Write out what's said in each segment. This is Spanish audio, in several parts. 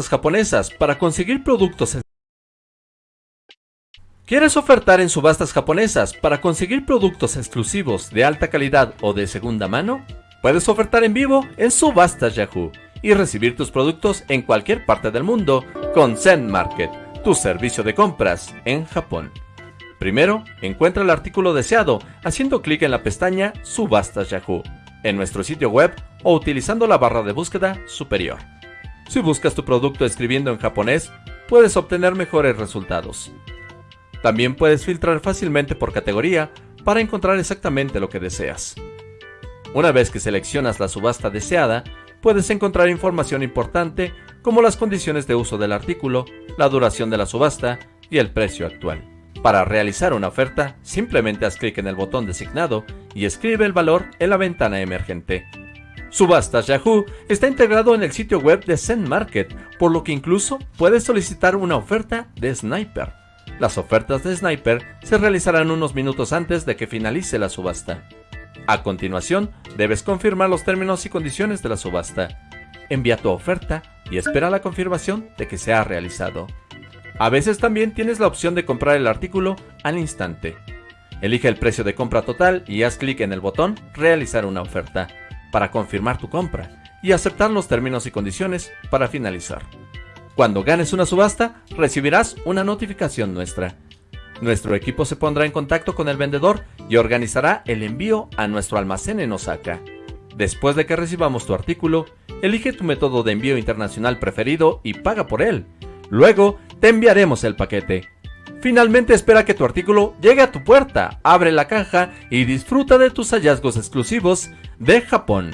japonesas para conseguir productos ¿Quieres ofertar en subastas japonesas para conseguir productos exclusivos de alta calidad o de segunda mano? Puedes ofertar en vivo en Subastas Yahoo y recibir tus productos en cualquier parte del mundo con Zen Market, tu servicio de compras en Japón. Primero, encuentra el artículo deseado haciendo clic en la pestaña Subastas Yahoo en nuestro sitio web o utilizando la barra de búsqueda superior. Si buscas tu producto escribiendo en japonés, puedes obtener mejores resultados. También puedes filtrar fácilmente por categoría para encontrar exactamente lo que deseas. Una vez que seleccionas la subasta deseada, puedes encontrar información importante como las condiciones de uso del artículo, la duración de la subasta y el precio actual. Para realizar una oferta, simplemente haz clic en el botón designado y escribe el valor en la ventana emergente. Subastas Yahoo está integrado en el sitio web de Zen Market, por lo que incluso puedes solicitar una oferta de Sniper. Las ofertas de Sniper se realizarán unos minutos antes de que finalice la subasta. A continuación, debes confirmar los términos y condiciones de la subasta. Envía tu oferta y espera la confirmación de que se ha realizado. A veces también tienes la opción de comprar el artículo al instante. Elige el precio de compra total y haz clic en el botón Realizar una oferta para confirmar tu compra y aceptar los términos y condiciones para finalizar. Cuando ganes una subasta, recibirás una notificación nuestra. Nuestro equipo se pondrá en contacto con el vendedor y organizará el envío a nuestro almacén en Osaka. Después de que recibamos tu artículo, elige tu método de envío internacional preferido y paga por él. Luego, te enviaremos el paquete. Finalmente espera que tu artículo llegue a tu puerta, abre la caja y disfruta de tus hallazgos exclusivos de Japón.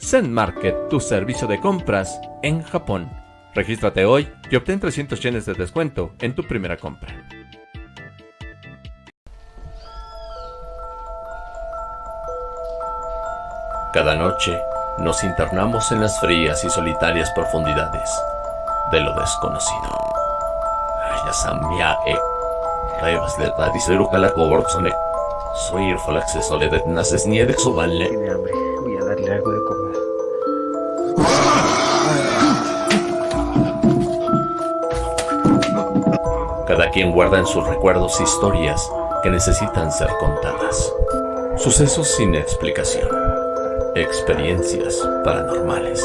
Zen Market, tu servicio de compras en Japón. Regístrate hoy y obtén 300 yenes de descuento en tu primera compra. Cada noche nos internamos en las frías y solitarias profundidades de lo desconocido. Ayasamia e Revas de Tadiseru la Soy el Falaxe Soledad Naces Nieve Tiene hambre, voy a darle algo de comer. Cada quien guarda en sus recuerdos historias que necesitan ser contadas. Sucesos sin explicación. Experiencias paranormales.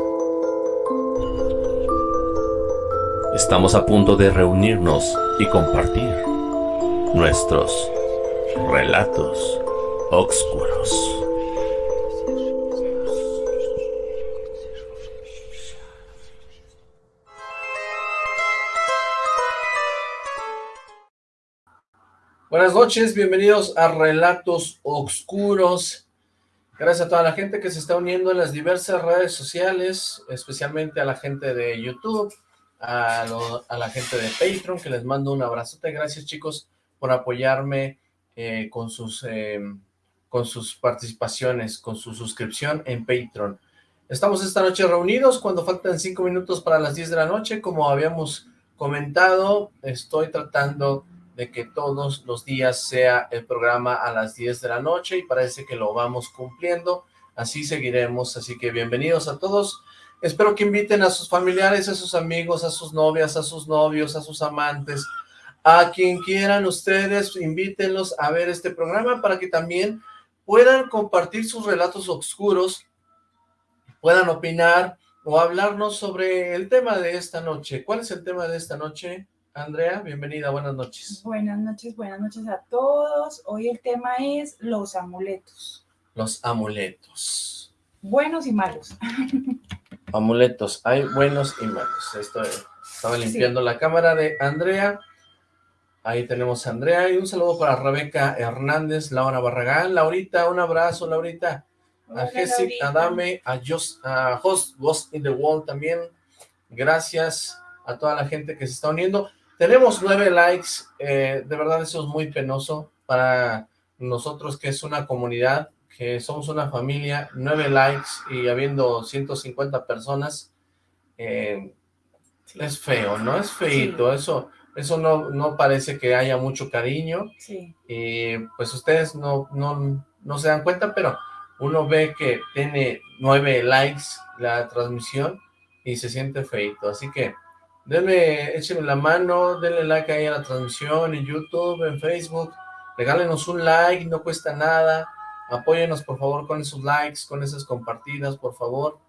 Estamos a punto de reunirnos y compartir nuestros relatos oscuros. Buenas noches, bienvenidos a Relatos Oscuros. Gracias a toda la gente que se está uniendo en las diversas redes sociales, especialmente a la gente de YouTube, a, la gente de Patreon, que les mando un abrazote. Gracias chicos por apoyarme eh, con, sus, em, con sus participaciones, con su suscripción en Patreon. Estamos esta noche reunidos cuando faltan cinco minutos para las 10 de la noche, como habíamos comentado, estoy tratando de que todos los días sea el programa a las 10 de la noche y parece que lo vamos cumpliendo, así seguiremos, así que bienvenidos a todos, espero que inviten a sus familiares, a sus amigos, a sus novias, a sus novios, a sus amantes, a quien quieran ustedes, invítenlos a ver este programa para que también puedan compartir sus relatos oscuros, puedan opinar o hablarnos sobre el tema de esta noche. ¿Cuál es el tema de esta noche? Andrea, bienvenida, buenas noches. Buenas noches, buenas noches a todos. Hoy el tema es los amuletos. Los amuletos. Buenos y malos. Amuletos, hay buenos y malos. Esto, estaba limpiando la cámara de Andrea. Ahí tenemos a Andrea y un saludo para Rebeca Hernández, Laura Barragán. Laurita, un abrazo, Laurita. a Jessica Adame, a, Just, a Host Ghost in the Wall también. Gracias a toda la gente que se está uniendo. Tenemos nueve likes, eh, de verdad eso es muy penoso para nosotros que es una comunidad, que somos una familia, nueve likes y habiendo 150 personas, eh, es feo, ¿no? Es feito, eso eso no, no parece que haya mucho cariño. Sí. Y pues ustedes no, no, no se dan cuenta, pero uno ve que tiene nueve likes la transmisión y se siente feito. Así que denme, échenme la mano, denle like ahí a la transmisión en YouTube, en Facebook. Regálenos un like, no cuesta nada. Apóyenos por favor con esos likes, con esas compartidas, por favor.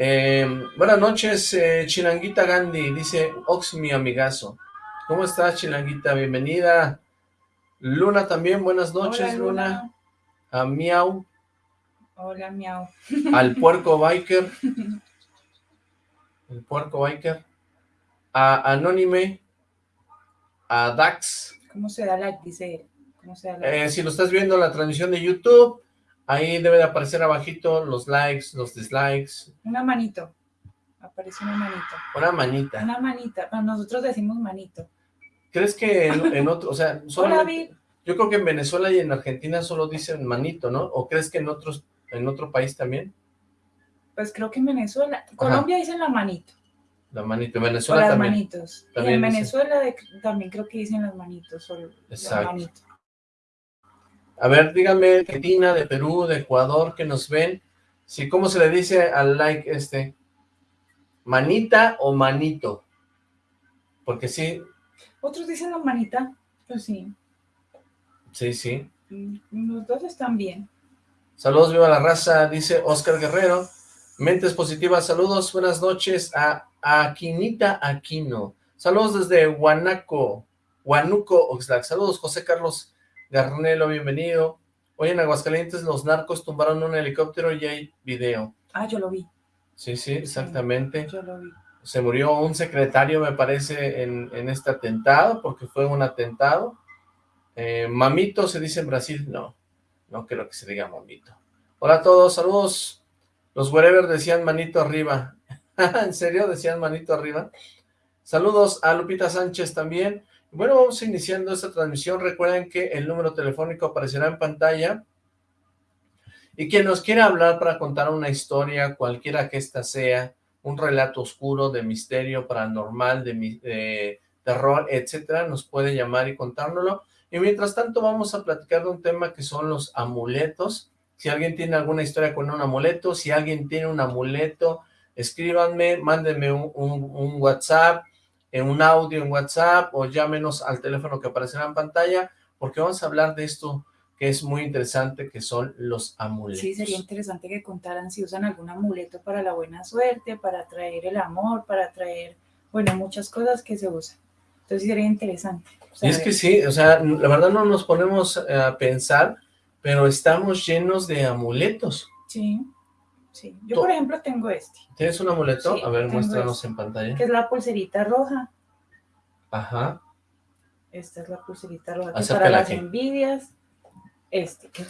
Eh, buenas noches, eh, Chilanguita Gandhi, dice Ox, mi amigazo. ¿Cómo estás, Chilanguita? Bienvenida. Luna también, buenas noches, Luna. A Miau. Hola, Miau. Al Puerco Biker. El Puerco Biker. A Anónime. A Dax. ¿Cómo se da like? Dice Eh, si lo estás viendo en la transmisión de YouTube, Ahí debe de aparecer abajito los likes, los dislikes. Una manito. Aparece una manito. Una manita. Una manita. nosotros decimos manito. ¿Crees que en, otro, o sea, solo, yo creo que en Venezuela y en Argentina solo dicen manito, ¿no? ¿O crees que en otros, en otro país también? Pues creo que en Venezuela, Colombia dicen la manito. La manito, en Venezuela o las manitos. y en Venezuela también creo que dicen las manitos, o Exacto. manito. A ver, díganme, Argentina, de Perú, de Ecuador, que nos ven, si cómo se le dice al like este, manita o manito, porque sí. Otros dicen la manita, pues sí. Sí, sí. Mm, los dos están bien. Saludos, viva la raza, dice Oscar Guerrero. Mentes positivas, saludos, buenas noches a Aquinita Aquino. Saludos desde Huanaco, Huanuco, Oxlack. Saludos, José Carlos Garnelo, bienvenido. Hoy en Aguascalientes los narcos tumbaron un helicóptero y hay video. Ah, yo lo vi. Sí, sí, exactamente. yo lo vi. Se murió un secretario, me parece, en, este atentado, porque fue un atentado. Eh, mamito se dice en Brasil, no, no creo que se diga mamito. Hola a todos, saludos. Los wherever decían manito arriba. ¿En serio decían manito arriba? Saludos a Lupita Sánchez también. Bueno, vamos iniciando esta transmisión. Recuerden que el número telefónico aparecerá en pantalla. Y quien nos quiera hablar para contar una historia, cualquiera que ésta sea, un relato oscuro, de misterio, paranormal, de, terror, etcétera, nos puede llamar y contárnoslo. Y mientras tanto vamos a platicar de un tema que son los amuletos. Si alguien tiene alguna historia con un amuleto, si alguien tiene un amuleto, escríbanme, mándenme un WhatsApp, en un audio en WhatsApp o llámenos al teléfono que aparecerá en pantalla, porque vamos a hablar de esto que es muy interesante, que son los amuletos. Sí, sería interesante que contaran si usan algún amuleto para la buena suerte, para traer el amor, para traer, bueno, muchas cosas que se usan. Entonces sería interesante. Y es que sí, o sea, la verdad no nos ponemos a pensar, pero estamos llenos de amuletos. Sí. Sí, yo por ejemplo tengo este. ¿Tienes un amuleto? a ver, muéstranos este, en pantalla. Que es la pulserita roja. Ajá. Esta es la pulserita roja. Que para las envidias. Este, que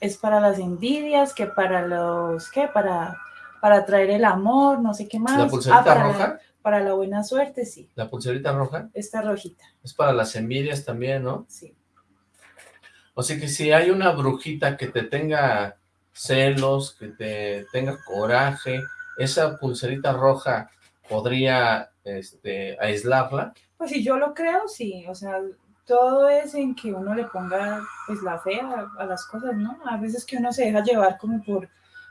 es para las envidias, que para los, ¿qué? Para, para traer el amor, no sé qué más. ¿La pulserita ah, roja? para la buena suerte, sí. ¿La pulserita roja? Esta rojita. Es para las envidias también, ¿no? Sí. O sea que si hay una brujita que te tenga celos, que te tenga coraje, esa pulserita roja podría este, aislarla. Pues si yo lo creo, sí, o sea, todo es en que uno le ponga pues la fe a, las cosas, ¿no? A veces que uno se deja llevar como por,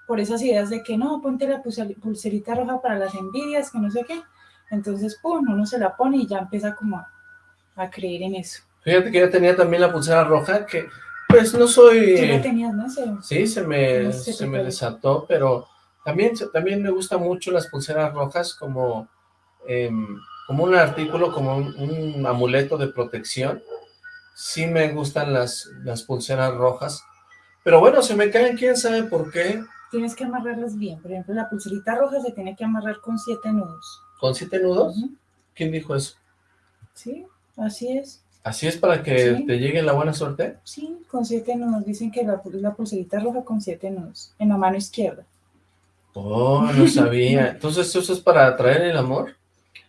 por esas ideas de que no, ponte la pulserita roja para las envidias, que no sé qué. Entonces, pum, uno se la pone y ya empieza como a, a creer en eso. Fíjate que yo tenía también la pulsera roja que pues no soy... ¿Tú tenías, no? sí, se me, se, me desató, pero también, también me gustan mucho las pulseras rojas como, em, como un artículo, como un, amuleto de protección. Sí me gustan las, las pulseras rojas, pero bueno, se me caen, quién sabe por qué. Tienes que amarrarlas bien, por ejemplo, la pulserita roja se tiene que amarrar con siete nudos. ¿Con siete nudos? ¿Quién dijo eso? Sí, así es. ¿Así es para que te llegue la buena suerte? Sí, con siete nudos. Dicen que la, la pulserita roja con siete nudos, en la mano izquierda. Oh, no sabía. Entonces, ¿eso es para atraer el amor?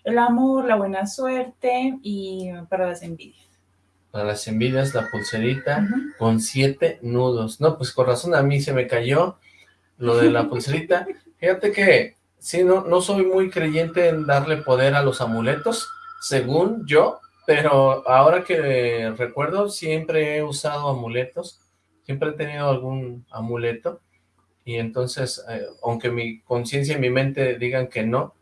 El amor, la buena suerte y para las envidias. Para las envidias, la pulserita con siete nudos. No, pues con razón a mí se me cayó lo de la pulserita. Fíjate que, sí, no, no soy muy creyente en darle poder a los amuletos, según yo, pero ahora que recuerdo, siempre he usado amuletos, siempre he tenido algún amuleto, y entonces, eh, aunque mi conciencia y mi mente digan que no,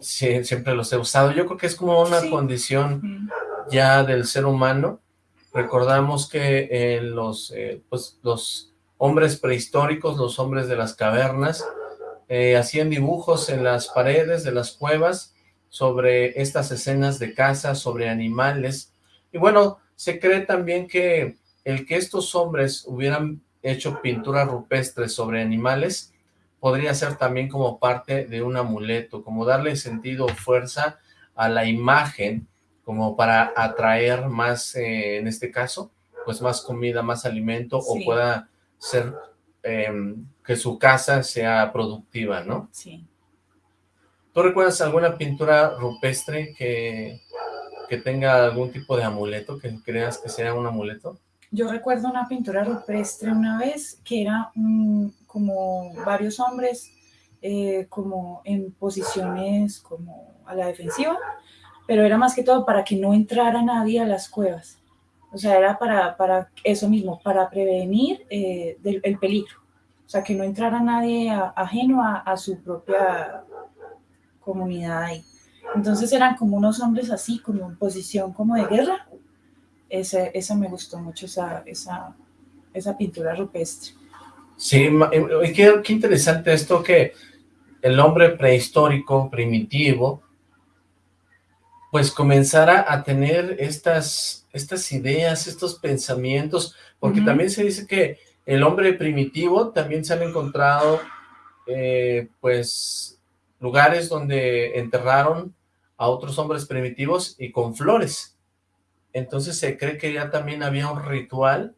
siempre los he usado. Yo creo que es como una condición ya del ser humano. Recordamos que eh, los, eh, pues, los hombres prehistóricos, los hombres de las cavernas, hacían dibujos en las paredes de las cuevas sobre estas escenas de caza, sobre animales. Y bueno, se cree también que el que estos hombres hubieran hecho pintura rupestre sobre animales, podría ser también como parte de un amuleto, como darle sentido o fuerza a la imagen, como para atraer más, eh, en este caso, pues más comida, más alimento, o pueda ser em, que su casa sea productiva, ¿no? Sí. ¿Tú recuerdas alguna pintura rupestre que, que tenga algún tipo de amuleto, que creas que sea un amuleto? Yo recuerdo una pintura rupestre una vez que era como varios hombres eh, como en posiciones como a la defensiva, pero era más que todo para que no entrara nadie a las cuevas. O sea, era para, para eso mismo, para prevenir eh, del, el peligro. O sea, que no entrara nadie ajeno a, a, su propia comunidad ahí. Entonces eran como unos hombres así, como en posición como de guerra, ese, esa me gustó mucho, esa, esa, esa pintura rupestre. Sí, y qué, qué interesante esto que el hombre prehistórico, primitivo, pues comenzara a tener estas, estas ideas, estos pensamientos, porque también se dice que el hombre primitivo también se han encontrado, eh, pues, lugares donde enterraron a otros hombres primitivos y con flores. Entonces se cree que ya también había un ritual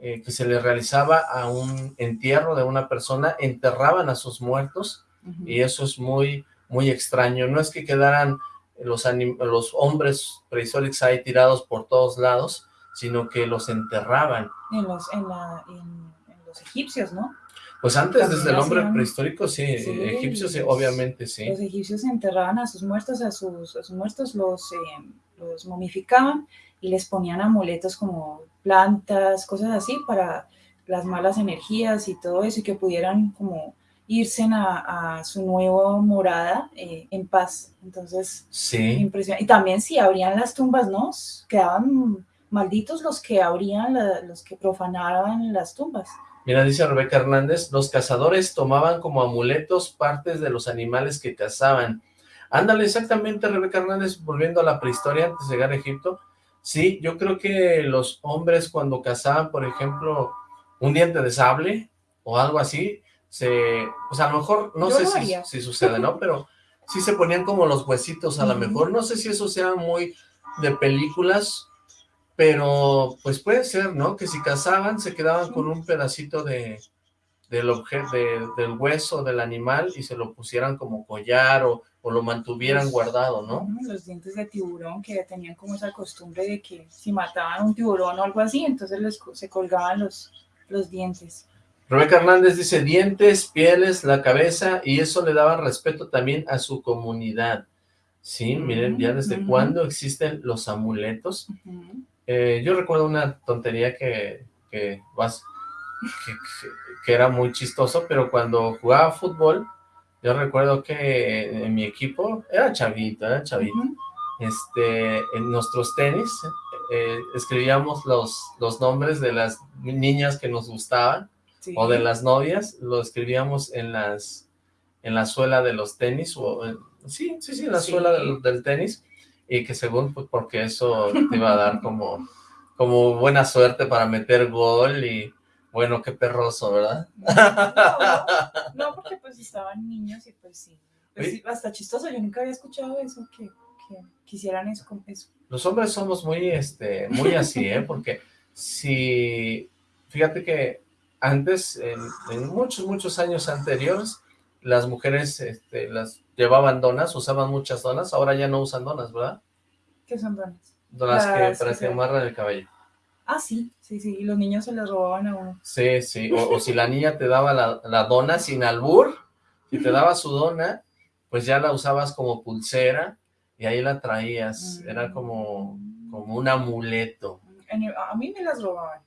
eh, que se le realizaba a un entierro de una persona, enterraban a sus muertos, y eso es muy, muy extraño. No es que quedaran los, los hombres prehistóricos ahí tirados por todos lados, sino que los enterraban. En los, en los egipcios, ¿no? Pues antes, desde el hombre prehistórico, sí, egipcios, sí, obviamente, sí. Los egipcios enterraban a sus muertos, a sus, a sus muertos los, eh, los momificaban y les ponían amuletos como plantas, cosas así, para las malas energías y todo eso, y que pudieran como irse a, a su nueva morada eh, en paz. Entonces, sí. impresionante. Y también si abrían las tumbas, ¿no? Quedaban malditos los que abrían, los que profanaban las tumbas. Mira, dice Rebeca Hernández, los cazadores tomaban como amuletos partes de los animales que cazaban. Ándale, exactamente, Rebeca Hernández, volviendo a la prehistoria antes de llegar a Egipto. Sí, yo creo que los hombres cuando cazaban, por ejemplo, un diente de sable o algo así, se, pues a lo mejor, no sé si, si, sucede, ¿no? Pero sí se ponían como los huesitos, a lo mejor, no sé si eso sea muy de películas pero, pues puede ser, ¿no? Que si cazaban, se quedaban con un pedacito de, del objeto, del hueso del animal y se lo pusieran como collar o, lo mantuvieran guardado, ¿no? Los dientes de tiburón que tenían como esa costumbre de que si mataban un tiburón o algo así, entonces les, se colgaban los, los dientes. Rebeca Hernández dice dientes, pieles, la cabeza y eso le daba respeto también a su comunidad. Sí, miren, ya desde cuándo existen los amuletos. Eh, yo recuerdo una tontería que, que, que, era muy chistoso, pero cuando jugaba fútbol, yo recuerdo que en mi equipo, era chavito, era chavito, este, en nuestros tenis eh, escribíamos los, los nombres de las niñas que nos gustaban, o de las novias, lo escribíamos en las en la suela de los tenis, o sí, sí, sí, en la suela del tenis, y que según, pues porque eso te iba a dar como, como buena suerte para meter gol y bueno, qué perroso, ¿verdad? No, porque pues estaban niños y pues sí, pues hasta chistoso, yo nunca había escuchado eso, que, que quisieran eso, eso. Los hombres somos muy, este, muy así, ¿eh? Porque si, fíjate que antes, en, muchos, muchos años anteriores, las mujeres este, las llevaban donas, usaban muchas donas, ahora ya no usan donas, ¿verdad? ¿Qué son donas? Donas que, para que, amarran el cabello. Ah, sí, sí, sí, y los niños se las robaban a uno. Sí, sí, o, si la niña te daba la, la, dona sin albur, si te daba su dona, pues ya la usabas como pulsera, y ahí la traías, era como, como un amuleto. a mí me las robaban.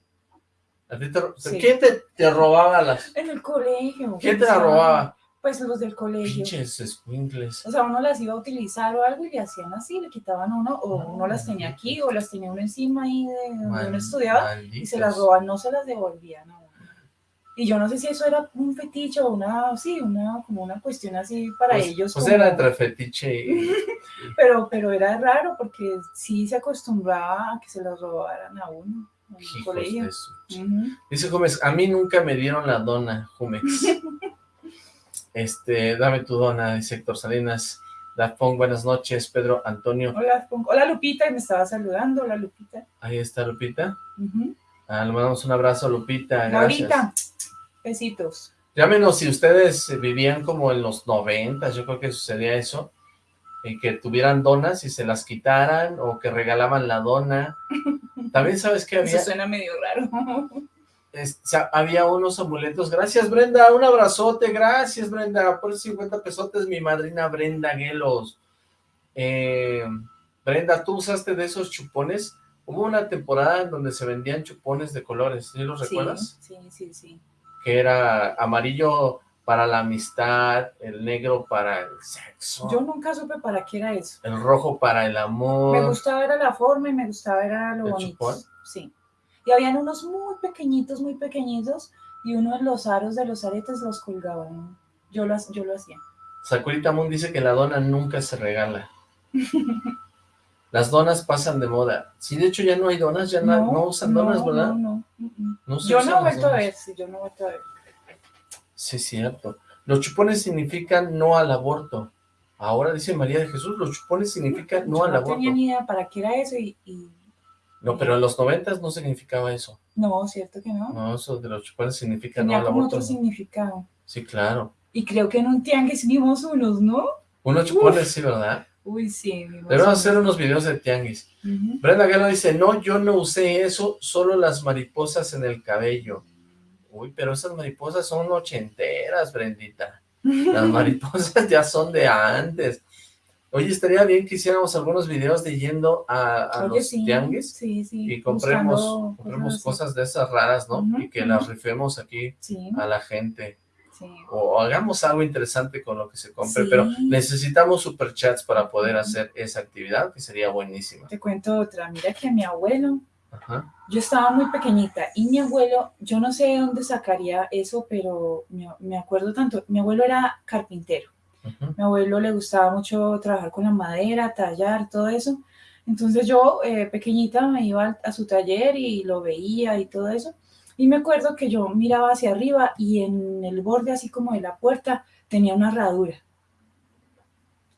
¿Quién te, robaba las...? En el colegio. ¿Quién te las robaba? Pues los del colegio. Pinches escuincles. O sea, uno las iba a utilizar o algo y le hacían así, le quitaban uno, o uno las tenía aquí, o las tenía uno encima ahí de donde uno estudiaba, y se las robaban, no se las devolvían a y yo no sé si eso era un fetiche o una, sí, una, como una cuestión así para pues, ellos. Pues era entre fetiche y... pero, pero era raro porque sí se acostumbraba a que se las robaran a uno. En el colegio. Dice Jumex, a mí nunca me dieron la dona, Jumex. este, dame tu dona, dice Héctor Salinas. Dafón, buenas noches, Pedro Antonio. Hola, Hola, Lupita, me estaba saludando. Hola, Lupita. Ahí está, Lupita. Ah, le mandamos un abrazo, Lupita. Gracias. Besitos. Llámenos si ustedes vivían como en los noventas, yo creo que sucedía eso, y que tuvieran donas y se las quitaran, o que regalaban la dona. También sabes que había... Eso suena medio raro. Había unos amuletos. Gracias, Brenda, un abrazote, gracias, Brenda, por 50 pesotes, mi madrina Brenda Guelos. Eh, Brenda, ¿tú usaste de esos chupones? Hubo una temporada en donde se vendían chupones de colores, ¿sí los recuerdas? Sí, sí, sí que era amarillo para la amistad, el negro para el sexo. Yo nunca supe para qué era eso. El rojo para el amor. Me gustaba era la forma y me gustaba era lo bonito. Sí. Y habían unos muy pequeñitos, muy pequeñitos, y uno de los aros de los aretes los colgaban. Yo lo, yo lo hacía. Sakurita Moon dice que la dona nunca se regala. Las donas pasan de moda. Sí, de hecho ya no hay donas, ya no, usan donas, ¿verdad? No, no. yo no he vuelto a ver, sí, yo no he vuelto a ver. Sí, cierto. Los chupones significan no al aborto. Ahora dice María de Jesús, los chupones significan no al aborto. No tenía ni idea para qué era eso y... no, pero en los noventas no significaba eso. No, cierto que no. No, eso de los chupones significa no al aborto. Tenía otro significado. Sí, claro. Y creo que en un tianguis vimos unos, ¿no? Unos chupones, sí, ¿verdad? Uy, sí. Debemos hacer unos videos de tianguis. Brenda Galo dice, no, yo no usé eso, solo las mariposas en el cabello. Uy, pero esas mariposas son ochenteras, Brendita. Las mariposas ya son de antes. Oye, estaría bien que hiciéramos algunos videos de yendo a, los tianguis sí, sí, y compremos, compremos cosas, de esas raras, ¿no? y que las rifemos aquí a la gente. O hagamos algo interesante con lo que se compre, pero necesitamos superchats para poder hacer esa actividad, que sería buenísima. Te cuento otra, mira que mi abuelo, yo estaba muy pequeñita, y mi abuelo, yo no sé de dónde sacaría eso, pero me, acuerdo tanto, mi abuelo era carpintero, mi abuelo le gustaba mucho trabajar con la madera, tallar, todo eso, entonces yo, eh, pequeñita, me iba a su taller y lo veía y todo eso, y me acuerdo que yo miraba hacia arriba y en el borde así como de la puerta tenía una herradura.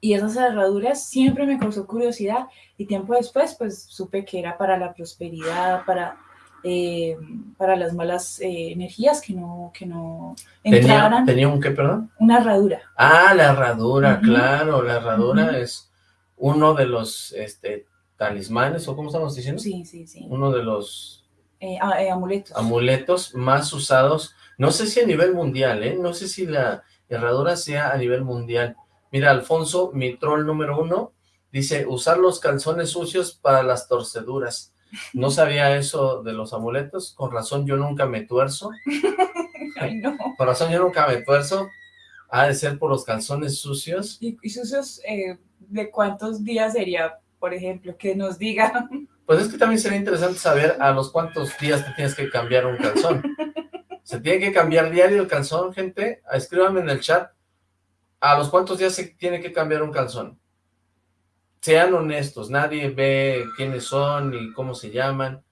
Y esas herraduras siempre me causó curiosidad y tiempo después pues supe que era para la prosperidad, para, eh, para las malas eh, energías que no, que no entraran. ¿Tenía, un qué, perdón? Una herradura. Ah, la herradura, claro, la herradura es uno de los este, talismanes, o cómo estamos diciendo? Sí, sí, sí. Uno de los eh, ah, eh, amuletos. Amuletos más usados, no sé si a nivel mundial, ¿eh? No sé si la herradura sea a nivel mundial. Mira, Alfonso, mi troll número uno, dice, usar los calzones sucios para las torceduras. No sabía eso de los amuletos, con razón yo nunca me tuerzo. Ay, no. Con razón yo nunca me tuerzo. Ha de ser por los calzones sucios. ¿Y, sucios eh, de cuántos días sería, por ejemplo? Que nos digan. Pues es que también sería interesante saber a los cuántos días te tienes que cambiar un calzón. ¿Se tiene que cambiar diario el calzón, gente? Escríbanme en el chat. ¿A los cuántos días se tiene que cambiar un calzón? Sean honestos, nadie ve quiénes son y cómo se llaman.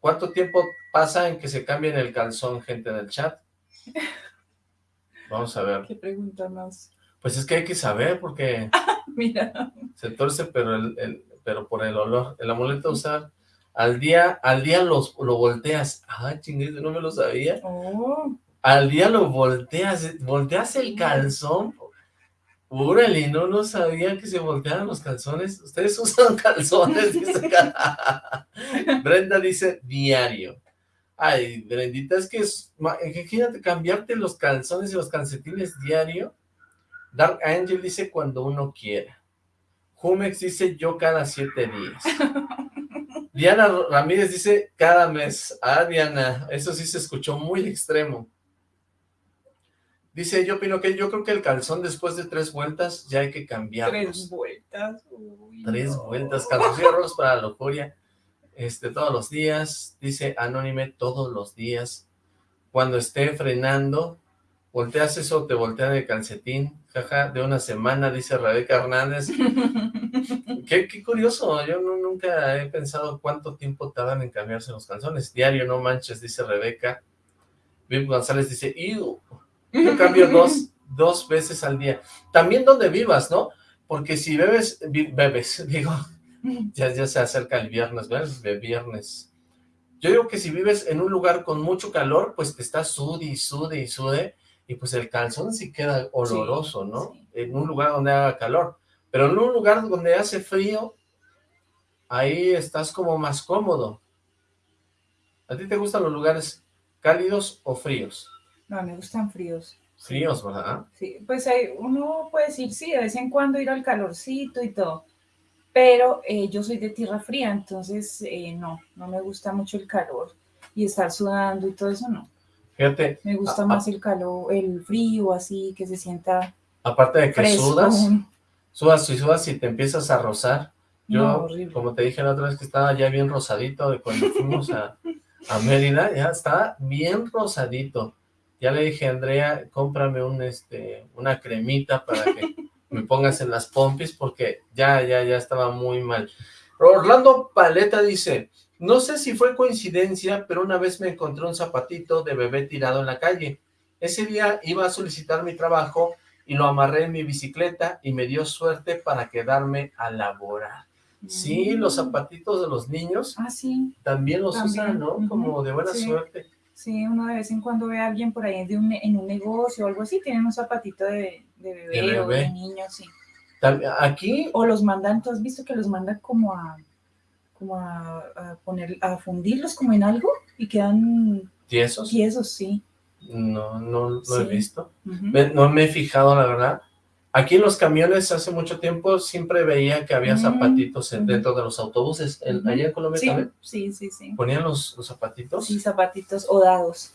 ¿Cuánto tiempo pasa en que se cambien el calzón, gente, en el chat? Vamos a ver. ¿Qué pregunta más? Pues es que hay que saber porque... Mira. Se torce, pero el, pero por el olor. El amuleto usar al día, al día los, lo volteas. Ah, chinguete, no me lo sabía. Oh, Al día lo volteas, volteas el calzón. Órale, no, no sabía que se volteaban los calzones. Ustedes usan calzones, dice. Brenda dice diario. Ay, Brendita, es que es, ma- imagínate cambiarte los calzones y los calcetines diario. Dark Angel dice cuando uno quiera. Jumex dice yo cada siete días. Diana Ramírez dice cada mes. Ah, Diana, eso sí se escuchó muy extremo. Dice, yo opino que yo creo que el calzón después de tres vueltas ya hay que cambiarlos. tres vueltas. uy, Tres no. vueltas, calzoncillos para la lujuria. Este, todos los días, dice Anónime, todos los días. Cuando esté frenando, volteas eso, te voltean el calcetín, jaja, de una semana, dice Rebeca Hernández. Qué, qué curioso, yo no- nunca he pensado cuánto tiempo tardan en cambiarse los calzones. Diario, no manches, dice Rebeca. Viv González dice, "Iu, yo cambio dos, dos veces al día. También donde vivas, ¿no? Porque si bebes, bebes, digo, ya, ya se acerca el viernes, ¿verdad? De viernes. Yo digo que si vives en un lugar con mucho calor, pues te estás sude y sude y sude, y pues el calzón sí queda oloroso, ¿no? sí. En un lugar donde haga calor. Pero en un lugar donde hace frío, ahí estás como más cómodo. ¿A ti te gustan los lugares cálidos o fríos? No, me gustan fríos. Fríos, ¿verdad? Sí, pues hay- uno puede decir, sí, de vez en cuando ir al calorcito y todo, pero eh, yo soy de tierra fría, entonces eh, no, no me gusta mucho el calor y estar sudando y todo eso, no. Fíjate, Me gusta más el calor, el frío, así, que se sienta aparte de que fresco. sudas, sudas y sudas y te empiezas a rozar. Yo, No, como te dije la otra vez que estaba ya bien rosadito de cuando fuimos a, a Mérida, ya estaba bien rosadito. Ya le dije a Andrea, cómprame un, este, una cremita para que me pongas en las pompis porque ya, ya, ya estaba muy mal. Orlando Paleta dice, no sé si fue coincidencia, pero una vez me encontré un zapatito de bebé tirado en la calle. Ese día iba a solicitar mi trabajo y lo amarré en mi bicicleta y me dio suerte para quedarme a laborar. Sí, los Mm. zapatitos de los niños Ah, sí, también los También, usan, ¿no? Como de buena sí. suerte. Sí, uno de vez en cuando ve a alguien por ahí de un, en un negocio o algo así, tienen un zapatito de, de bebé, De o de niño, sí. Aquí, O los mandan, ¿tú has visto que los mandan como a como a, a poner, a fundirlos como en algo y quedan tiesos, tiesos, sí. no, no lo he visto. No me he fijado, la verdad. Aquí en los camiones hace mucho tiempo siempre veía que había Mm, zapatitos en- dentro de los autobuses. En- allá en Colombia Sí, también sí, sí, sí. ponían los, los zapatitos. Sí, zapatitos o dados.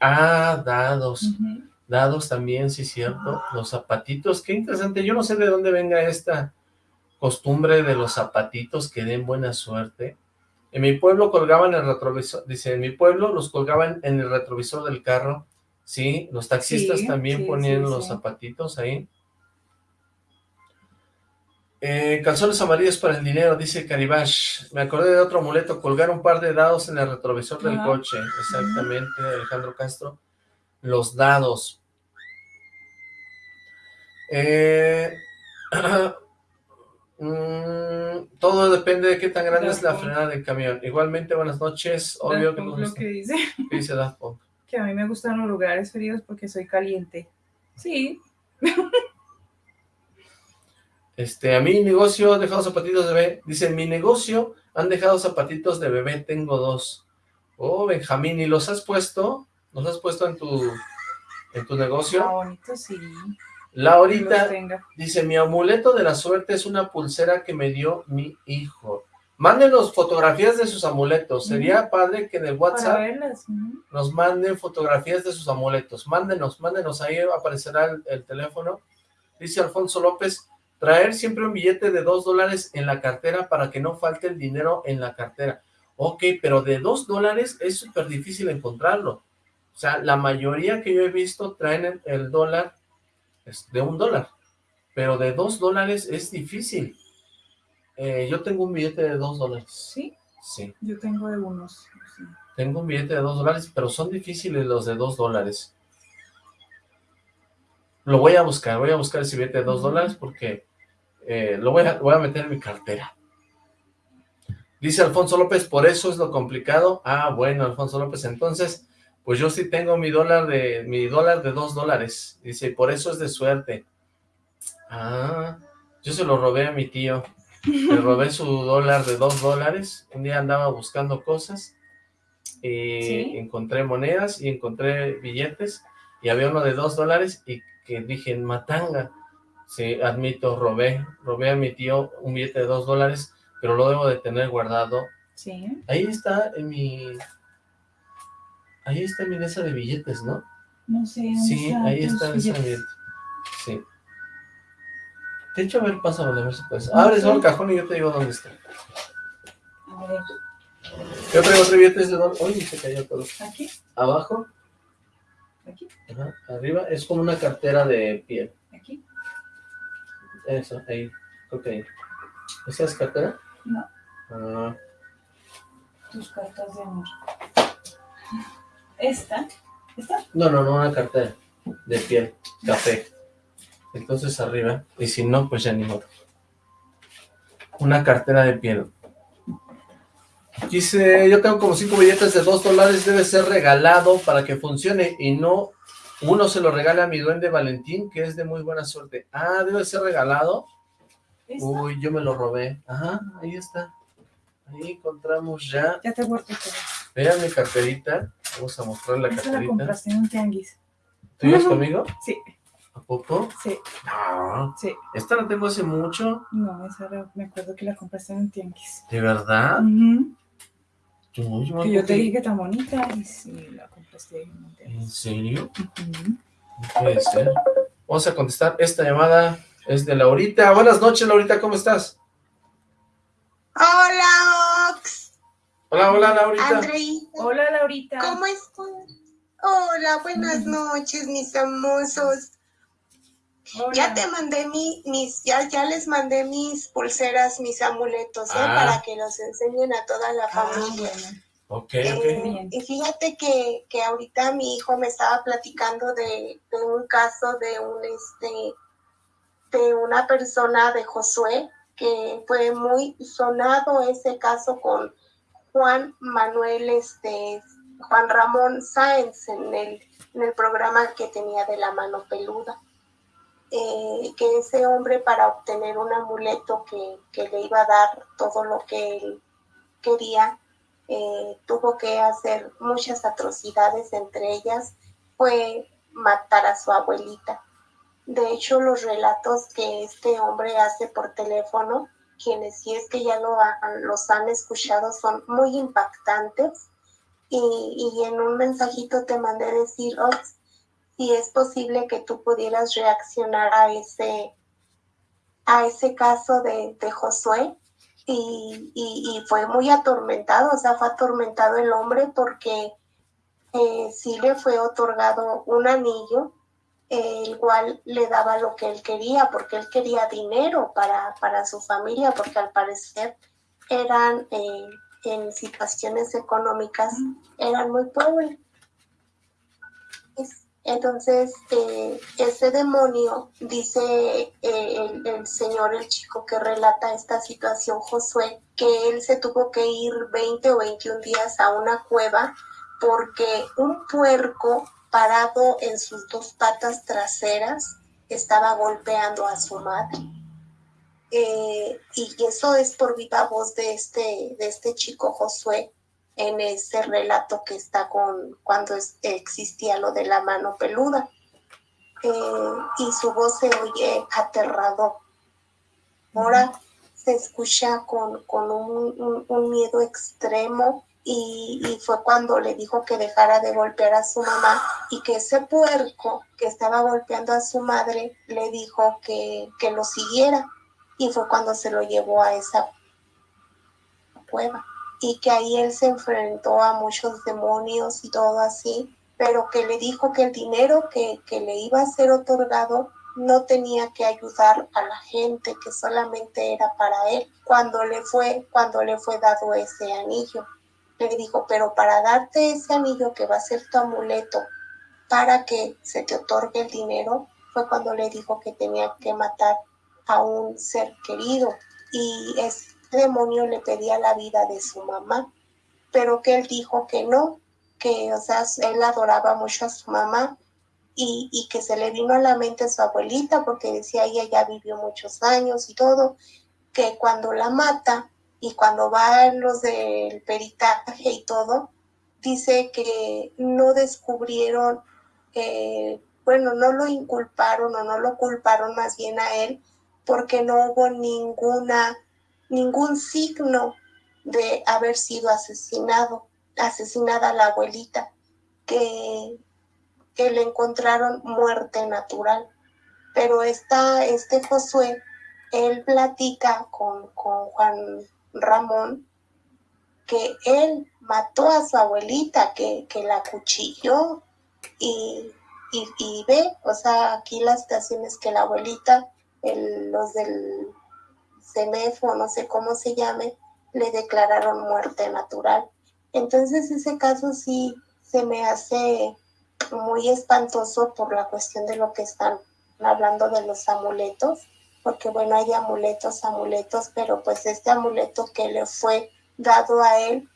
Ah, dados. Dados también, sí, cierto. Los zapatitos, qué interesante. Yo no sé de dónde venga esta costumbre de los zapatitos que den buena suerte. En mi pueblo colgaban el retrovisor, dice, en mi pueblo los colgaban en el retrovisor del carro. Sí, los taxistas Sí, también sí, ponían los zapatitos ahí. Eh, calzones amarillos para el dinero, dice Caribash. Me acordé de otro amuleto, colgar un par de dados en el retrovisor del coche. Exactamente, Alejandro Castro. Los dados. Eh, mm, todo depende de qué tan grande es la Punk. frenada del camión. Igualmente, buenas noches. Obvio Daft que Punk lo que dice ¿Qué dice Daft Punk? que a mí me gustan los lugares fríos porque soy caliente. Sí, Este, a mi negocio han dejado zapatitos de bebé. Dice, en mi negocio han dejado zapatitos de bebé, tengo dos. Oh, Benjamín, ¿y los has puesto? ¿Los has puesto en tu, en tu negocio? bonito, sí. La que ahorita los tenga. dice, mi amuleto de la suerte es una pulsera que me dio mi hijo. Mándenos fotografías de sus amuletos. Sería padre que en el WhatsApp nos manden fotografías de sus amuletos. Mándenos, mándenos, ahí aparecerá el, el teléfono. Dice Alfonso López, traer siempre un billete de dos dólares en la cartera para que no falte el dinero en la cartera. Ok, pero de dos dólares es súper difícil encontrarlo. O sea, la mayoría que yo he visto traen el, el dólar de un dólar, pero de dos dólares es difícil. Eh, yo tengo un billete de dos dólares. Sí, Sí. yo tengo de unos. sí. Tengo un billete de dos dólares, pero son difíciles los de dos dólares. Lo voy a buscar, voy a buscar ese billete de dos dólares porque eh, lo voy a, voy a meter en mi cartera. Dice Alfonso López, por eso es lo complicado. Ah, bueno, Alfonso López, entonces, pues yo sí tengo mi dólar de mi dólar de dos dólares. Dice, por eso es de suerte. Ah, yo se lo robé a mi tío. Le robé su dólar de dos dólares. Un día andaba buscando cosas y encontré monedas y encontré billetes y había uno de dos dólares y que dije, matanga. Sí, admito, robé, robé a mi tío un billete de dos dólares, pero lo debo de tener guardado. Sí. Ahí está en mi... Ahí está mi mesa de billetes, ¿no? No sé. Sí, ahí está esa billete. Sí. De hecho, a ver, pásame a ver si puedes. Abre solo el cajón y yo te digo dónde está. A ver. Yo traigo otro billete de dólar. Uy, se cayó todo. ¿Aquí? Abajo. ¿Aquí? Ajá, arriba. Es como una cartera de piel. Eso, ahí. Ok. ¿Esa es cartera? No. Ah, Tus cartas de amor. ¿Esta? ¿Esta? no, no, no, una cartera de piel, café. Entonces arriba. Y si no, pues ya ni modo. Una cartera de piel. Dice, yo tengo como cinco billetes de dos dólares, debe ser regalado para que funcione y no uno se lo regala a mi duende Valentín, que es de muy buena suerte. Ah, debe ser regalado. Uy, yo me lo robé. Ajá, ahí está. Ahí encontramos ya. Ya te guardo. Vean mi carterita. Vamos a mostrar la Esta la carterita. compraste en un tianguis. ¿Tú ibas conmigo? Sí, ¿A poco? sí, No. sí. Esta la tengo hace mucho. No, esa la- me acuerdo que la compraste en un tianguis. ¿De verdad? Uy, yo me Que yo te dije que tan bonita y sí, la compraste en un ¿En tianguis. serio? No puede ser. Vamos a contestar. Esta llamada es de Laurita. Buenas noches, Laurita. ¿Cómo estás? Hola, Ox. Hola, hola, Laurita. Andreita. Hola, Laurita. ¿Cómo estás? Hola, buenas noches, mis hermosos. Hola. Ya te mandé mi, mis, ya, ya les mandé mis pulseras, mis amuletos, ¿eh? Ah. Para que los enseñen a toda la Ah, familia. bueno. Ok, Eh, ok. Bien. y fíjate que, que ahorita mi hijo me estaba platicando de, de un caso de un este de una persona de Josué que fue muy sonado ese caso con Juan Manuel este Juan Ramón Sáenz en el, en el programa que tenía de la mano peluda. Eh, que ese hombre para obtener un amuleto que, que le iba a dar todo lo que él quería, eh, tuvo que hacer muchas atrocidades, entre ellas fue matar a su abuelita. De hecho, los relatos que este hombre hace por teléfono, quienes si es que ya lo ha- los han escuchado, son muy impactantes. Y, y en un mensajito te mandé decir, Ox, si es posible que tú pudieras reaccionar a ese, a ese caso de, de Josué, y, y- y fue muy atormentado, o sea, fue atormentado el hombre porque eh, sí le fue otorgado un anillo, eh, el cual le daba lo que él quería, porque él quería dinero para, para su familia, porque al parecer eran eh, en situaciones económicas, eran muy pobres. Es- Entonces, eh, ese demonio, dice eh, el, el señor, el chico que relata esta situación, Josué, que él se tuvo que ir 20 o 21 días a una cueva porque un puerco parado en sus dos patas traseras estaba golpeando a su madre. Eh, y eso es por viva voz de este, de este chico Josué, en ese relato que está con cuando es- existía lo de la mano peluda. Eh, y su voz se oye aterrador. Ahora se escucha con, con un, miedo extremo y, y fue cuando le dijo que dejara de golpear a su mamá y que ese puerco que estaba golpeando a su madre le dijo que, que lo siguiera y fue cuando se lo llevó a esa cueva y que ahí él se enfrentó a muchos demonios y todo así, pero que le dijo que el dinero que, que le iba a ser otorgado no tenía que ayudar a la gente, que solamente era para él. Cuando le fue, cuando le fue dado ese anillo, le dijo, pero para darte ese anillo que va a ser tu amuleto, para que se te otorgue el dinero, fue cuando le dijo que tenía que matar a un ser querido. Y es demonio le pedía la vida de su mamá, pero que él dijo que no, que, o sea, él adoraba mucho a su mamá y, que se le vino a la mente a su abuelita porque decía ella ya vivió muchos años y todo, que cuando la mata y cuando van los del peritaje y todo, dice que no descubrieron, eh, bueno, no lo inculparon o no lo culparon más bien a él porque no hubo ninguna, ningún signo de haber sido asesinado, asesinada la abuelita, que, que le encontraron muerte natural. Pero está este Josué, él platica con, con Juan Ramón que él mató a su abuelita, que, que la cuchilló y, y, y, ve, o sea, aquí las situaciones que la abuelita, el, los del CEMEFO, no sé cómo se llame, le declararon muerte natural. Entonces ese caso sí se me hace muy espantoso por la cuestión de lo que están hablando de los amuletos, porque bueno, hay amuletos, amuletos, pero pues este amuleto que le fue dado a él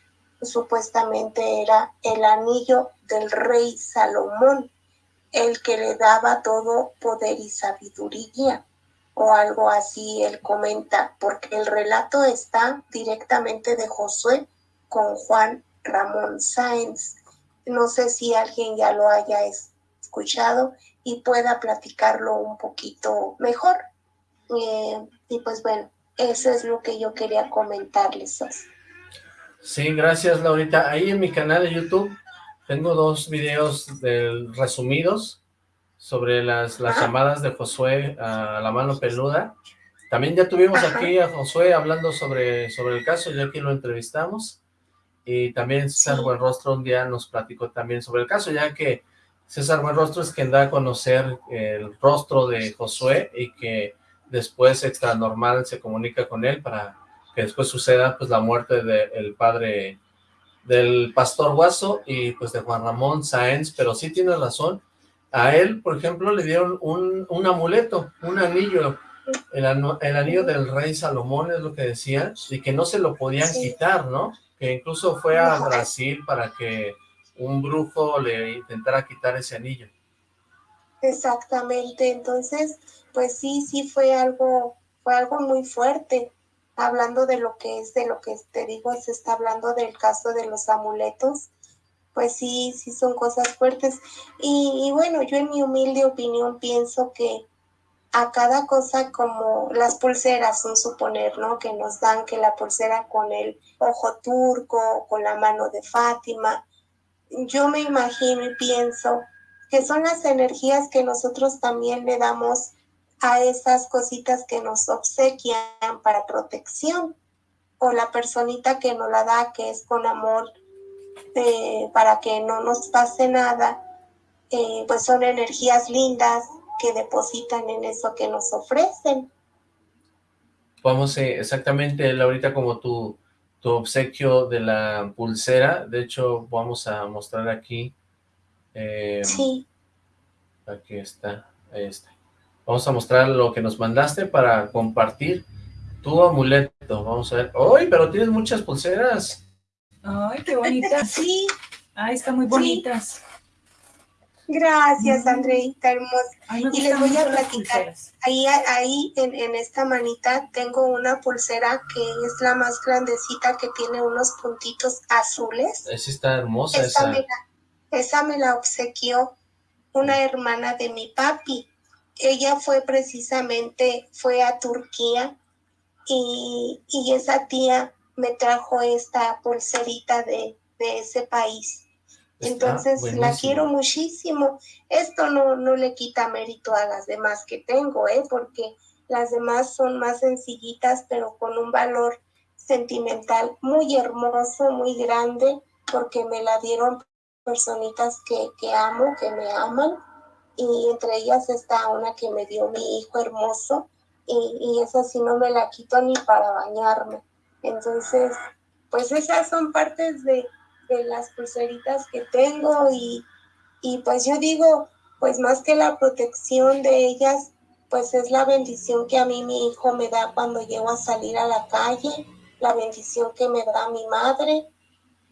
supuestamente era el anillo del rey Salomón, el que le daba todo poder y sabiduría, o algo así él comenta, porque el relato está directamente de Josué con Juan Ramón Sáenz. No sé si alguien ya lo haya escuchado y pueda platicarlo un poquito mejor. Eh, y pues bueno, eso es lo que yo quería comentarles. Sí, gracias Laurita. Ahí en mi canal de YouTube tengo dos videos del, resumidos sobre las, las llamadas de Josué a la mano peluda. También ya tuvimos aquí a Josué hablando sobre, sobre el caso, ya que lo entrevistamos. Y también César Buenrostro un día nos platicó también sobre el caso, ya que César Buenrostro es quien da a conocer el rostro de Josué y que después extra normal se comunica con él para que después suceda pues la muerte del padre del pastor Guaso y pues de Juan Ramón Sáenz, pero sí tiene razón, a él, por ejemplo, le dieron un, un amuleto, un anillo, el, el, anillo del rey Salomón es lo que decía, y que no se lo podían sí. quitar, ¿no? Que incluso fue a Brasil para que un brujo le intentara quitar ese anillo. Exactamente, entonces, pues sí, sí fue algo, fue algo muy fuerte. Hablando de lo que es, de lo que te digo, se está hablando del caso de los amuletos, pues sí, sí son cosas fuertes. Y, y bueno, yo en mi humilde opinión pienso que a cada cosa como las pulseras, un suponer, ¿no? Que nos dan que la pulsera con el ojo turco, con la mano de Fátima. Yo me imagino y pienso que son las energías que nosotros también le damos a esas cositas que nos obsequian para protección o la personita que nos la da que es con amor eh, para que no nos pase nada eh, pues son energías lindas que depositan en eso que nos ofrecen vamos eh, exactamente Laurita como tu, tu obsequio de la pulsera de hecho vamos a mostrar aquí eh, sí. Aquí está, ahí está. Vamos a mostrar lo que nos mandaste para compartir tu amuleto. Vamos a ver. ¡Ay, pero tienes muchas pulseras! ¡Ay, qué bonitas! Sí. ¡Ay, están muy bonitas! Sí. Gracias, Andreita, hermosa. Ay, y les voy a platicar. Ahí, ahí en, en, esta manita tengo una pulsera que es la más grandecita que tiene unos puntitos azules. Esa está hermosa. Esa, esa. Me la, esa me la obsequió una hermana de mi papi. Ella fue precisamente, fue a Turquía y, y esa tía me trajo esta pulserita de, de ese país. Está Entonces buenísimo. la quiero muchísimo. Esto no, no le quita mérito a las demás que tengo, ¿eh? porque las demás son más sencillitas, pero con un valor sentimental muy hermoso, muy grande, porque me la dieron personitas que, que amo, que me aman, y entre ellas está una que me dio mi hijo hermoso, y, y esa sí no me la quito ni para bañarme. Entonces, pues esas son partes de, de las pulseritas que tengo y, y pues yo digo, pues más que la protección de ellas, pues es la bendición que a mí mi hijo me da cuando llego a salir a la calle la bendición que me da mi madre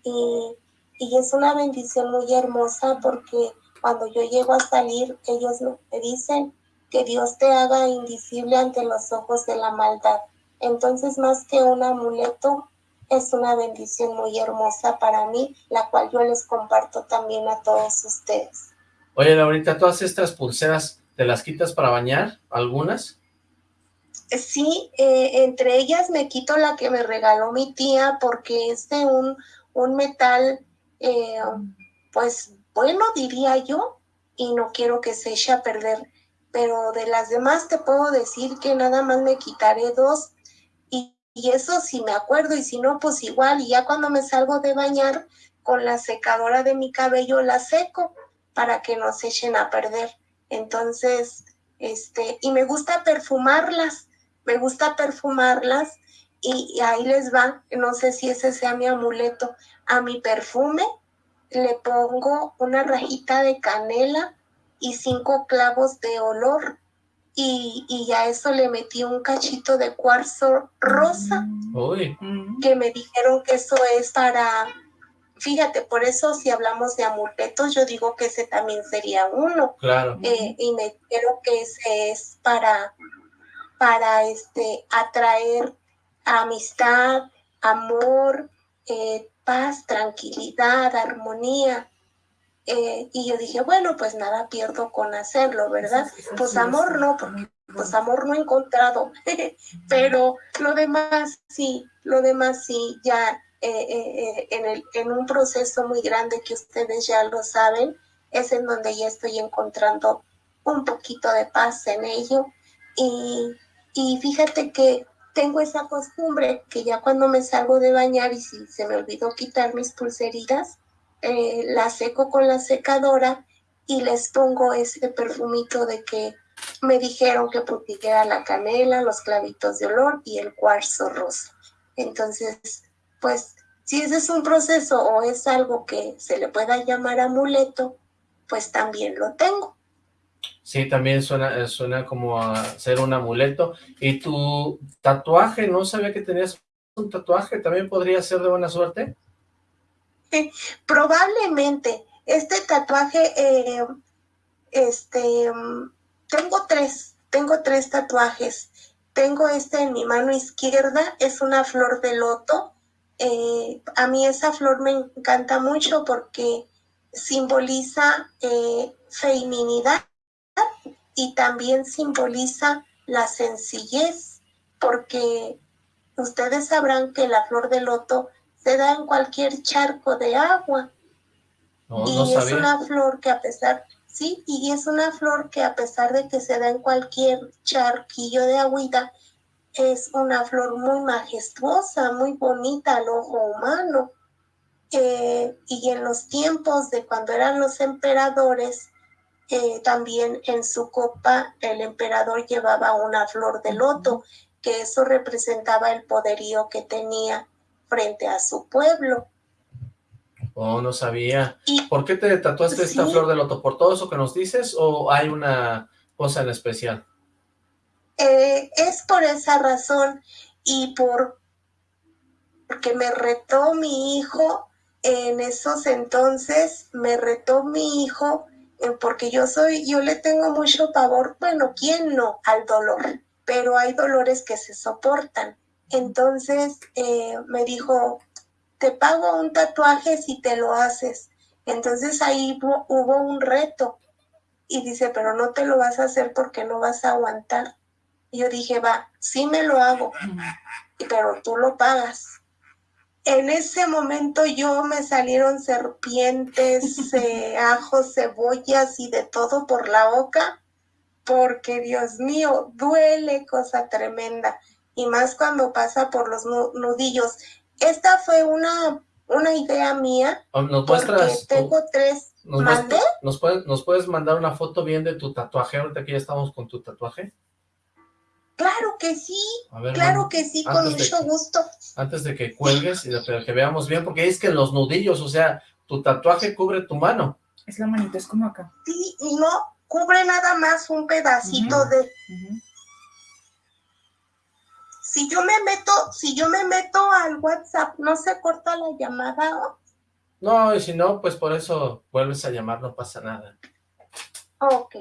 y, y es una bendición muy hermosa porque cuando yo llego a salir, ellos me dicen que Dios te haga invisible ante los ojos de la maldad. Entonces, más que un amuleto, es una bendición muy hermosa para mí, la cual yo les comparto también a todos ustedes. Oye, Laurita, ¿todas estas pulseras te las quitas para bañar? ¿Algunas? Sí, eh, entre ellas me quito la que me regaló mi tía porque es de un, un metal, eh, pues bueno, diría yo, y no quiero que se eche a perder. Pero de las demás te puedo decir que nada más me quitaré dos y, y eso sí me acuerdo y si no, pues igual. Y ya cuando me salgo de bañar con la secadora de mi cabello la seco para que no se echen a perder. Entonces, este, y me gusta perfumarlas me gusta perfumarlas y, ahí les va, no sé si ese sea mi amuleto, a mi perfume le pongo una rajita de canela y cinco clavos de olor y, y a eso le metí un cachito de cuarzo rosa que me dijeron que eso es para, fíjate, por eso si hablamos de amuletos yo digo que ese también sería uno. Claro. Eh, y me dijeron que ese es para para este, atraer amistad, amor, eh, paz, tranquilidad, armonía. Eh, y yo dije, bueno, pues nada pierdo con hacerlo, ¿verdad? pues amor no, porque pues amor no he encontrado, pero lo demás sí, lo demás sí, ya eh, en, el, en un proceso muy grande que ustedes ya lo saben, es en donde ya estoy encontrando un poquito de paz en ello y y fíjate que tengo esa costumbre que ya cuando me salgo de bañar y si se me olvidó quitar mis pulseritas, eh, las seco con la secadora y les pongo ese perfumito de que me dijeron que queda la canela, los clavitos de olor y el cuarzo rosa. Entonces, pues si ese es un proceso o es algo que se le pueda llamar amuleto, pues también lo tengo. Sí, también suena, eh, suena como a ser un amuleto. ¿Y tu tatuaje? ¿No sabía que tenías un tatuaje? ¿También podría ser de buena suerte? Probablemente. Este tatuaje, eh, este, tengo tres, tengo tres tatuajes. Tengo este en mi mano izquierda, es una flor de loto. Eh, a mí esa flor me encanta mucho porque simboliza feminidad y también simboliza la sencillez, porque ustedes sabrán que la flor de loto se da en cualquier charco de agua. y es una flor que a pesar, sí, y es una flor que a pesar de que se da en cualquier charquillo de agüita, es una flor muy majestuosa, muy bonita al ojo humano. Eh, y en los tiempos de cuando eran los emperadores, eh, también en su copa el emperador llevaba una flor de loto, que eso representaba el poderío que tenía frente a su pueblo. Oh, no sabía. ¿Por qué te tatuaste esta flor de loto? ¿Por todo eso que nos dices o hay una cosa en especial? Eh, es por esa razón y por porque me retó mi hijo en esos entonces, me retó mi hijo eh, porque yo soy, yo le tengo mucho pavor, bueno, ¿quién no? Al dolor, pero hay dolores que se soportan. Entonces eh, me dijo, te pago un tatuaje si te lo haces. Entonces ahí hubo, un reto y dice, pero no te lo vas a hacer porque no vas a aguantar. Yo dije, va, sí me lo hago, pero tú lo pagas. En ese momento yo me salieron serpientes, eh, ajos, cebollas y de todo por la boca, porque Dios mío, duele cosa tremenda, y más cuando pasa por los nudillos. Esta fue una, una idea mía, ¿Nos porque tengo tres. Nos, ¿Nos, puedes, ¿Nos puedes mandar una foto bien de tu tatuaje, ahorita que ya estamos con tu tatuaje? Claro que sí, claro que sí, con mucho gusto. Antes de que cuelgues y de que veamos bien, porque es que los nudillos, o sea, tu tatuaje cubre tu mano. Es la manita, es como acá. Sí, y no, cubre nada más un pedacito de... si yo me meto, si yo me meto al WhatsApp, ¿no se corta la llamada? No, y si no, pues por eso vuelves a llamar, no pasa nada. Ok,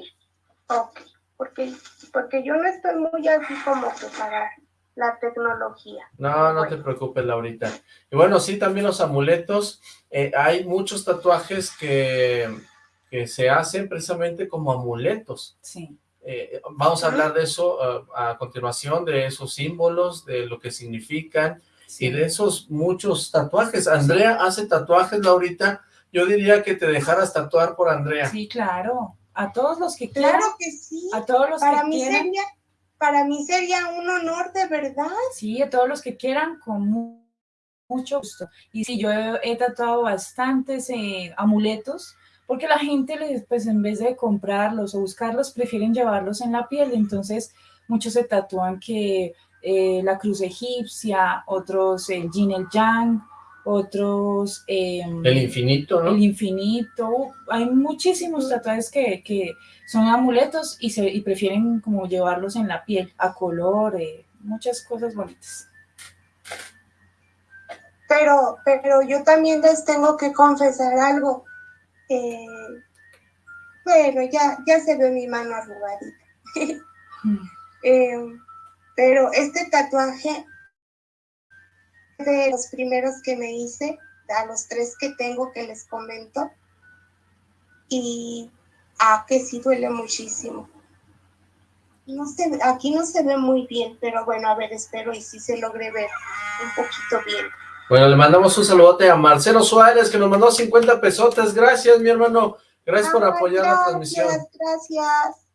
ok, porque, porque yo no estoy muy así como que para la tecnología. No, no te preocupes, Laurita. Y bueno, sí, también los amuletos, eh, hay muchos tatuajes que, que se hacen precisamente como amuletos. Sí. Eh, vamos a hablar de eso uh, a continuación, de esos símbolos, de lo que significan sí. y de esos muchos tatuajes. Andrea hace tatuajes, Laurita. Yo diría que te dejaras tatuar por Andrea. Sí, claro. A todos los que quieran. Claro que sí. A todos los Para que mí quieran. sería, para mí sería un honor de verdad. Sí, a todos los que quieran, con mu- mucho gusto. Y sí, yo he, he tatuado bastantes eh, amuletos, porque la gente, les, pues en vez de comprarlos o buscarlos, prefieren llevarlos en la piel. Entonces, muchos se tatúan que eh, la cruz egipcia, otros el yin, el yang, otros... em, El infinito, ¿no? el infinito. Hay muchísimos tatuajes que, que son amuletos y, se, y prefieren como llevarlos en la piel, a color, eh, muchas cosas bonitas. Pero, pero yo también les tengo que confesar algo. Eh, bueno, ya, ya se ve mi mano arrugadita. Eh, pero este tatuaje de los primeros que me hice, a los tres que tengo que les comento, y a que sí duele muchísimo. No se, aquí no se ve muy bien, pero bueno, a ver, espero y sí se logre ver un poquito bien. Bueno, le mandamos un saludote a Marcelo Suárez, que nos mandó 50 pesotes. Gracias, mi hermano. Gracias por Ay, apoyar la transmisión. Gracias.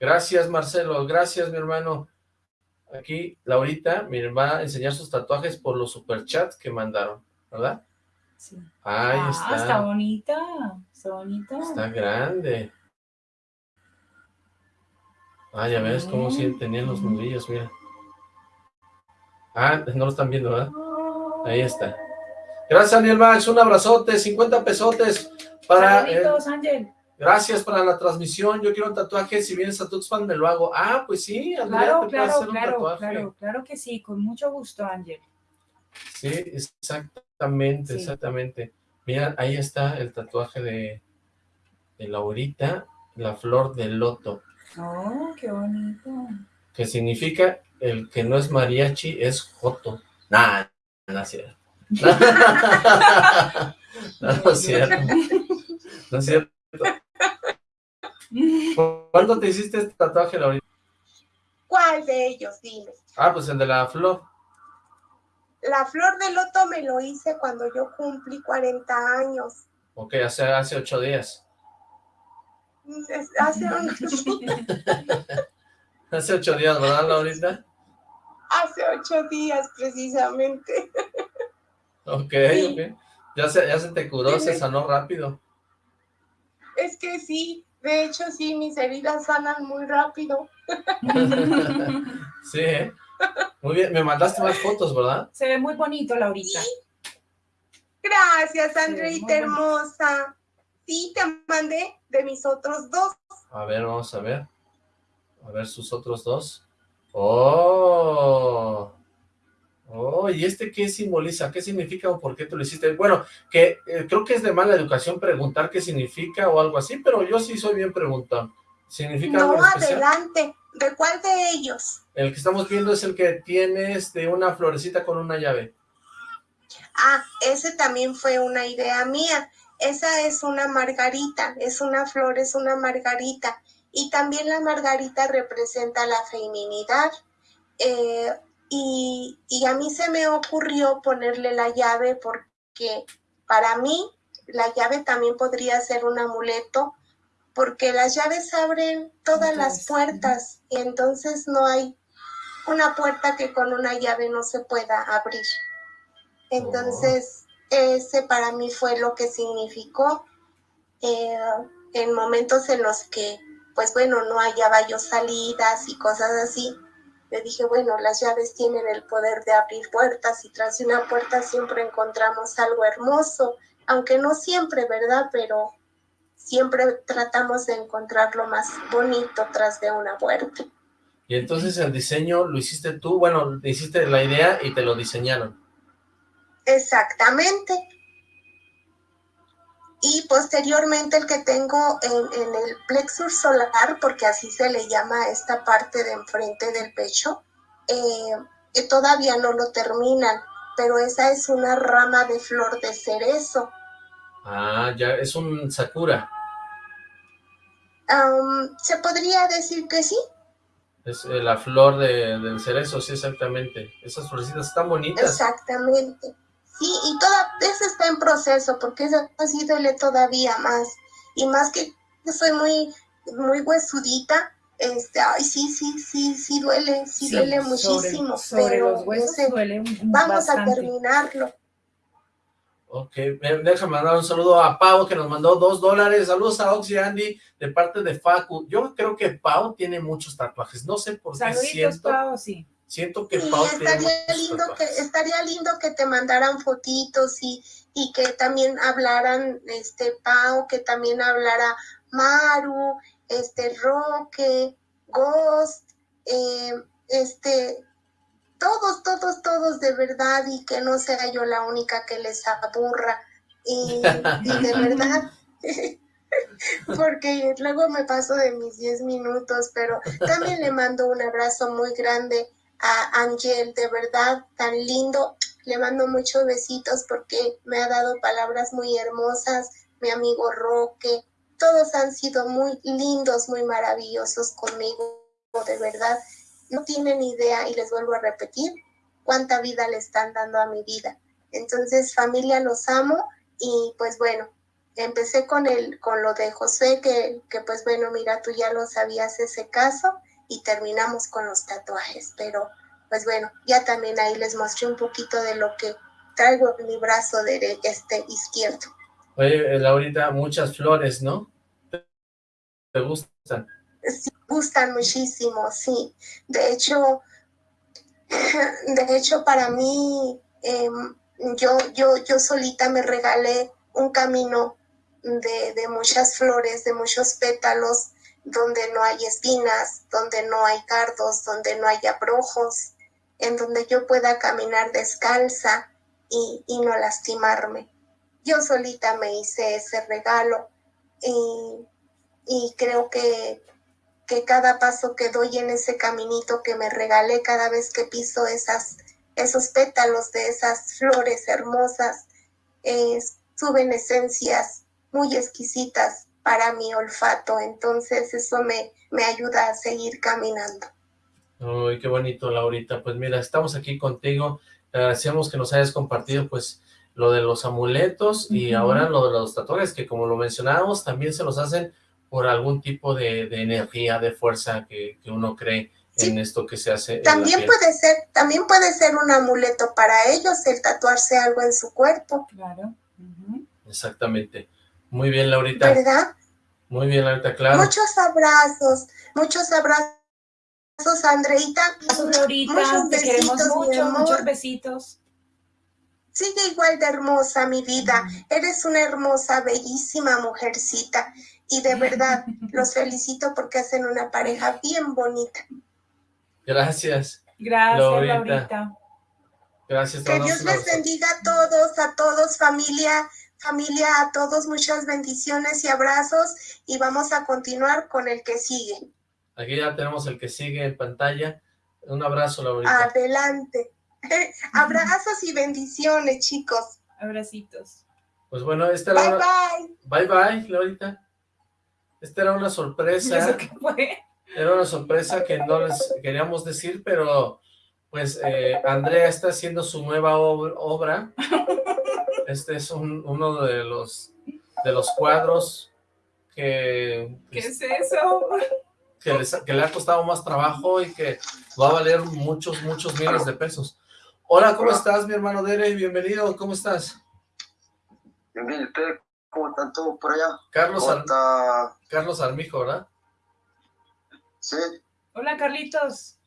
Gracias, Marcelo. Gracias, mi hermano. Aquí, Laurita, miren, va a enseñar sus tatuajes por los superchats que mandaron, ¿verdad? Sí. Ahí ah, está. está bonita, está bonita. Está grande. Ah, ya ves cómo sí tenían los nudillos, mira. Ah, no lo están viendo, ¿verdad? Ahí está. Gracias, Daniel Max. Un abrazote, 50 pesotes para... Saluditos, Ángel. gracias para la transmisión. Yo quiero un tatuaje. Si vienes a Tuxpan, me lo hago. Ah, pues sí, Andrea, Claro, te claro, hacer un claro, tatuaje. claro, claro que sí, con mucho gusto, Ángel. Sí, exactamente, Sí. exactamente. Mira, ahí está el tatuaje de, de Laurita, la flor de loto. Oh, qué bonito. que significa el que no es mariachi es joto. Nah, no es cierto. no, no es cierto. No es cierto. ¿Cuándo te hiciste este tatuaje, Laurita? ¿Cuál de ellos? Dime. Ah, pues el de la flor. La flor de loto me lo hice cuando yo cumplí 40 años. Ok, hace, hace ocho días. Hace, un- Hace ocho días, ¿verdad, Laurita? Hace ocho días precisamente. Ok, Sí. ok. Ya se, ya se te curó, se sanó rápido. Es que sí, de hecho sí, mis heridas sanan muy rápido. Sí, ¿eh? Muy bien, me mandaste más fotos, ¿verdad? Se ve muy bonito, Laurita. Gracias, Sí, Andreita muy bonito. hermosa. Sí, te mandé de mis otros dos. A ver, vamos a ver. A ver sus otros dos. ¡Oh! ¡Oh! ¿Y este qué simboliza? ¿Qué significa o por qué tú lo hiciste? Bueno, que eh, creo que es de mala educación preguntar qué significa o algo así, pero yo sí soy bien preguntón. ¿Significa No, adelante. ¿De cuál de ellos? El que estamos viendo es el que tienes de una florecita con una llave. Ah, ese también fue una idea mía. Esa es una margarita, es una flor, es una margarita. Y también la margarita representa la feminidad. Eh, y, y a mí se me ocurrió ponerle la llave porque para mí la llave también podría ser un amuleto porque las llaves abren todas las puertas y entonces no hay una puerta que con una llave no se pueda abrir. Entonces, ese para mí fue lo que significó eh, en momentos en los que, pues bueno, no hallaba yo salidas y cosas así. Le dije, bueno, las llaves tienen el poder de abrir puertas y tras de una puerta siempre encontramos algo hermoso, aunque no siempre, ¿verdad? Pero siempre tratamos de encontrar lo más bonito tras de una puerta. Y entonces el diseño lo hiciste tú, bueno, hiciste la idea y te lo diseñaron. Exactamente. Y posteriormente el que tengo en, el plexus solar, porque así se le llama esta parte de enfrente del pecho, eh, todavía no lo terminan, pero esa es una rama de flor de cerezo. Ah, ya, es un sakura. se podría decir que sí. Es eh, la flor de, del cerezo, sí, exactamente. Esas florecitas están bonitas. Exactamente. Sí, y toda eso está en proceso, porque eso así duele todavía más. Y más que yo soy muy, muy huesudita, este, ay, sí, sí, sí, sí duele, sí, duele muchísimo. pero los huesos Vamos a terminarlo. Ok, déjame mandar un saludo a Pau que nos mandó dos dólares. Saludos a Oxy Andy de parte de Facu. Yo creo que Pau tiene muchos tatuajes. No sé por qué siento. Pau, sí. Siento que Pau estaría lindo que Estaría lindo que te mandaran fotitos y, y que también hablaran, este, Pau, que también hablara Maru, este, Roque, Ghost, eh, este, todos, todos, todos de verdad y que no sea yo la única que les aburra. Y, de verdad, porque luego me paso de mis 10 minutos, pero también le mando un abrazo muy grande a Angel, de verdad, tan lindo. Le mando muchos besitos porque me ha dado palabras muy hermosas, mi amigo Roque, todos han sido muy lindos, muy maravillosos conmigo, de verdad no tienen idea, y les vuelvo a repetir, cuánta vida le están dando a mi vida. Entonces, familia, los amo y pues bueno, empecé con, el, con lo de José, que, que pues bueno, mira, tú ya lo sabías ese caso y terminamos con los tatuajes, pero pues bueno, ya también ahí les mostré un poquito de lo que traigo en mi brazo de este izquierdo. Oye, Laurita, muchas flores, ¿no? ¿Te gustan? Sí, gustan muchísimo, sí. De hecho, de hecho para mí, em, yo, yo, yo solita me regalé un camino de, de, muchas flores, de muchos pétalos, donde no hay espinas, donde no hay cardos, donde no hay abrojos, en donde yo pueda caminar descalza y, y no lastimarme. Yo solita me hice ese regalo y, y creo que que cada paso que doy en ese caminito que me regalé cada vez que piso esas, esos pétalos de esas flores hermosas, suben esencias muy exquisitas para mi olfato, entonces eso me, me ayuda a seguir caminando. Uy, qué bonito, Laurita. Pues mira, estamos aquí contigo. Te agradecemos que nos hayas compartido, pues, lo de los amuletos y ahora lo de los tatuajes, que como lo mencionábamos, también se los hacen por algún tipo de, energía, de fuerza que, uno cree en esto que se hace. También puede ser, también puede ser un amuleto para ellos el tatuarse algo en su cuerpo. Claro. Exactamente. Muy bien, Laurita. ¿Verdad? Muy bien, Laurita, claro. Muchos abrazos, muchos abrazos, Andreita. Laurita, te queremos mucho, muchos besitos. Sigue igual de hermosa, mi vida. Eres una hermosa, bellísima mujercita y de verdad los felicito porque hacen una pareja bien bonita. Gracias. Gracias, Laurita. Gracias. Que Dios les bendiga a todos, a todos, familia, familia, a todos, muchas bendiciones y abrazos y vamos a continuar con el que sigue. Aquí ya tenemos el que sigue en pantalla. Un abrazo, Laurita. Adelante. Abrazos y bendiciones, chicos. Abracitos. Pues bueno, esta era... Bye, bye. Bye, bye, Laurita. Esta era una sorpresa. Era una sorpresa que no les queríamos decir, pero pues eh, Andrea está haciendo su nueva obra. Este es uno de los de los cuadros que... ¿Qué es eso? Que, le ha costado más trabajo y que va a valer muchos, muchos miles de pesos. Hola, ¿cómo estás, mi hermano Dere? Bienvenido, ¿cómo estás? Bien, bien, ¿usted ¿Cómo están todos por allá? Carlos, Carlos Armijo, ¿verdad? Sí. Hola, Carlitos.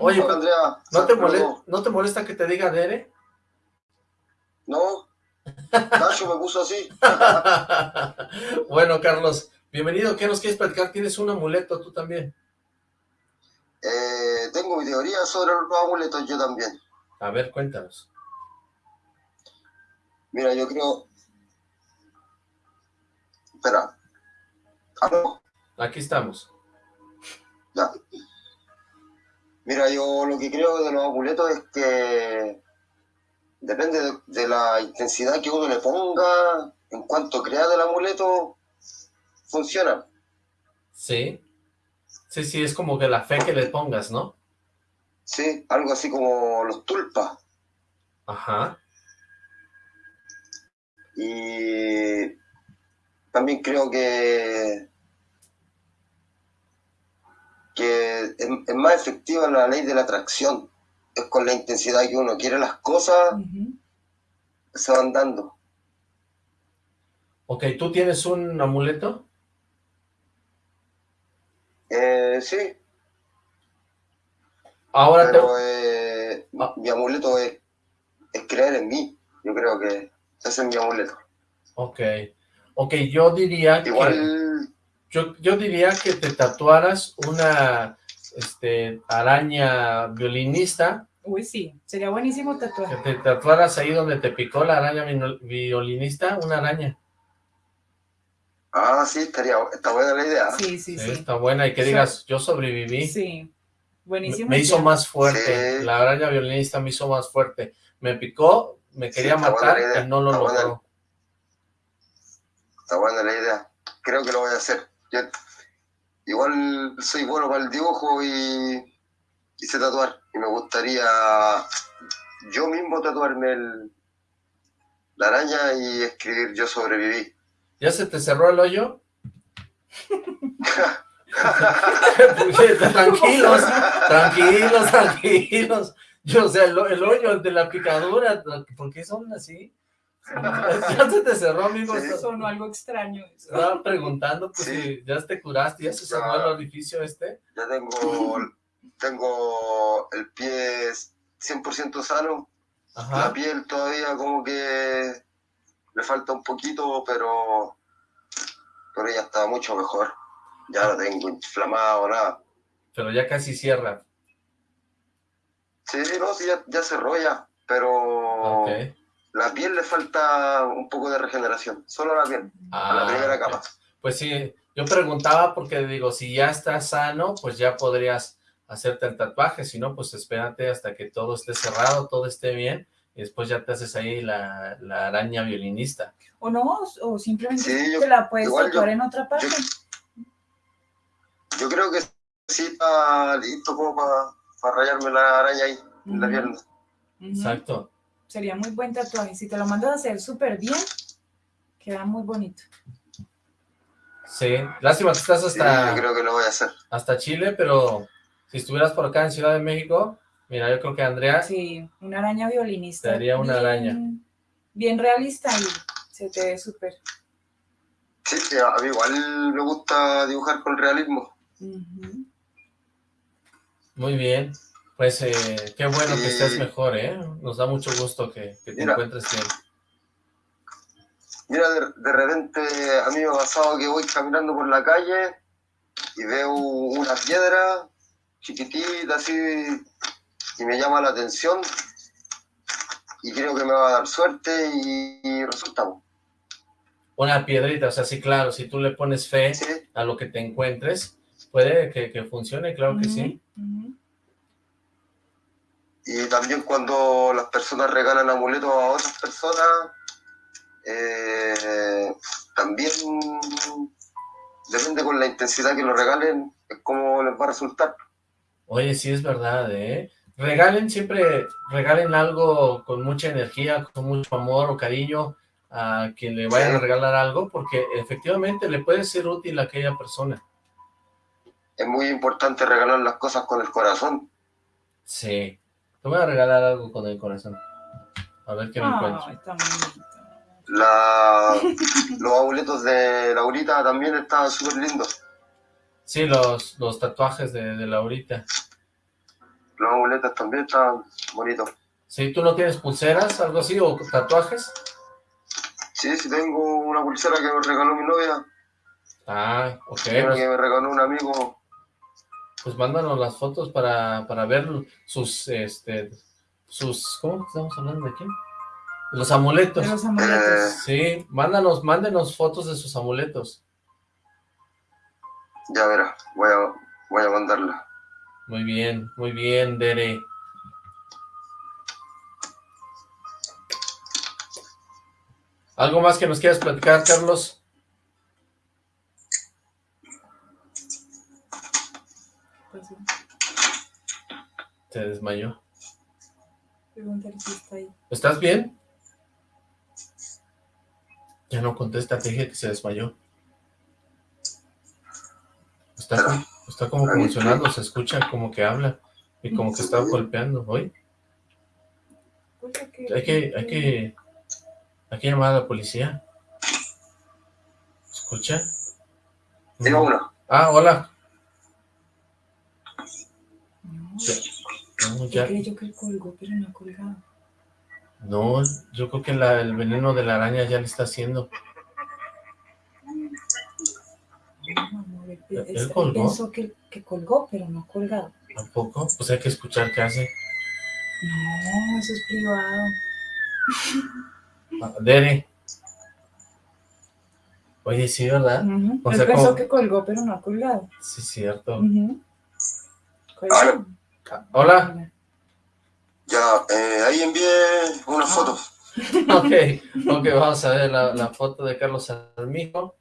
Oye, Andrea, ¿no te, molesta, ¿no te molesta que te diga Dere? No, Nacho me puso así. bueno, Carlos, bienvenido. ¿Qué nos quieres platicar? ¿Tienes un amuleto tú también? Eh, tengo mi teoría sobre los amuletos yo también. A ver, cuéntanos. Mira, yo creo... Espera. ¿Aló? Aquí estamos. Ya. Mira, yo lo que creo de los amuletos es que depende de, de la intensidad que uno le ponga, en cuanto crea del amuleto, funciona. Sí. Sí, sí, es como que la fe que le pongas, ¿no? Sí, algo así como los tulpas. Ajá. Y también creo que, que es, es más efectiva la ley de la atracción. Es con la intensidad que uno quiere las cosas, se van dando. Ok, ¿tú tienes un amuleto? Eh, sí, Ahora te... pero eh, Ah. mi amuleto es, es creer en mí. Yo creo que ese es mi amuleto. Ok. Ok, yo diría que... Igual, Yo, yo diría que te tatuaras una este, araña violinista, Uy, sí, sería buenísimo que tatuaje. te tatuaras ahí donde te picó la araña violinista, una araña. ah, sí, estaría, está buena la idea. Sí, sí, Sí, sí. Está buena, y que Sí. digas, yo sobreviví. Sí, Me, buenísimo. me hizo más fuerte, Sí. la araña violinista me hizo más fuerte. Me picó, me quería matar y no lo está buena. logró. Está buena la idea. Creo que lo voy a hacer. Yo igual soy bueno para el dibujo y, y sé tatuar. Y me gustaría yo mismo tatuarme el, la araña y escribir yo sobreviví. ¿Ya se te cerró el hoyo? tranquilos, tranquilos, tranquilos. Yo, o sea, el, el hoyo de la picadura, ¿por qué son así? Ya se te cerró, amigo. Sí. Sonó algo extraño. eso. Estaba preguntando, pues, Sí. si ya te curaste, ya se cerró el orificio este. Ya tengo, tengo el pie 100% sano. La piel todavía como que le falta un poquito, pero, pero ya está mucho mejor. Ya no tengo inflamado, nada. Pero ya casi cierra. Sí, no, sí, ya, ya cerró ya, pero Ok. La piel le falta un poco de regeneración, solo la piel, a la Ah, primera capa. Pues sí, yo preguntaba porque digo, si ya estás sano, pues ya podrías hacerte el tatuaje, si no, pues espérate hasta que todo esté cerrado, todo esté bien, y después ya te haces ahí la, la araña violinista. O no, o simplemente Sí, yo- te la puedes tatuar en otra parte. Yo creo que sí está listo como para rayarme la araña ahí, en la pierna. Exacto. Sería muy buen tatuaje. Si te lo mandas a hacer súper bien, queda muy bonito. Sí, lástima que estás Sí, hasta, yo creo que lo voy a hacer. hasta Chile, pero si estuvieras por acá en Ciudad de México, mira, yo creo que Andrea, Sí, una araña violinista. Te haría una bien- araña. Bien realista y se te ve súper. Sí, sí, a mí igual me gusta dibujar con realismo. Ujú. muy bien, pues eh, qué bueno que estés mejor, ¿eh? Nos da mucho gusto que, que te Mira. encuentres bien. Mira, de, de repente a mí me ha pasado que voy caminando por la calle y veo una piedra chiquitita así y me llama la atención y creo que me va a dar suerte y, y resulta. Una piedrita, o sea, sí, claro, si tú le pones fe Sí, a lo que te encuentres, puede que, que funcione, claro que sí. Ujú. Y también cuando las personas regalan amuletos a otras personas, eh, también depende con la intensidad que lo regalen, es como les va a resultar. Oye, sí es verdad, ¿eh? Regalen siempre, regalen algo con mucha energía, con mucho amor o cariño a quien le vayan Sí. a regalar algo, porque efectivamente le puede ser útil a aquella persona. Es muy importante regalar las cosas con el corazón. Sí. Te voy a regalar algo con el corazón. A ver qué me encuentro. está bonito. La, los amuletos de Laurita también estaban súper lindos. Sí, los, los tatuajes de, de Laurita. Los amuletos también estaban bonitos. Sí, ¿tú no tienes pulseras, algo así, o tatuajes? Sí, sí tengo una pulsera que me regaló mi novia, Ah, ok. una que me regaló un amigo. Pues mándanos las fotos para, para ver sus, este, sus, ¿cómo estamos hablando de aquí? Los amuletos. De los amuletos. Sí, mándanos, mándenos fotos de sus amuletos. Ya verá, voy a, voy a mandarla. Muy bien, muy bien, Dere. ¿Algo más que nos quieras platicar, Carlos? Pues sí. Se desmayó. Pregúntale si está ahí. ¿Estás bien? Ya no contesta, te dije que se desmayó. Está, como- está como convulsionando, se escucha como que habla y como que está golpeando. ¿Oye? Pues hay que... Hay que, hay que, hay que llamar a la policía. ¿Escucha? Tengo uno. Ah, hola. No, ya, creyó que colgó, pero no ha colgado. no, yo creo que la- el veneno de la araña ya le está haciendo. No, amor, él, ¿Él él- él colgó? pensó que, que colgó, pero no ha colgado. ¿Tampoco? Pues hay que escuchar qué hace. No, eso es privado. Ah, Dere. Oye, sí, ¿verdad? Ujú. O él sea, pensó como- que colgó, pero no ha colgado. Sí, cierto. Aló. Ah, Hola. Ya, eh, ahí envié una foto. Ok, ok, vamos a ver la, la foto de Carlos Armijo.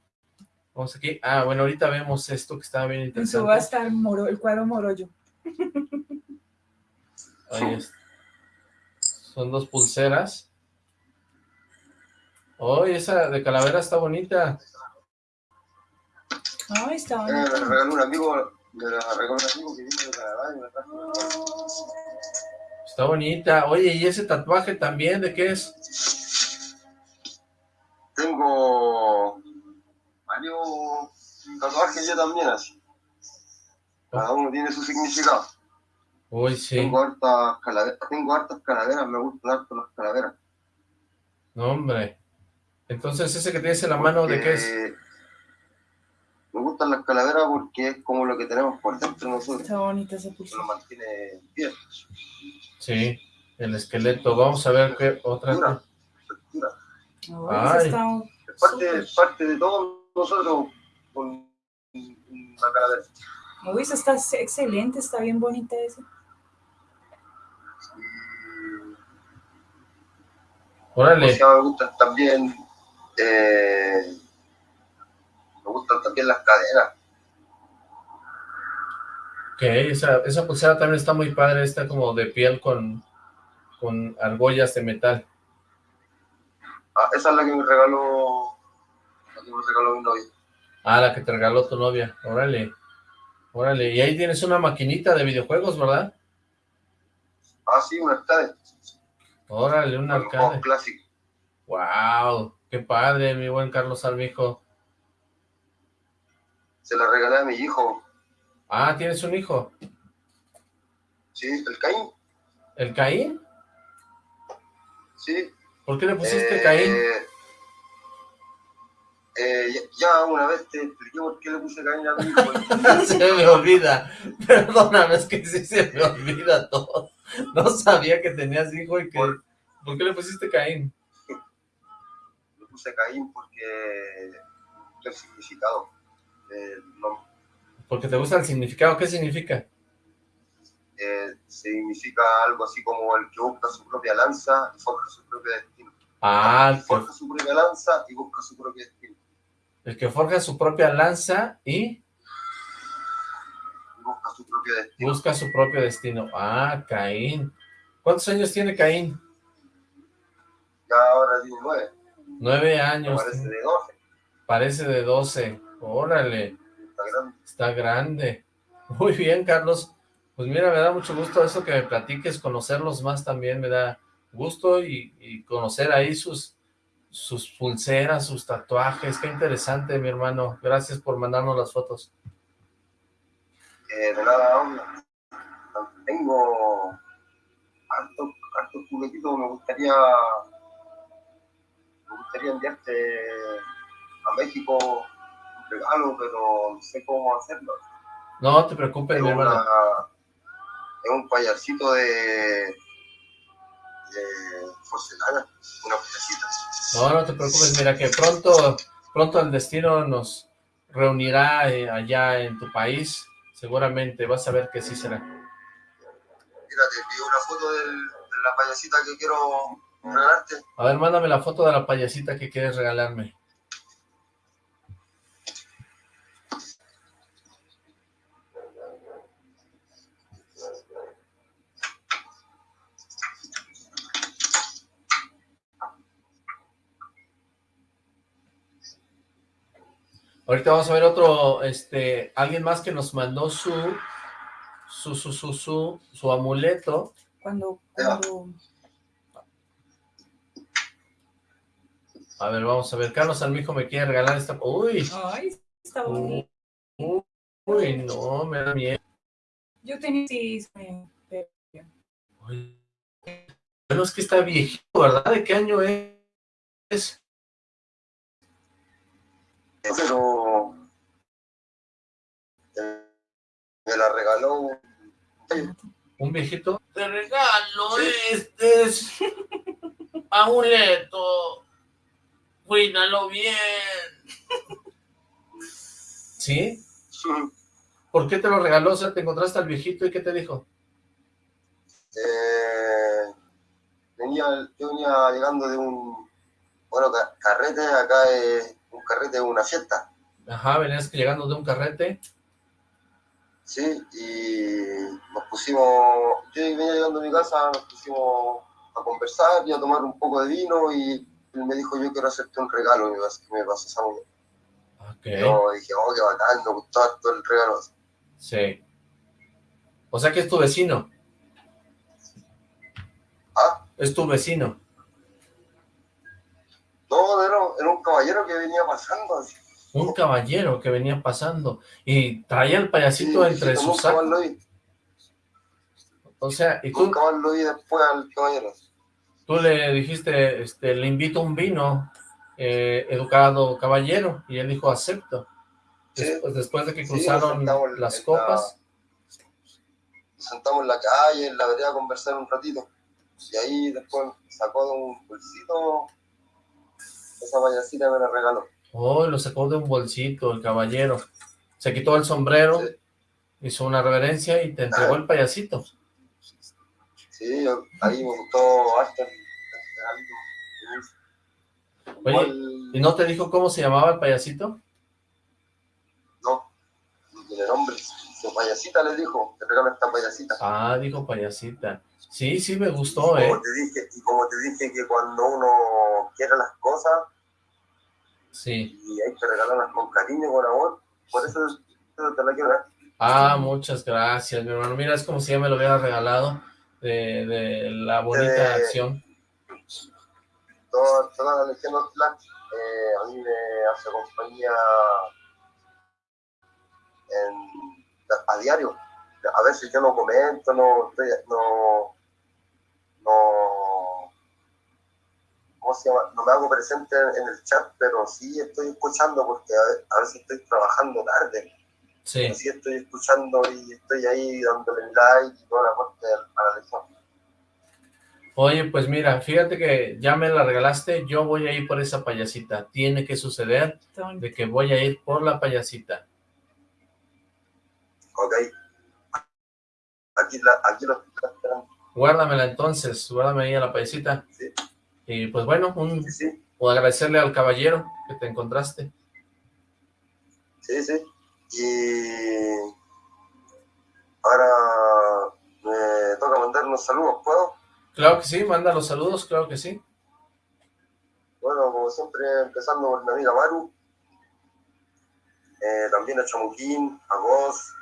Vamos aquí. Ah, bueno, ahorita vemos esto que estaba bien interesante. va a estar el, moro, el cuadro morollo. Ahí es. Son dos pulseras. Oh, esa de calavera está bonita. Ay, está Eh, me la bonito. regaló un amigo, amigo que vino de Canadá y me trajo. Está bonita. Oye, ¿y ese tatuaje también de qué es? Tengo varios tatuajes yo también así. Cada uno tiene su significado. Uy, sí. Tengo hartas calaveras, tengo hartas calaveras, me gustan harto las calaveras. No, hombre. Entonces, ese que tienes en la mano, ¿de qué es? Me gustan las calaveras porque es como lo que tenemos por dentro de nosotros. Está bonita esa pulsera. nos mantiene bien. Sí, el esqueleto. Vamos a ver qué otra. Dura. Ay, Ay. parte, parte de todos nosotros con una calavera. Uy, está excelente, está bien bonita esa. O Órale. sea, me gustan también, eh, me gustan también las cadenas. Ok, esa, esa pulsera también está muy padre. Está como de piel con, con argollas de metal. Ah, esa es la que me regaló, la que me regaló mi novia. Ah, la que te regaló tu novia. Órale. Órale. Y ahí tienes una maquinita de videojuegos, ¿verdad? Ah, sí, un arcade. Órale, un Un arcade. juego clásico. Wow, qué padre, mi buen Carlos Armijo. Se la regalé a mi hijo. Ah, ¿tienes un hijo? Sí, el Caín. ¿El Caín? Sí. ¿Por qué le pusiste Eh, Caín? eh, ya, una vez te expliqué por qué le puse Caín a mi hijo. se me olvida. Perdóname, es que sí se me olvida todo. No sabía que tenías hijo y que... Por- ¿Por qué le pusiste Caín? Le puse Caín porque el significado nombre. Porque te gusta el significado. ¿Qué significa? Eh, significa algo así como el que busca su propia lanza y forja su propio destino. Ah, el que, Forja su propia lanza y busca su propio destino. el que forja su propia lanza y busca su propio destino. busca su propio destino. Ah, Caín. ¿Cuántos años tiene Caín? Ya ahora tiene nueve, Nueve años. parece de doce. Parece de doce. Órale. Está grande. Está grande. Muy bien, Carlos. Pues mira, me da mucho gusto eso que me platiques, conocerlos más también me da gusto y, y conocer ahí sus, sus pulseras, sus tatuajes. Qué interesante, mi hermano. Gracias por mandarnos las fotos. Eh, de nada, hombre. Tengo hartos hartos juguetitos, me gustaría me gustaría enviarte a México regalo, pero no sé cómo hacerlo. No te preocupes, Es, mi hermano. es un payasito de, de porcelana, una payasita. No, no te preocupes, mira que pronto, pronto el destino nos reunirá eh, allá en tu país, seguramente vas a ver que sí será. Mira, te pido una foto del- de la payasita que quiero regalarte. A ver, mándame la foto de la payasita que quieres regalarme. Ahorita vamos a ver otro, este, alguien más que nos mandó su, su, su, su, su, su amuleto. Cuando, cuando A ver, vamos a ver. Carlos Almijo me quiere regalar esta... Uy, Ay, está bonito. uy, no, me da miedo. Yo tenía sí, Uy. Bueno, es que está viejito, ¿verdad? ¿De qué año es? Pero la regaló un- ¿Un viejito? Te regalo este es amuleto. Cuídalo bien. ¿Sí? ¿Por qué te lo regaló? O sea, te encontraste al viejito y ¿qué te dijo? Eh, venía, yo venía llegando de un, bueno, ca- carrete, acá es un carrete de una fiesta, Ajá, venías llegando de un carrete. ¿Sí? Y nos pusimos, yo venía llegando a mi casa, nos pusimos a conversar y a tomar un poco de vino y él me dijo, yo quiero hacerte un regalo, y me vas- que me pasó esa mujer. Ok, Yo dije, oh, qué bacán, me gustó harto el regalo. sí. O sea que es tu vecino. Ah, Es tu vecino. no, era, era un caballero que venía pasando, así. Un caballero que venía pasando y traía el payasito Sí, entre sus sacos. O sea, y tú, vi después al caballero. tú le dijiste, este, le invito un vino, eh, educado caballero, y él dijo, acepto. Sí. Después, después de que cruzaron las copas, Nos sentamos en la calle, en la vereda a conversar un ratito. Y ahí después sacó de un bolsito esa payasita me la regaló. Oh, lo sacó de un bolsito el caballero. Se quitó el sombrero, Sí. hizo una reverencia y te entregó el payasito. Sí, ahí me gustó regalito. Oye, ¿y no te dijo cómo se llamaba el payasito? no, no tiene nombre. Su payasita le dijo, te regalo esta payasita. Ah, dijo payasita. Sí, sí me gustó, ¿eh? Como te dije, y como te dije que cuando uno quiere las cosas Sí. y hay que regalarlas con cariño, con amor, por eso, te la quiero dar. Ah, muchas gracias, mi hermano. Mira, es como si ya me lo hubiera regalado de, de la bonita Eh, acción. toda, toda la Legión eh, a mí me hace compañía en- a diario. A veces yo no comento, no, no, no, ¿cómo se llama? No me hago presente en el chat, pero sí estoy escuchando porque a, ve- a veces estoy trabajando tarde. Sí. Sí estoy escuchando y estoy ahí dándole like y toda la parte a la Legión. Oye, pues mira, fíjate que ya me la regalaste, yo voy a ir por esa payasita. Tiene que suceder de que voy a ir por la payasita. Ok. Aquí, la, aquí lo estoy esperando. Guárdamela entonces, guárdame ahí a la payasita. Sí. Y pues bueno, un, Sí, agradecerle al caballero que te encontraste. Sí, sí. Y ahora me toca mandar unos saludos, ¿puedo? Claro que sí, manda los saludos, claro que sí. Bueno, como siempre, empezando por mi amiga Maru, eh, también a Chamuquín, a Goz,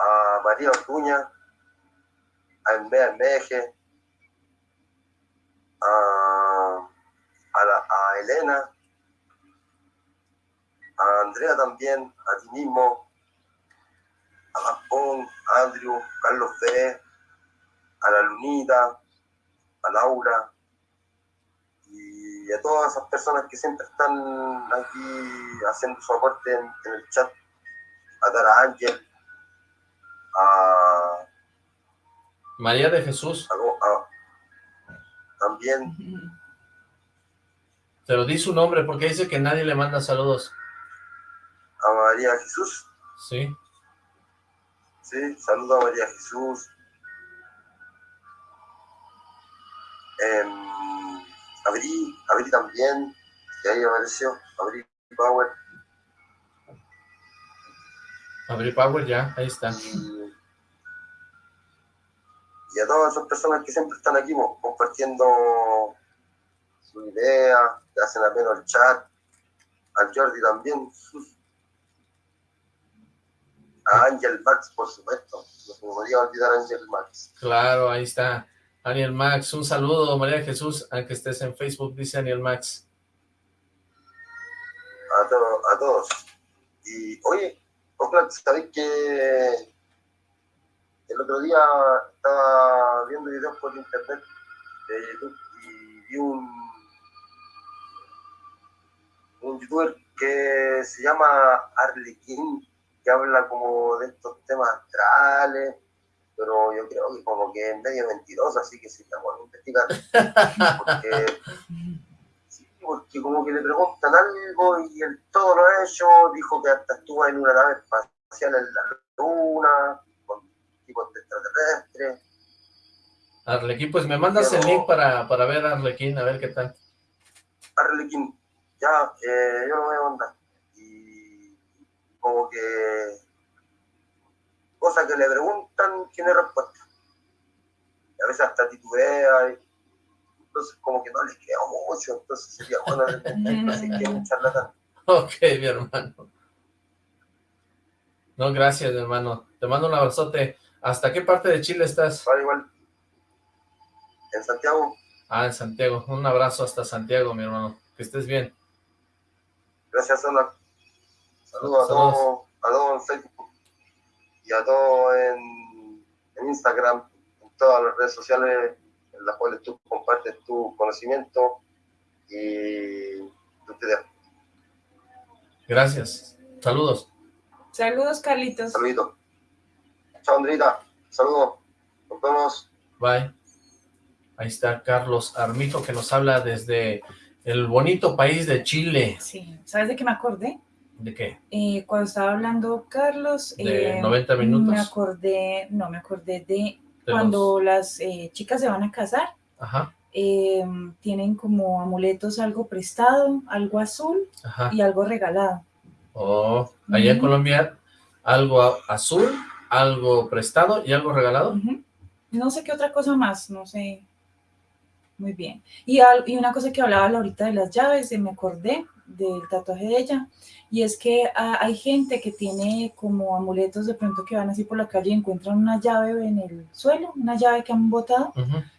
a María Ortuña, a Enmea Meje, a, a, la- a Elena, a Andrea también, a ti mismo, a Gaspón, a Andrew, Carlos B, a la Lunita, a Laura, y a todas esas personas que siempre están aquí haciendo su aporte en, en el chat, a Tara Ángel, a... María de Jesús. también. Pero di su nombre porque dice que nadie le manda saludos. A María Jesús. Sí. Sí, saludo a María Jesús. Eh, abrí, abrí también, y ahí apareció, abrí Power. Abrí Power ya, ahí está. Y, a todas esas personas que siempre están aquí compartiendo su idea, que hacen apenas el chat, al Jordi también, a Angel Max, por supuesto, no se me podía olvidar a Angel Max. Claro, ahí está. Daniel Max, un saludo, María Jesús, aunque estés en Facebook, dice Daniel Max. A, a todos. Y, oye, Oxlack, ¿sabéis que el otro día estaba viendo videos por internet de YouTube y vi un, un youtuber que se llama Arlequín, que habla como de estos temas astrales, pero yo creo que como que es medio mentiroso, así que sería bueno investigar. Porque, sí, porque como que le preguntan algo y él todo lo ha hecho, dijo que hasta estuvo en una nave espacial en la luna, con tipos de extraterrestres. Arlequín, pues me mandas el link para, para ver a Arlequín, a ver qué tal. Arlequín, ya, eh, yo lo voy a mandar. Y como que cosas que le preguntan, tiene respuesta. Y a veces hasta titubea, y, entonces como que no les queda mucho, entonces sería bueno así que un charlatán. Ok, mi hermano. No, gracias, hermano. Te mando un abrazote. ¿Hasta qué parte de Chile estás? Vale, igual. En Santiago. Ah, en Santiago. Un abrazo hasta Santiago, mi hermano. Que estés bien. Gracias, Saludos, Saludos. a todos, a todos en Facebook y a todos en, Instagram, en todas las redes sociales en las cuales tú compartes tu conocimiento y tu idea. Gracias. Saludos. Saludos, Carlitos. Saluditos. Chao, Andrita. Saludos. Nos vemos. Bye. Ahí está Carlos Armito que nos habla desde el bonito país de Chile. Sí. ¿Sabes de qué me acordé? ¿De qué? Eh, cuando estaba hablando Carlos... ¿De 90 eh, minutos? Me acordé, no, me acordé de, cuando las eh, chicas se van a casar. Ajá. tienen como amuletos algo prestado, algo azul y algo regalado. Oh, allá en Colombia, algo azul, algo prestado y algo regalado. No sé qué otra cosa más, no sé. Muy bien. Y, y una cosa que hablaba ahorita de las llaves, me acordé del tatuaje de ella, y es que ah, hay gente que tiene como amuletos de pronto que van así por la calle y encuentran una llave en el suelo, una llave que han botado,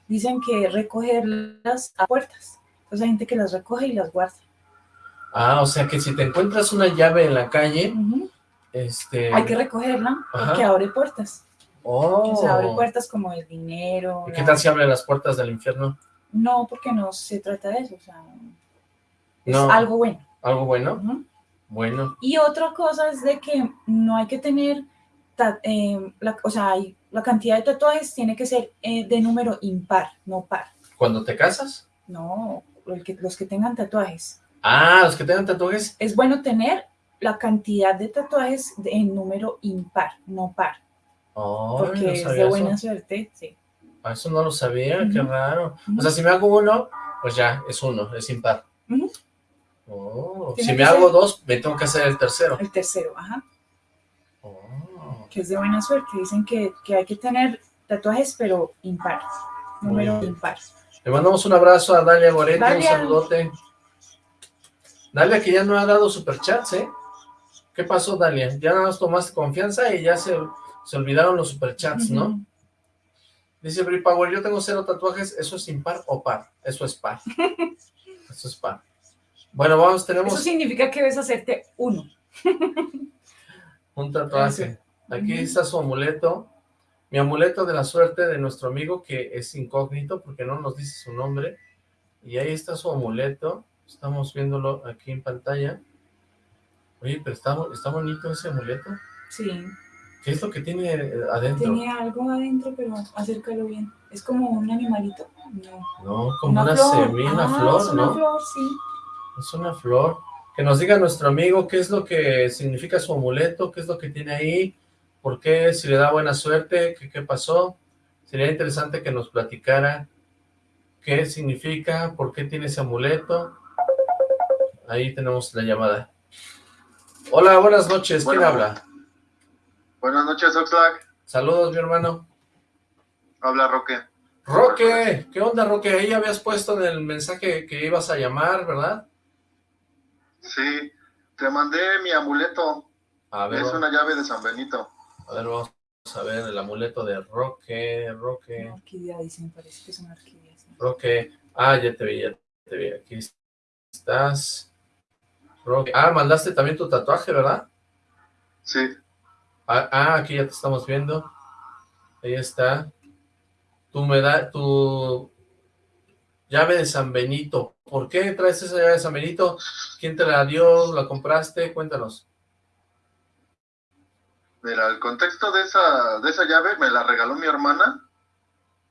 dicen que recogerlas a puertas, entonces hay gente que las recoge y las guarda. Ah, o sea que si te encuentras una llave en la calle, este... Hay que recogerla porque abre puertas. Oh. O sea, abre puertas como el dinero. ¿Y qué tal si abre las puertas del infierno? No, porque no se trata de eso, o sea, es algo bueno. ¿Algo bueno? Bueno. Y otra cosa es de que no hay que tener, eh, la, o sea, la cantidad de tatuajes tiene que ser eh, de número impar, no par. ¿Cuando te casas? No, los que tengan tatuajes. Ah, los que tengan tatuajes. Es bueno tener la cantidad de tatuajes en número impar, no par. porque es de buena suerte, sí. Eso no lo sabía, qué raro. O sea, si me hago uno, pues ya, es uno, es impar. Oh, si me hago dos, me tengo que hacer el tercero. El tercero, ajá. Oh. Que es de buena suerte. Dicen que, hay que tener tatuajes, pero impar. Número impar. Le mandamos un abrazo a Dalia Goretti, un saludote. Dalia que ya no ha dado superchats, ¿eh? ¿Qué pasó, Dalia? Ya nos tomaste confianza y ya se, se olvidaron los superchats, ¿no? Dice Brie Power, yo tengo cero tatuajes, ¿eso es impar o par? Eso es par. Eso es par. Bueno, vamos, tenemos... Eso significa que debes hacerte uno. Un tatuaje. Aquí está su amuleto. Mi amuleto de la suerte de nuestro amigo, que es incógnito porque no nos dice su nombre. Y ahí está su amuleto. Estamos viéndolo aquí en pantalla. Oye, pero está, está bonito ese amuleto. Sí. ¿Qué es lo que tiene eh, adentro? Tiene algo adentro, pero acércalo bien. Es como un animalito. No. No, como una, semilla, una Ah, flor, es una ¿no? flor, sí. Es una flor. Que nos diga nuestro amigo qué es lo que significa su amuleto, qué es lo que tiene ahí, por qué, si le da buena suerte, qué, qué pasó. Sería interesante que nos platicara qué significa, por qué tiene ese amuleto. Ahí tenemos la llamada. Hola, buenas noches. ¿Quién Bueno. habla? Buenas noches, Oxlack. Saludos, mi hermano. Habla Roque. Roque, ¿qué onda, Roque? Ahí habías puesto en el mensaje que ibas a llamar, ¿verdad? Sí, te mandé mi amuleto. A ver, Es una llave de San Benito. a ver, vamos a ver el amuleto de Roque, Roque, Una orquídea, dicen, parece que es una orquídea. sí. Roque. Ah, ya te vi, ya te vi. Aquí estás. Roque. Ah, mandaste también tu tatuaje, ¿verdad? Sí, Ah, ah, aquí ya te estamos viendo. Ahí está. Tu meda tu llave de San Benito. ¿Por qué traes esa llave de San Benito? ¿Quién te la dio? ¿La compraste? Cuéntanos. mira, el contexto de esa, de esa llave me la regaló mi hermana,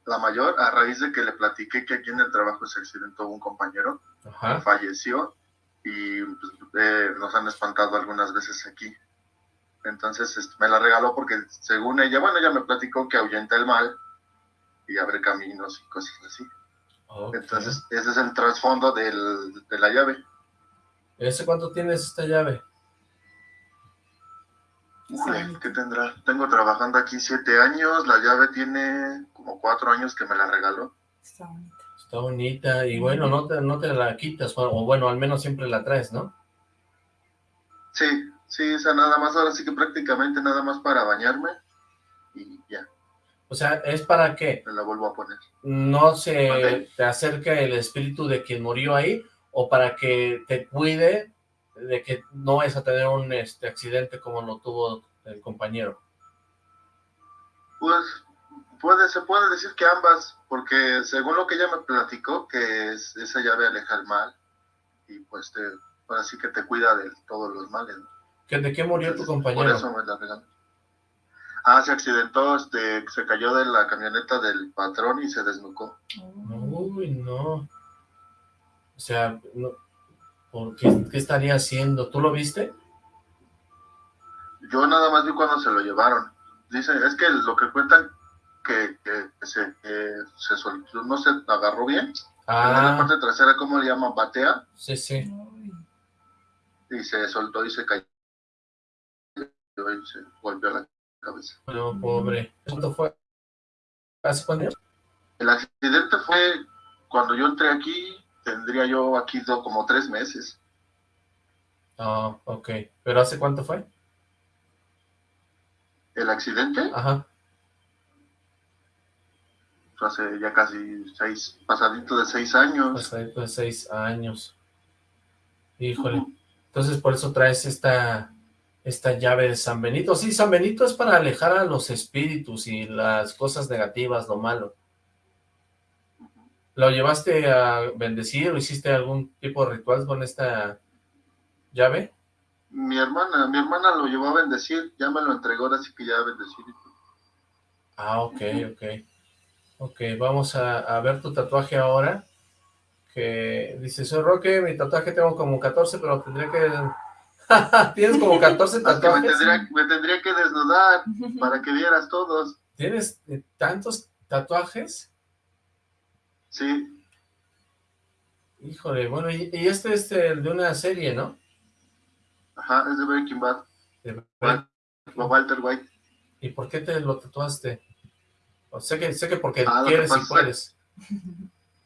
la mayor, a raíz de que le platiqué que aquí en el trabajo se accidentó un compañero, Ajá. falleció y pues, eh, nos han espantado algunas veces aquí. Entonces este, me la regaló porque según ella, bueno, ella me platicó que ahuyenta el mal y abre caminos y cosas así. Entonces ese es el trasfondo del, de la llave. ¿Ese cuánto tienes esta llave? Bonito. ¿qué tendrá? Tengo trabajando aquí siete años, la llave tiene como cuatro años que me la regaló. Está bonito. Está bonita y bueno, no te, no te la quitas, o bueno, al menos siempre la traes, ¿no? Sí, sí, esa nada más, ahora sí que prácticamente nada más para bañarme y ya, O sea, es para que me la vuelvo a poner. no se Vale. te acerque el espíritu de quien murió ahí o para que te cuide de que no vayas a tener un este accidente como lo tuvo el compañero. Pues puede, se puede decir que ambas, porque según lo que ella me platicó, que es, esa llave aleja el mal y pues te, ahora sí que te cuida de todos los males. ¿no? ¿Que- ¿De qué murió tu compañero? Por eso me la regaló. Ah, se accidentó, este, se cayó de la camioneta del patrón y se desnucó. Uy, no. O sea, no, ¿por qué, qué estaría haciendo? ¿Tú lo viste? Yo nada más vi cuando se lo llevaron. Dicen, es que lo que cuentan que, que- que se, que se soltó, no se agarró bien. En la Ah, parte trasera, ¿cómo le llaman? Batea. sí, sí. Y se soltó y se cayó. Se golpeó la cabeza. No, pobre. ¿Cuánto fue? ¿Hace cuánto? El accidente fue cuando yo entré aquí, tendría yo aquí como tres meses. Ah, ok. ¿Pero hace cuánto fue? El accidente Ajá. fue hace ya casi seis, pasadito de seis años. Hasta dentro de seis años. Híjole. Entonces por eso traes esta, esta llave de San Benito. Sí, San Benito es para alejar a los espíritus y las cosas negativas, lo malo. ¿Lo llevaste a bendecir o hiciste algún tipo de ritual con esta llave? Mi hermana, mi hermana lo llevó a bendecir, ya me lo entregó, ahora sí que ya a bendecir. Ah, ok, ok. Ok, vamos a, a ver tu tatuaje ahora. Que dice, soy Roque, mi tatuaje tengo como 14, pero tendría que... Tienes como 14 Es que me tatuajes. tendría, me tendría que desnudar para que vieras todos. ¿Tienes eh, tantos tatuajes? Sí, Híjole, bueno, y, y este es el de una serie, ¿no? ajá, es de Breaking Bad, De- Walter White. ¿Y por qué te lo tatuaste? O sé que sé que porque Ah, que quieres y puedes.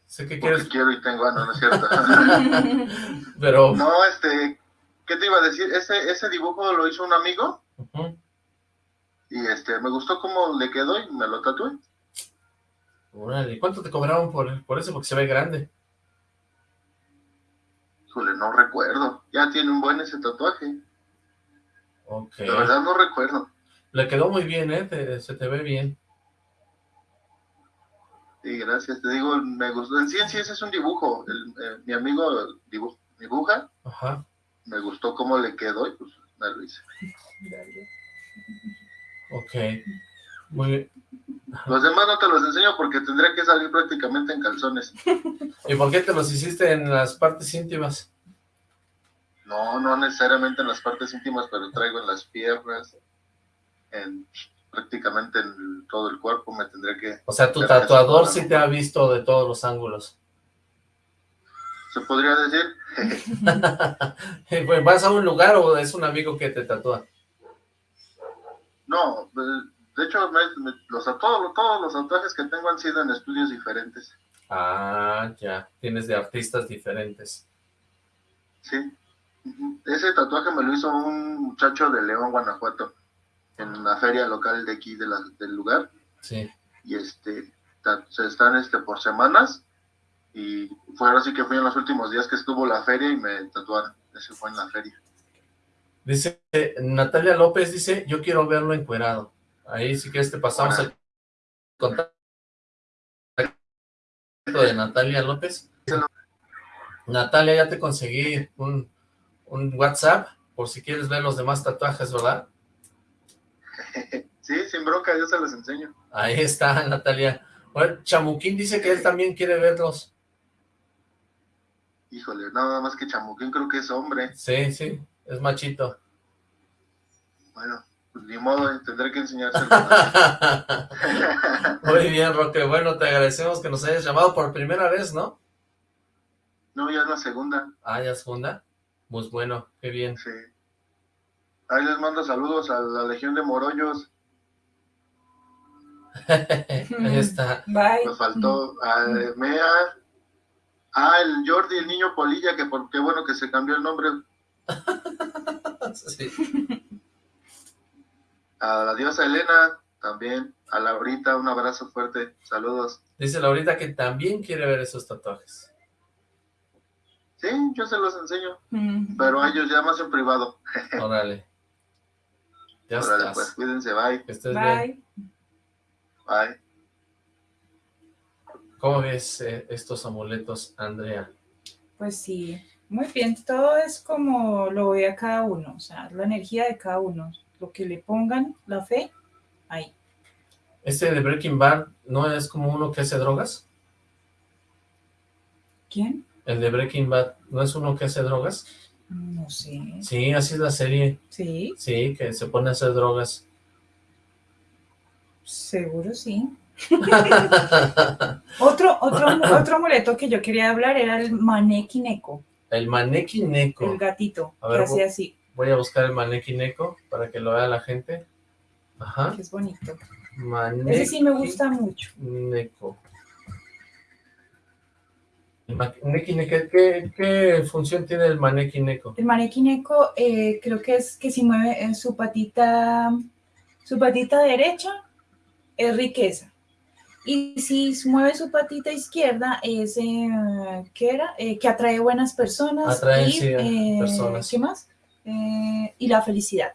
Sé que Porque quieres, quiero y tengo, ah, no, no es cierto. pero... no, este, ¿qué te iba a decir? Ese, ese dibujo lo hizo un amigo y este, me gustó cómo le quedó y me lo tatué. Órale, ¿cuánto te cobraron por, por eso? Porque se ve grande. Híjole, no recuerdo. Ya tiene un buen ese tatuaje. Ok. De verdad no recuerdo. Le quedó muy bien, ¿eh? Te- se te ve bien. Sí, gracias. Te digo, me gustó. En sí, en sí, ese es un dibujo. El, eh, mi amigo dibu- dibuja. Ajá. Me gustó cómo le quedó y pues me lo hice. Ok. Muy bien. Los demás no te los enseño porque tendría que salir prácticamente en calzones. ¿Y por qué te los hiciste en las partes íntimas? No, no necesariamente en las partes íntimas, pero traigo en las piernas, en prácticamente en todo el cuerpo me tendría que... O sea, tu tatuador sí te ha visto de todos los ángulos. ¿Se podría decir? Pues, ¿Vas a un lugar o es un amigo que te tatúa? No, pues, de hecho, los, todos, todos los tatuajes que tengo han sido en estudios diferentes. Ah, ya, tienes de artistas diferentes. Sí, ese tatuaje me lo hizo un muchacho de León, Guanajuato, en la feria local de aquí de del lugar. Sí. Y este, se están este, por semanas, y fue así que fui en los últimos días que estuvo la feria y me tatuaron. Ese fue en la feria. Dice, Natalia López dice, yo quiero verlo encuerado. Ahí sí que este pasamos el contacto de Natalia López. Natalia, ya te conseguí un, un WhatsApp, por si quieres ver los demás tatuajes, ¿verdad? Sí, sin bronca, yo se los enseño. Ahí está, Natalia. Bueno, Chamuquín dice que él también quiere verlos. Híjole, nada más que Chamuquín creo que es hombre. Sí, sí, es machito. Bueno, pues ni modo, tendré que enseñárselo. Muy bien, Roque. Bueno, te agradecemos que nos hayas llamado por primera vez, ¿no? No, ya es la segunda. Ah, ya es segunda. Pues bueno, qué bien. Sí. Ahí les mando saludos a la Legión de Morollos. Ahí está. Bye. Me faltó a Mea, Ah, el Jordi, el niño Polilla, que por qué bueno que se cambió el nombre. sí. A la diosa Elena, también. A Laurita, un abrazo fuerte. Saludos. Dice Laurita que también quiere ver esos tatuajes. Sí, yo se los enseño. Pero a ellos ya más en privado. Órale. Ya Órale, pues, cuídense, bye. Que estés Bye. bien. Bye. ¿Cómo ves eh, estos amuletos, Andrea? Pues sí, muy bien. Todo es como lo ve a cada uno, o sea, la energía de cada uno. Lo que le pongan, la fe, ahí. ¿Este de Breaking Bad no es como uno que hace drogas? ¿Quién? El de Breaking Bad, ¿no es uno que hace drogas? No sé. Sí, así es la serie. Sí, Sí, que se pone a hacer drogas. seguro sí. Otro, otro, otro amuleto que yo quería hablar era el maneki neko, el maneki neko. el gatito, A ver, que hacía así, Voy a buscar el maneki neko para que lo vea la gente. Ajá. que es bonito. Maneki Ese sí me gusta mucho. neko, ¿qué, qué función tiene el maneki neko? El maneki neko eh, creo que es que si mueve eh, su patita, su patita derecha es riqueza. Y si mueve su patita izquierda es, eh, ¿qué era? Eh, que atrae buenas personas. Atrae, y, sí, eh, personas. ¿Qué más? Eh, y la felicidad.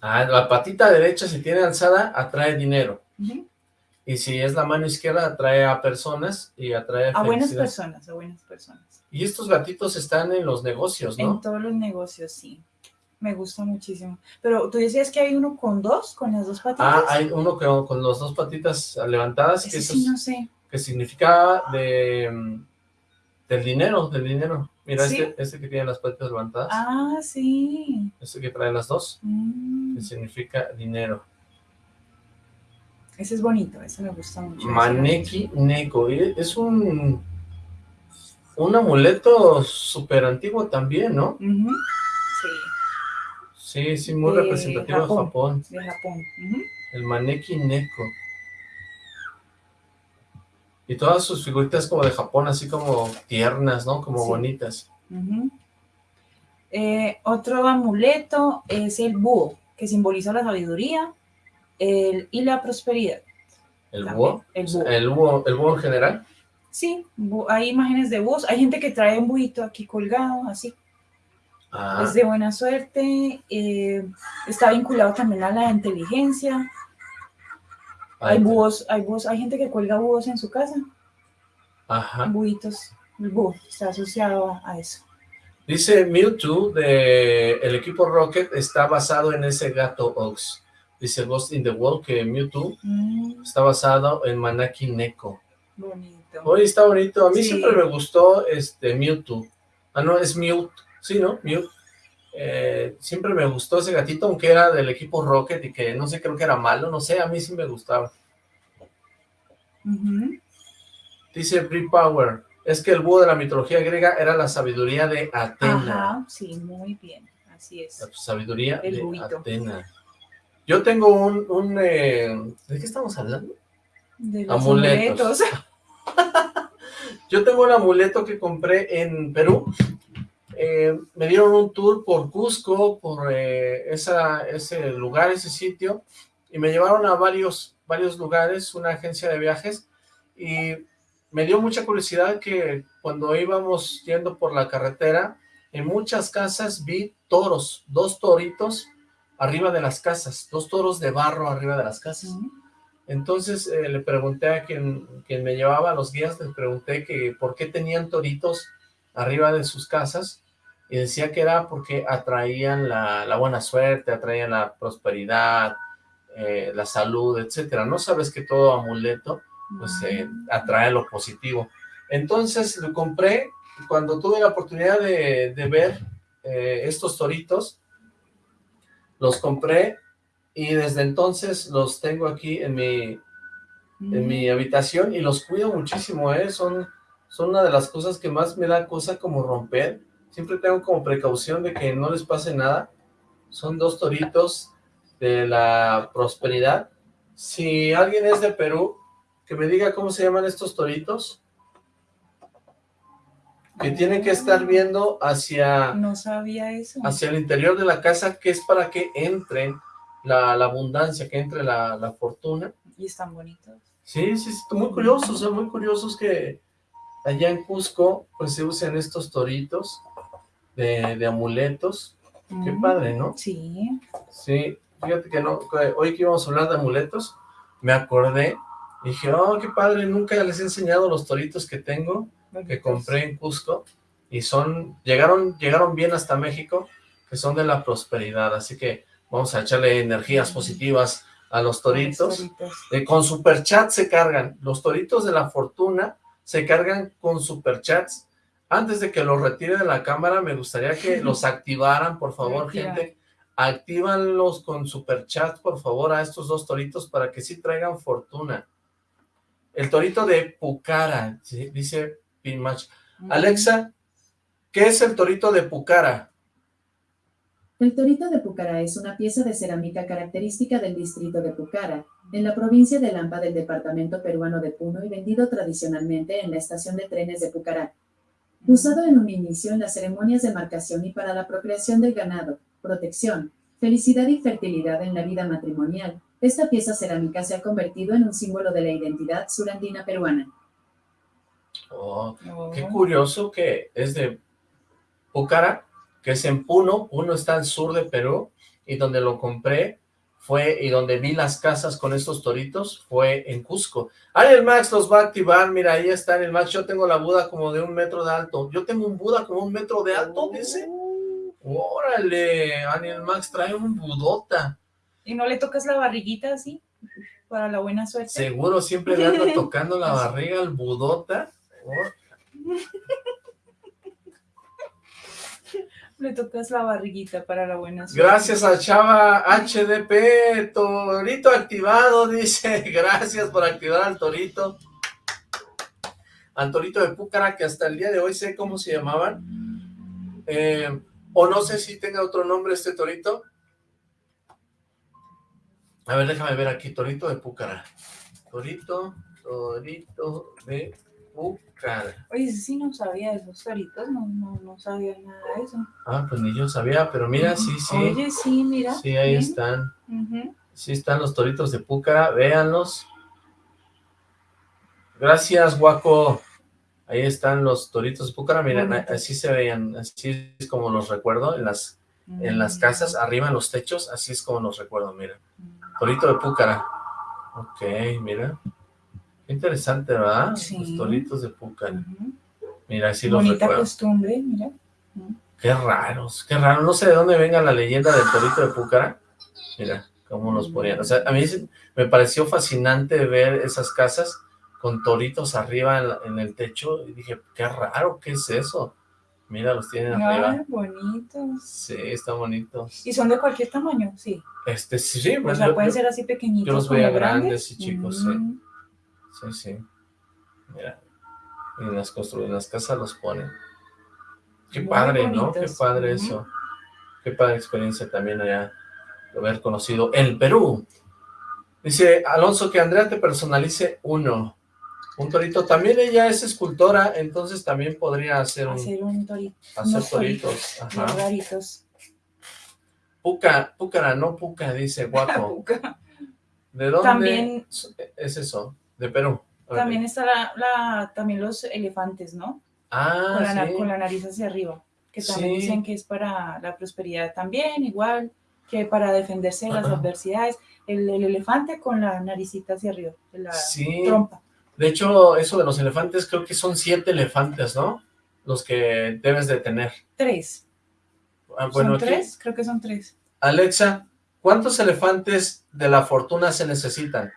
Ah, la patita derecha si tiene alzada atrae dinero. Y si es la mano izquierda atrae a personas y atrae A buenas felicidad. personas, a buenas personas. Y estos gatitos están en los negocios, En ¿no? todos los negocios, sí. Me gusta muchísimo. Pero tú decías que hay uno con dos, con las dos patitas. Ah, hay uno que, con las dos patitas levantadas, que, Ese eso sí, es- no sé. que significa de, mm, del dinero, del dinero. Mira, ¿Sí? este, este que tiene las patitas levantadas, Ah, sí. este que trae las dos, Mm, que significa dinero. Ese es bonito, ese me gusta mucho. Maneki Neko, es un, un amuleto súper antiguo también, ¿no? Sí, Sí, sí, muy De representativo de Japón. De Japón. El Maneki Neko. Y todas sus figuritas como de Japón, así como tiernas, ¿no? Como Sí. bonitas. Eh, otro amuleto es el búho, que simboliza la sabiduría el- y la prosperidad. El También, búho. el búho. El búho, el búho en general. Sí, hay imágenes de búhos. Hay gente que trae un buito aquí colgado, así. Ah, Es de buena suerte. eh, está vinculado también a la inteligencia. Hay ahí te- búhos, hay búhos, hay gente que cuelga búhos en su casa. Ajá. Buitos. El búho está asociado a, eso. Dice Mewtwo de el equipo Rocket está basado en ese gato Ox. dice Ghost in the Wall, que Mewtwo Mm, está basado en Manaki Neko. bonito. Oye, está bonito. A mí Sí. siempre me gustó este Mewtwo. Ah, no, es Mewt. Sí, ¿no? Mewt. Eh, siempre me gustó ese gatito, aunque era del equipo Rocket y que no sé, creo que era malo, no sé, a mí sí me gustaba. Dice Brie Power, es que el búho de la mitología griega era la sabiduría de Atena. Ajá, sí, muy bien, así es. La sabiduría El de. Atena. Yo tengo un... un eh, ¿De qué estamos hablando? De los Amuletos. Yo tengo un amuleto que compré en Perú. Eh, me dieron un tour por Cusco, por eh, esa, ese lugar, ese sitio, y me llevaron a varios, varios lugares, una agencia de viajes, y me dio mucha curiosidad que cuando íbamos yendo por la carretera, en muchas casas vi toros, dos toritos arriba de las casas, dos toros de barro arriba de las casas. Entonces eh, le pregunté a quien, quien me llevaba a los guías, les pregunté que por qué tenían toritos arriba de sus casas y decía que era porque atraían la, la buena suerte, atraían la prosperidad, eh, la salud, etcétera. No sabes que todo amuleto pues eh, atrae lo positivo. Entonces lo compré cuando tuve la oportunidad de, de ver eh, estos toritos, los compré y desde entonces los tengo aquí en mi, en mi habitación y los cuido muchísimo, ¿eh? Son, son una de las cosas que más me da cosa como romper. Siempre tengo como precaución de que no les pase nada. Son dos toritos de la prosperidad. Si alguien es de Perú, que me diga cómo se llaman estos toritos. Que tienen que estar viendo hacia, No sabía eso. hacia el interior de la casa, que es para que entre la, la abundancia, que entre la, la fortuna. Y están bonitos. Sí, sí, sí, muy curiosos, son muy curiosos que allá en Cusco pues se usen estos toritos de, de amuletos. Qué Mm, padre, ¿no? Sí. Sí, fíjate que no, hoy que íbamos a hablar de amuletos, me acordé, y dije, oh, qué padre, nunca les he enseñado los toritos que tengo, que compré en Cusco, y son, llegaron, llegaron bien hasta México, que son de la prosperidad, así que vamos a echarle energías positivas a los toritos. Toritos. Eh, con superchat se cargan. Los toritos de la fortuna se cargan con superchats. Antes de que los retire de la cámara, me gustaría que los activaran, por favor, gente. Actívanlos con superchat, por favor, a estos dos toritos para que sí traigan fortuna. El torito de Pucara, ¿sí? dice Pinmatch. Alexa, ¿qué es el torito de Pucara? El torito de Pucará es una pieza de cerámica característica del distrito de Pucará, en la provincia de Lampa del departamento peruano de Puno y vendido tradicionalmente en la estación de trenes de Pucará. Usado en un inicio en las ceremonias de marcación y para la procreación del ganado, protección, felicidad y fertilidad en la vida matrimonial, esta pieza cerámica se ha convertido en un símbolo de la identidad surandina peruana. Oh, Oh. Qué curioso que es de Pucara, que es en Puno, Puno está al sur de Perú, y donde lo compré fue, y donde vi las casas con estos toritos, fue en Cusco. Ariel Max los va a activar, mira, ahí está Ariel Max, yo tengo la Buda como de un metro de alto, yo tengo un Buda como un metro de alto, dice, órale, Ariel Max trae un budota, ¿Y no le tocas la barriguita así? Para la buena suerte. seguro siempre le anda tocando la barriga al budota, Oh, Le tocas la barriguita para la buena suerte. Gracias a Chava HDP, Torito activado, dice, gracias por activar al Torito. Al Torito de Púcara, que hasta el día de hoy sé cómo se llamaban. Eh, o no sé si tenga otro nombre este Torito. A ver, déjame ver aquí, Torito de Púcara. Torito, Torito de Púcara. Oye, sí no sabía de esos toritos, no, no, no sabía nada de eso. Ah, pues ni yo sabía, pero mira, sí, sí. Oye, sí, mira. Sí, ahí bien. están. Sí están los toritos de Púcara, véanlos. Gracias, guaco. Ahí están los toritos de Púcara, miren, así se veían, así es como los recuerdo en las, en las Mm. casas, arriba en los techos, así es como los recuerdo, miren. Torito de Púcara. Ok, mira. Qué interesante, ¿verdad? Sí. Los toritos de. Ujú. Mira, así los Bonita recuerdo. costumbre, mira. Qué raros, qué raro. No sé de dónde venga la leyenda del torito de Púcara. Mira. cómo los ponían. O sea, a mí sí me pareció fascinante ver esas casas con toritos arriba en, la- en el techo y dije, qué raro, ¿qué es eso? Mira, los tienen arriba. Ay, bonitos. Sí, están bonitos. ¿Y son de cualquier tamaño? Sí. Este, sí, sí, O sea, yo- pueden yo- ser así pequeñitos yo los veía grandes. y chicos, sí. Mm, Sí, sí. Mira, en las, constru- en las casas los ponen. Qué Muy padre, ¿no? Qué padre eso. Qué padre experiencia también allá de haber conocido el Perú. Dice Alonso que Andrea te personalice uno. Un torito. También ella es escultora, entonces también podría hacer, un, Hacer un torito. hacer toritos. Bien Ajá. raritos. Puca, púcara, no puca, dice guapo. ¿De dónde También- es eso? De Perú. También está la, la- también los elefantes, ¿no? Ah, con, la, sí. con la nariz hacia arriba, que también Sí. dicen que es para la prosperidad también, igual que para defenderse de las adversidades. El, el elefante con la naricita hacia arriba, la Sí. trompa. De hecho, eso de los elefantes, creo que son siete elefantes, ¿no? Los que debes de tener. Tres. Ah, bueno, ¿Son aquí- tres? Creo que son tres. Alexa, ¿cuántos elefantes de la fortuna se necesitan?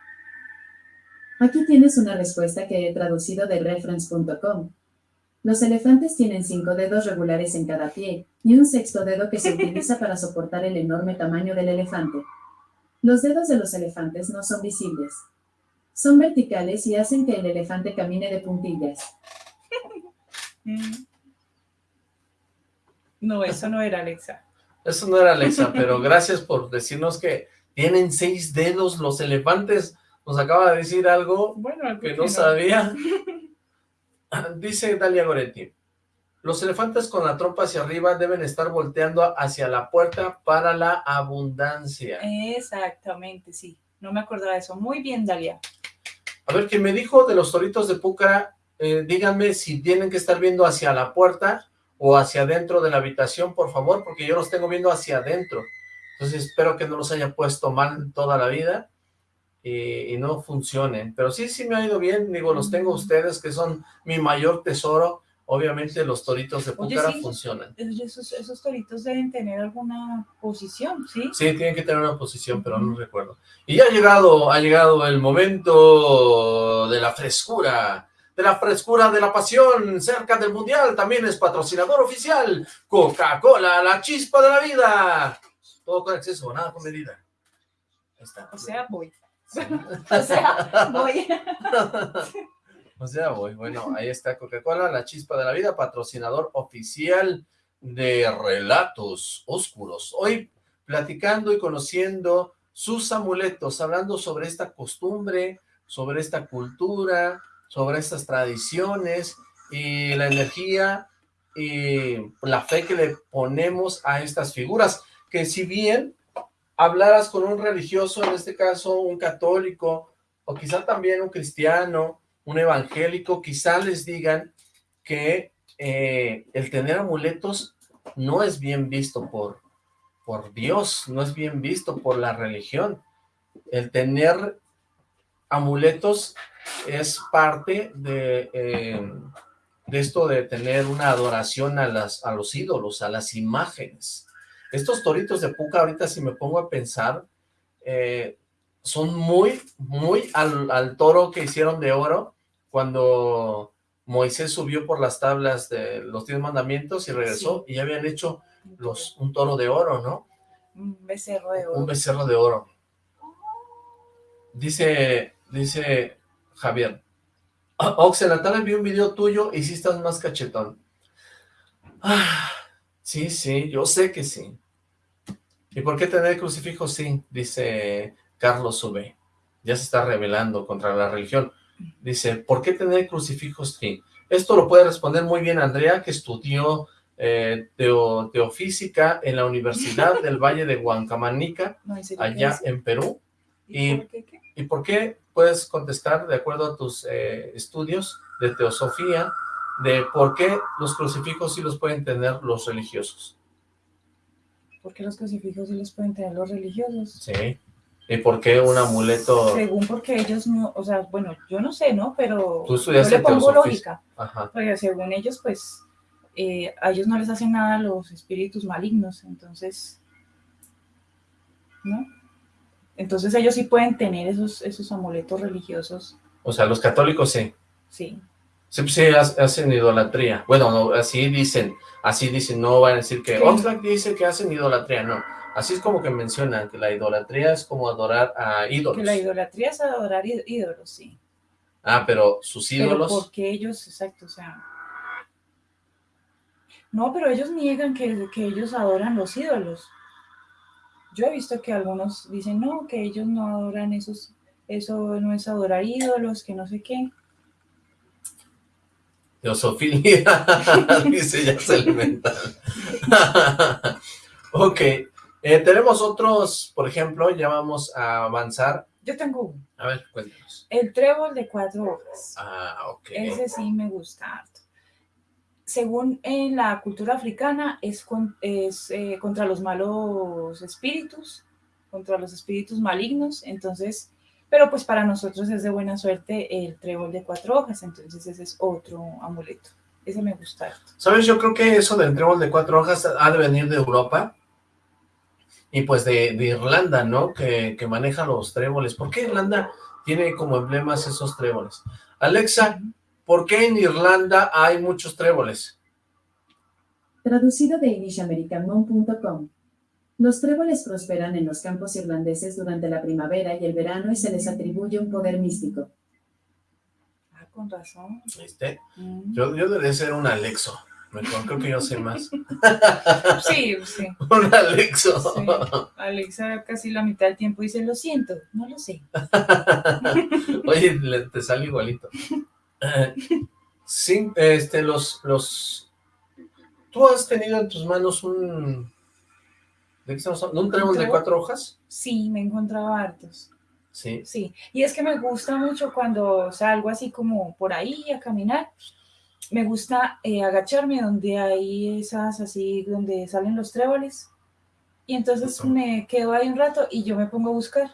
Aquí tienes una respuesta que he traducido de reference.com. Los elefantes tienen cinco dedos regulares en cada pie y un sexto dedo que se utiliza para soportar el enorme tamaño del elefante. Los dedos de los elefantes no son visibles. Son verticales y hacen que el elefante camine de puntillas. Mm. No, eso no era Alexa. Eso no era Alexa, pero gracias por decirnos que tienen seis dedos los elefantes. Nos acaba de decir algo Bueno, que no sabía. Dice Dalia Goretti, los elefantes con la trompa hacia arriba deben estar volteando hacia la puerta para la abundancia. Exactamente, sí. No me acordaba de eso. Muy bien, Dalia. A ver, que me dijo de los toritos de Púcara, eh, díganme si tienen que estar viendo hacia la puerta o hacia adentro de la habitación, por favor, porque yo los tengo viendo hacia adentro. Entonces espero que no los haya puesto mal toda la vida y, y no funcionen. Pero sí, sí me ha ido bien, digo, los tengo ustedes que son mi mayor tesoro. Obviamente los toritos de sí. funcionan. Oye, Esos, esos toritos deben tener alguna posición, ¿sí? Sí, tienen que tener una posición, pero no recuerdo. Y ya ha llegado, ha llegado el momento de la frescura, de la frescura de la pasión cerca del Mundial. También es patrocinador oficial. Coca-Cola, la chispa de la vida. Todo con exceso, nada con medida. Ahí está. O sea, voy. O sea, voy. O sea, voy. Bueno, ahí está Coca-Cola, la chispa de la vida, patrocinador oficial de Relatos Oscuros. Hoy platicando y conociendo sus amuletos, hablando sobre esta costumbre, sobre esta cultura, sobre estas tradiciones y la energía y la fe que le ponemos a estas figuras, que si bien hablaras con un religioso, en este caso un católico, o quizá también un cristiano, un evangélico, quizá les digan que eh, el tener amuletos no es bien visto por, por Dios, no es bien visto por la religión. El tener amuletos es parte de, eh, de esto de tener una adoración a, las, a los ídolos, a las imágenes. Estos toritos de Puca, ahorita si me pongo a pensar, eh, son muy, muy al, al toro que hicieron de oro cuando Moisés subió por las tablas de los diez mandamientos y regresó y ya habían hecho los, un toro de oro, ¿no? Un becerro de oro. Un becerro de oro. Dice, dice Javier, la tarde vi un video tuyo y sí estás más cachetón. Ah, sí, sí, yo sé que sí. ¿Y por qué tener crucifijo? Sí, dice Carlos Sube. Ya se está rebelando contra la religión. Dice, ¿por qué tener crucifijos? Sí. Esto lo puede responder muy bien Andrea, que estudió eh, teo- teofísica en la Universidad del Valle de Huancamanica, No, ¿en serio qué allá en Perú. ¿Y Y, por qué qué? ¿Y por qué puedes contestar, de acuerdo a tus eh, estudios de teosofía, de por qué los crucifijos sí los pueden tener los religiosos? ¿Por qué los crucifijos sí los pueden tener los religiosos? Sí. ¿Y por qué un amuleto? Según porque ellos no, o sea, bueno, yo no sé, ¿no? Pero Tú yo le pongo lógica. Ajá. Porque según ellos, pues, eh, a ellos no les hacen nada los espíritus malignos, entonces, ¿no? Entonces ellos sí pueden tener esos, esos amuletos religiosos. O sea, los católicos sí. Sí. Sí, pues sí, hacen idolatría. Bueno, así dicen, así dicen, no van a decir que. Oxlack dice que hacen idolatría, no. Así es como que mencionan que la idolatría es como adorar a ídolos. Que la idolatría es adorar ídolos, sí. Ah, pero sus Pero ídolos... porque ellos, exacto, o sea... No, pero ellos niegan que, que ellos adoran los ídolos. Yo he visto que algunos dicen, no, que ellos no adoran esos, eso no es adorar ídolos, que no sé qué. Teosofilia, dice ya se alimentan. ok, eh, tenemos otros, por ejemplo, ya vamos a avanzar. Yo tengo uno. A ver, cuéntanos. El trébol de cuatro hojas. Ah, ok. Ese sí me gusta harto. Según en la cultura africana, es, con- es eh, contra los malos espíritus, contra los espíritus malignos. Entonces, pero pues para nosotros es de buena suerte el trébol de cuatro hojas. Entonces, ese es otro amuleto. Ese me gusta harto. ¿Sabes? Yo creo que eso del trébol de cuatro hojas ha de venir de Europa y pues de, de Irlanda, ¿no? Que, que maneja los tréboles. ¿Por qué Irlanda tiene como emblemas esos tréboles? Alexa, ¿por qué en Irlanda hay muchos tréboles? Traducido de irishamericanmon.com. Los tréboles prosperan en los campos irlandeses durante la primavera y el verano y se les atribuye un poder místico. Ah, con razón. ¿Viste? Mm. Yo, yo debería ser un Alexo. Mejor, creo que yo sé más. Sí, sí. un Alexo. sí. Alexa casi la mitad del tiempo dice, lo siento, no lo sé. Oye, le- te sale igualito. Sí, este, los, los... ¿Tú has tenido en tus manos un... ¿De qué estamos trébol de cuatro hojas? Sí, me encontraba hartos. Sí. Sí, y es que me gusta mucho cuando salgo así como por ahí a caminar, me gusta eh, agacharme donde hay esas así, donde salen los tréboles, y entonces me quedo ahí un rato y yo me pongo a buscar.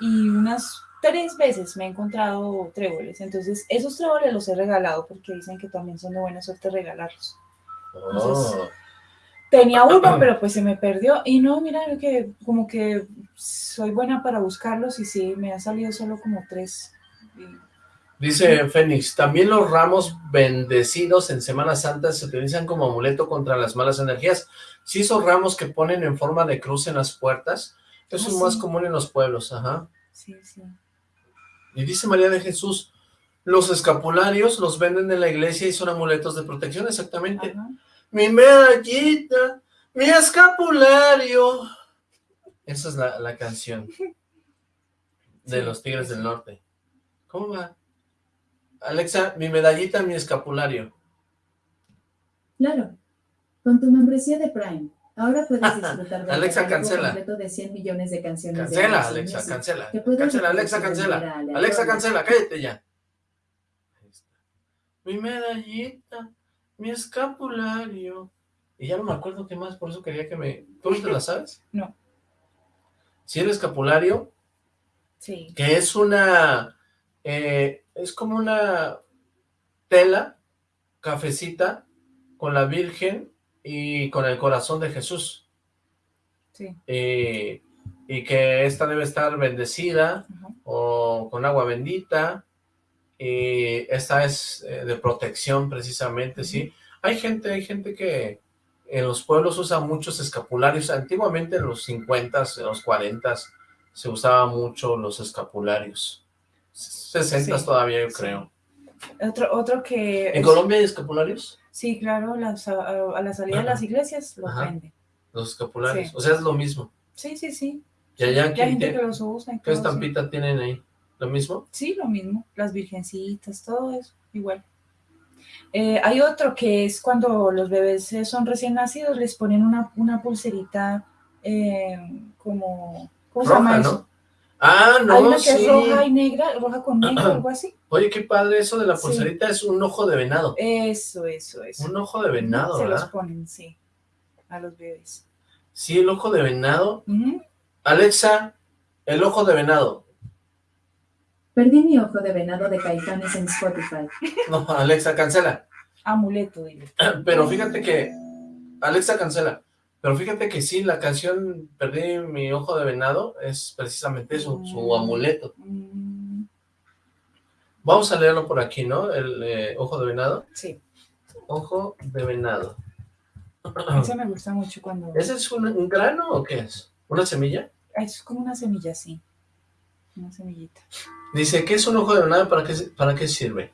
Y unas tres veces me he encontrado tréboles, entonces esos tréboles los he regalado porque dicen que también son de buena suerte regalarlos. Oh, Tenía uno, pero pues se me perdió. Y no, mira, que como que soy buena para buscarlos y sí, me han salido solo como tres. Dice Fénix, también los ramos bendecidos en Semana Santa se utilizan como amuleto contra las malas energías. Sí, esos ramos que ponen en forma de cruz en las puertas, eso Ah, es más sí. común en los pueblos, ajá. Sí, sí. Y dice María de Jesús, los escapularios los venden en la iglesia y son amuletos de protección, exactamente. Ajá. Mi medallita, mi escapulario. Esa es la, la canción de Sí, los Tigres sí. del Norte. ¿Cómo va? Alexa, mi medallita, mi escapulario. Claro. Con tu membresía de Prime, ahora puedes disfrutar del Alexa, cancela. completo de 100 millones de canciones de Cancela, Alexa, Music, cancela. Cancela, Alexa, de cancela. Alexa, cancela, cállate ya. Ahí está. Mi medallita, mi escapulario. Y ya no me acuerdo qué más, por eso quería que me... ¿Tú te la sabes? No. Si el escapulario, Sí. que es una... eh, es como una tela, cafecita, con la Virgen y con el corazón de Jesús. Sí. Y, y que esta debe estar bendecida Ajá. o con agua bendita. Y esta es eh, de protección precisamente, ¿sí? Hay gente, hay gente que en los pueblos usa muchos escapularios. Antiguamente en los 50, en los 40 se usaba mucho los escapularios. 60 Sí, todavía yo sí. creo. Otro, otro que... ¿En es- Colombia hay escapularios? Sí, claro, las- a, a la salida de las iglesias los venden. Los escapularios. Sí. O sea, es lo mismo. Sí, sí, sí. Y allá, Ya hay ¿quién gente que los usa. ¿qué estampita tienen ahí? ¿Lo mismo? Sí, lo mismo. Las virgencitas, todo eso, igual. Eh, hay otro que es cuando los bebés eh, son recién nacidos, les ponen una, una pulserita eh, como... ¿Cómo se llama Roja, eso? ¿no? Ah, no, Hay una que sí. es roja y negra, roja con negro, algo así. Oye, qué padre eso de la Sí. pulserita, es un ojo de venado. Eso, eso, eso. Un ojo de venado, Se los ponen, sí, a los bebés. Sí, el ojo de venado. Alexa, el ojo de venado. Perdí mi ojo de venado de Caifanes en Spotify. No, Alexa, cancela. Amuleto, dile. Pero fíjate que, Alexa, cancela. Pero fíjate que sí, la canción Perdí mi ojo de venado es precisamente eso, su Mm. amuleto. Mm, Vamos a leerlo por aquí, ¿no? El eh, ojo de venado. sí, Ojo de venado. ese me gusta mucho cuando... ¿Ese es un, un grano o qué es? ¿Una semilla? Es como una semilla, sí. Una semillita. Dice, ¿qué es un ojo de venado? ¿Para qué, ¿Para qué sirve?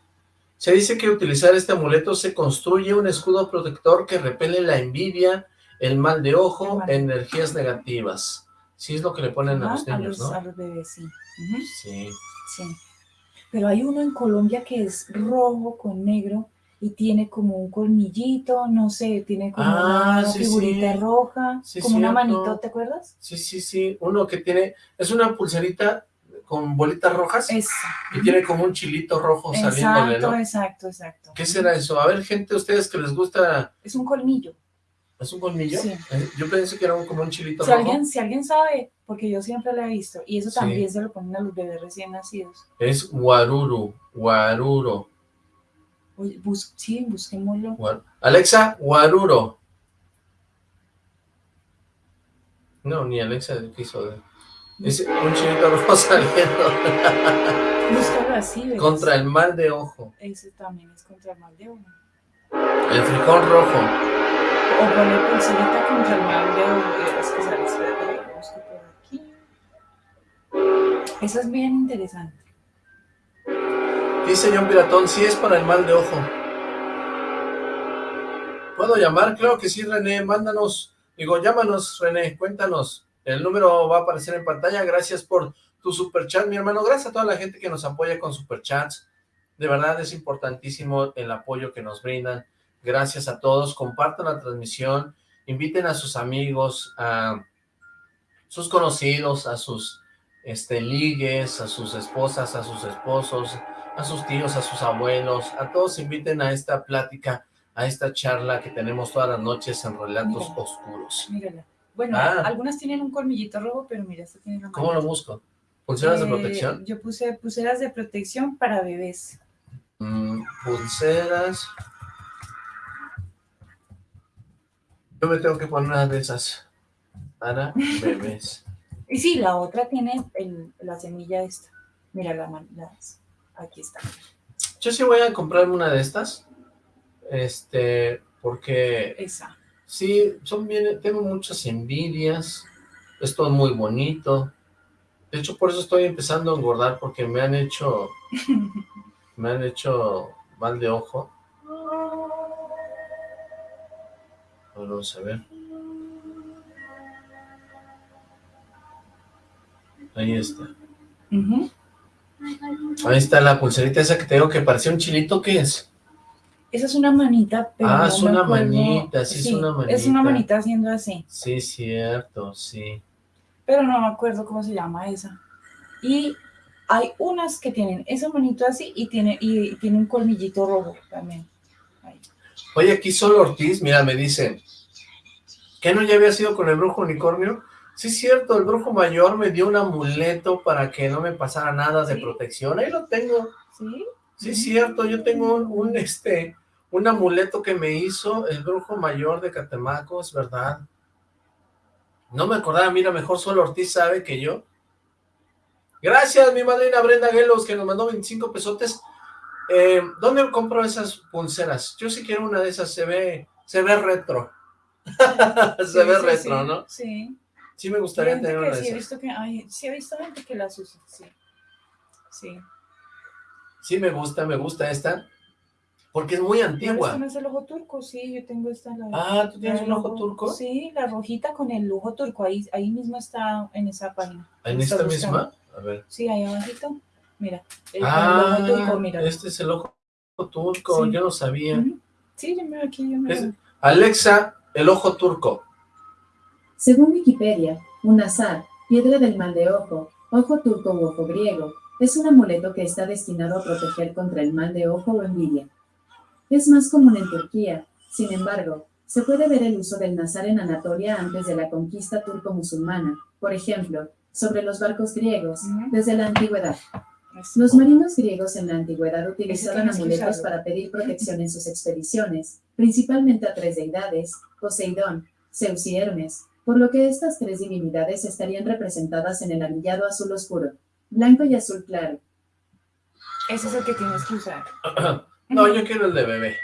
Se dice que utilizar este amuleto se construye un escudo protector que repele la envidia, el mal de ojo, mal. energías negativas. Sí es lo que le ponen a los a niños, los, ¿no? a los bebés, sí. Sí. sí. Pero hay uno en Colombia que es rojo con negro y tiene como un colmillito, no sé, tiene como Ah, una sí, figurita sí. roja, Sí, como una manito, ¿te acuerdas? Sí, sí, sí. Uno que tiene, es una pulserita con bolitas rojas y tiene como un chilito rojo saliéndole, Exacto, ¿no? exacto, exacto. ¿Qué será eso? A ver, gente, ustedes que les gusta, Es un colmillo. ¿es un colmillo? Sí. Eh, Yo pensé que era un- como un chilito Si rojo. alguien, si alguien sabe, porque yo siempre lo he visto, y eso Sí. también se lo ponen a los bebés recién nacidos. Es guaruru, guaruro. Oye, bus- sí, busquémoslo. Guar- Alexa, guaruro. No, ni Alexa quiso. de- Un chilito rojo saliendo Búscalo así, ¿ves? contra el mal de ojo. Ese también es contra el mal de ojo. El frijol rojo. O poner pulserita contra el mal de ojo. Es que sale, espérate, lo busco por aquí. Eso es bien interesante. Dice John Piratón, sí es para el mal de ojo. ¿Puedo llamar? Claro que sí, René, mándanos. Digo, llámanos, René, cuéntanos. El número va a aparecer en pantalla. Gracias por tu superchat, mi hermano. Gracias a toda la gente que nos apoya con superchats. De verdad es importantísimo el apoyo que nos brindan. Gracias a todos. Compartan la transmisión. Inviten a sus amigos, a sus conocidos, a sus este, ligues, a sus esposas, a sus esposos, a sus tíos, a sus abuelos, a todos inviten a esta plática, a esta charla que tenemos todas las noches en Relatos. Oscuros. Mírala. Bueno, Ah. algunas tienen un colmillito rojo, pero mira, esta tiene la ¿Cómo lo busco? ¿Pulseras de Eh, protección? Yo puse pulseras de protección para bebés. Mm, pulseras. Yo me tengo que poner una de esas para bebés. Y sí, la otra tiene el- la semilla esta. Mira la las- aquí está. Yo sí voy a comprarme una de estas, este, porque Esa. Sí, son bien, tengo muchas envidias, es todo muy bonito. De hecho, por eso estoy empezando a engordar, porque me han hecho, me han hecho mal de ojo. Vamos a ver. Ahí está. Ahí está la pulserita esa que tengo que parecía un chilito, ¿qué es? Esa es una manita, pero Ah, no es una manita, sí, es una Es una manita. manita haciendo así, Sí, cierto, sí. pero no me acuerdo cómo se llama esa. Y hay unas que tienen esa manito así y tiene, y, tiene un colmillito rojo también. Ahí. Oye, aquí solo Ortiz, mira, me dice, ¿que no ya había sido con el brujo unicornio? Sí, cierto, el brujo mayor me dio un amuleto para que no me pasara nada de Sí. protección, ahí lo tengo, ¿Sí? sí, cierto, yo tengo un, un, este, un amuleto que me hizo el brujo mayor de Catemaco, es verdad. No me acordaba, mira, mejor solo Ortiz sabe que yo. Gracias, mi madrina Brenda Gelos, que nos mandó 25 pesotes. Eh, ¿Dónde compro esas pulseras? Yo sí quiero una de esas, se ve, se ve retro. se Sí, ve sí, retro, sí, ¿no? Sí. Sí me gustaría gente tener que una de sí he esas. visto que, ay, sí he visto gente que las usa, sí. Sí. Sí me gusta, me gusta esta, porque es muy ¿No antigua. no es el ojo turco? Sí, yo tengo esta. La, Ah, ¿tú tienes un ojo turco? Sí, la rojita con el ojo turco. Ahí, ahí mismo está en esa página. ¿En ¿Lo esta misma? A ver. Sí, ahí abajito. Mira. el, Ah, el ojo turco, mira. este es el ojo turco, Sí. yo no sabía. Sí, yo me aquí, yo me Es- Alexa, el ojo turco. Según Wikipedia, un azar, piedra del mal de ojo, ojo turco u ojo griego, es un amuleto que está destinado a proteger contra el mal de ojo o envidia. Es más común en Turquía, sin embargo, se puede ver el uso del nazar en Anatolia antes de la conquista turco-musulmana, por ejemplo, sobre los barcos griegos, desde la antigüedad. Los marinos griegos en la antigüedad utilizaban amuletos para pedir protección en sus expediciones, principalmente a tres deidades, Poseidón, Zeus y Hermes, por lo que estas tres divinidades estarían representadas en el anillado azul oscuro, blanco y azul claro. Ese es el que tienes que usar. no, yo quiero el de bebé.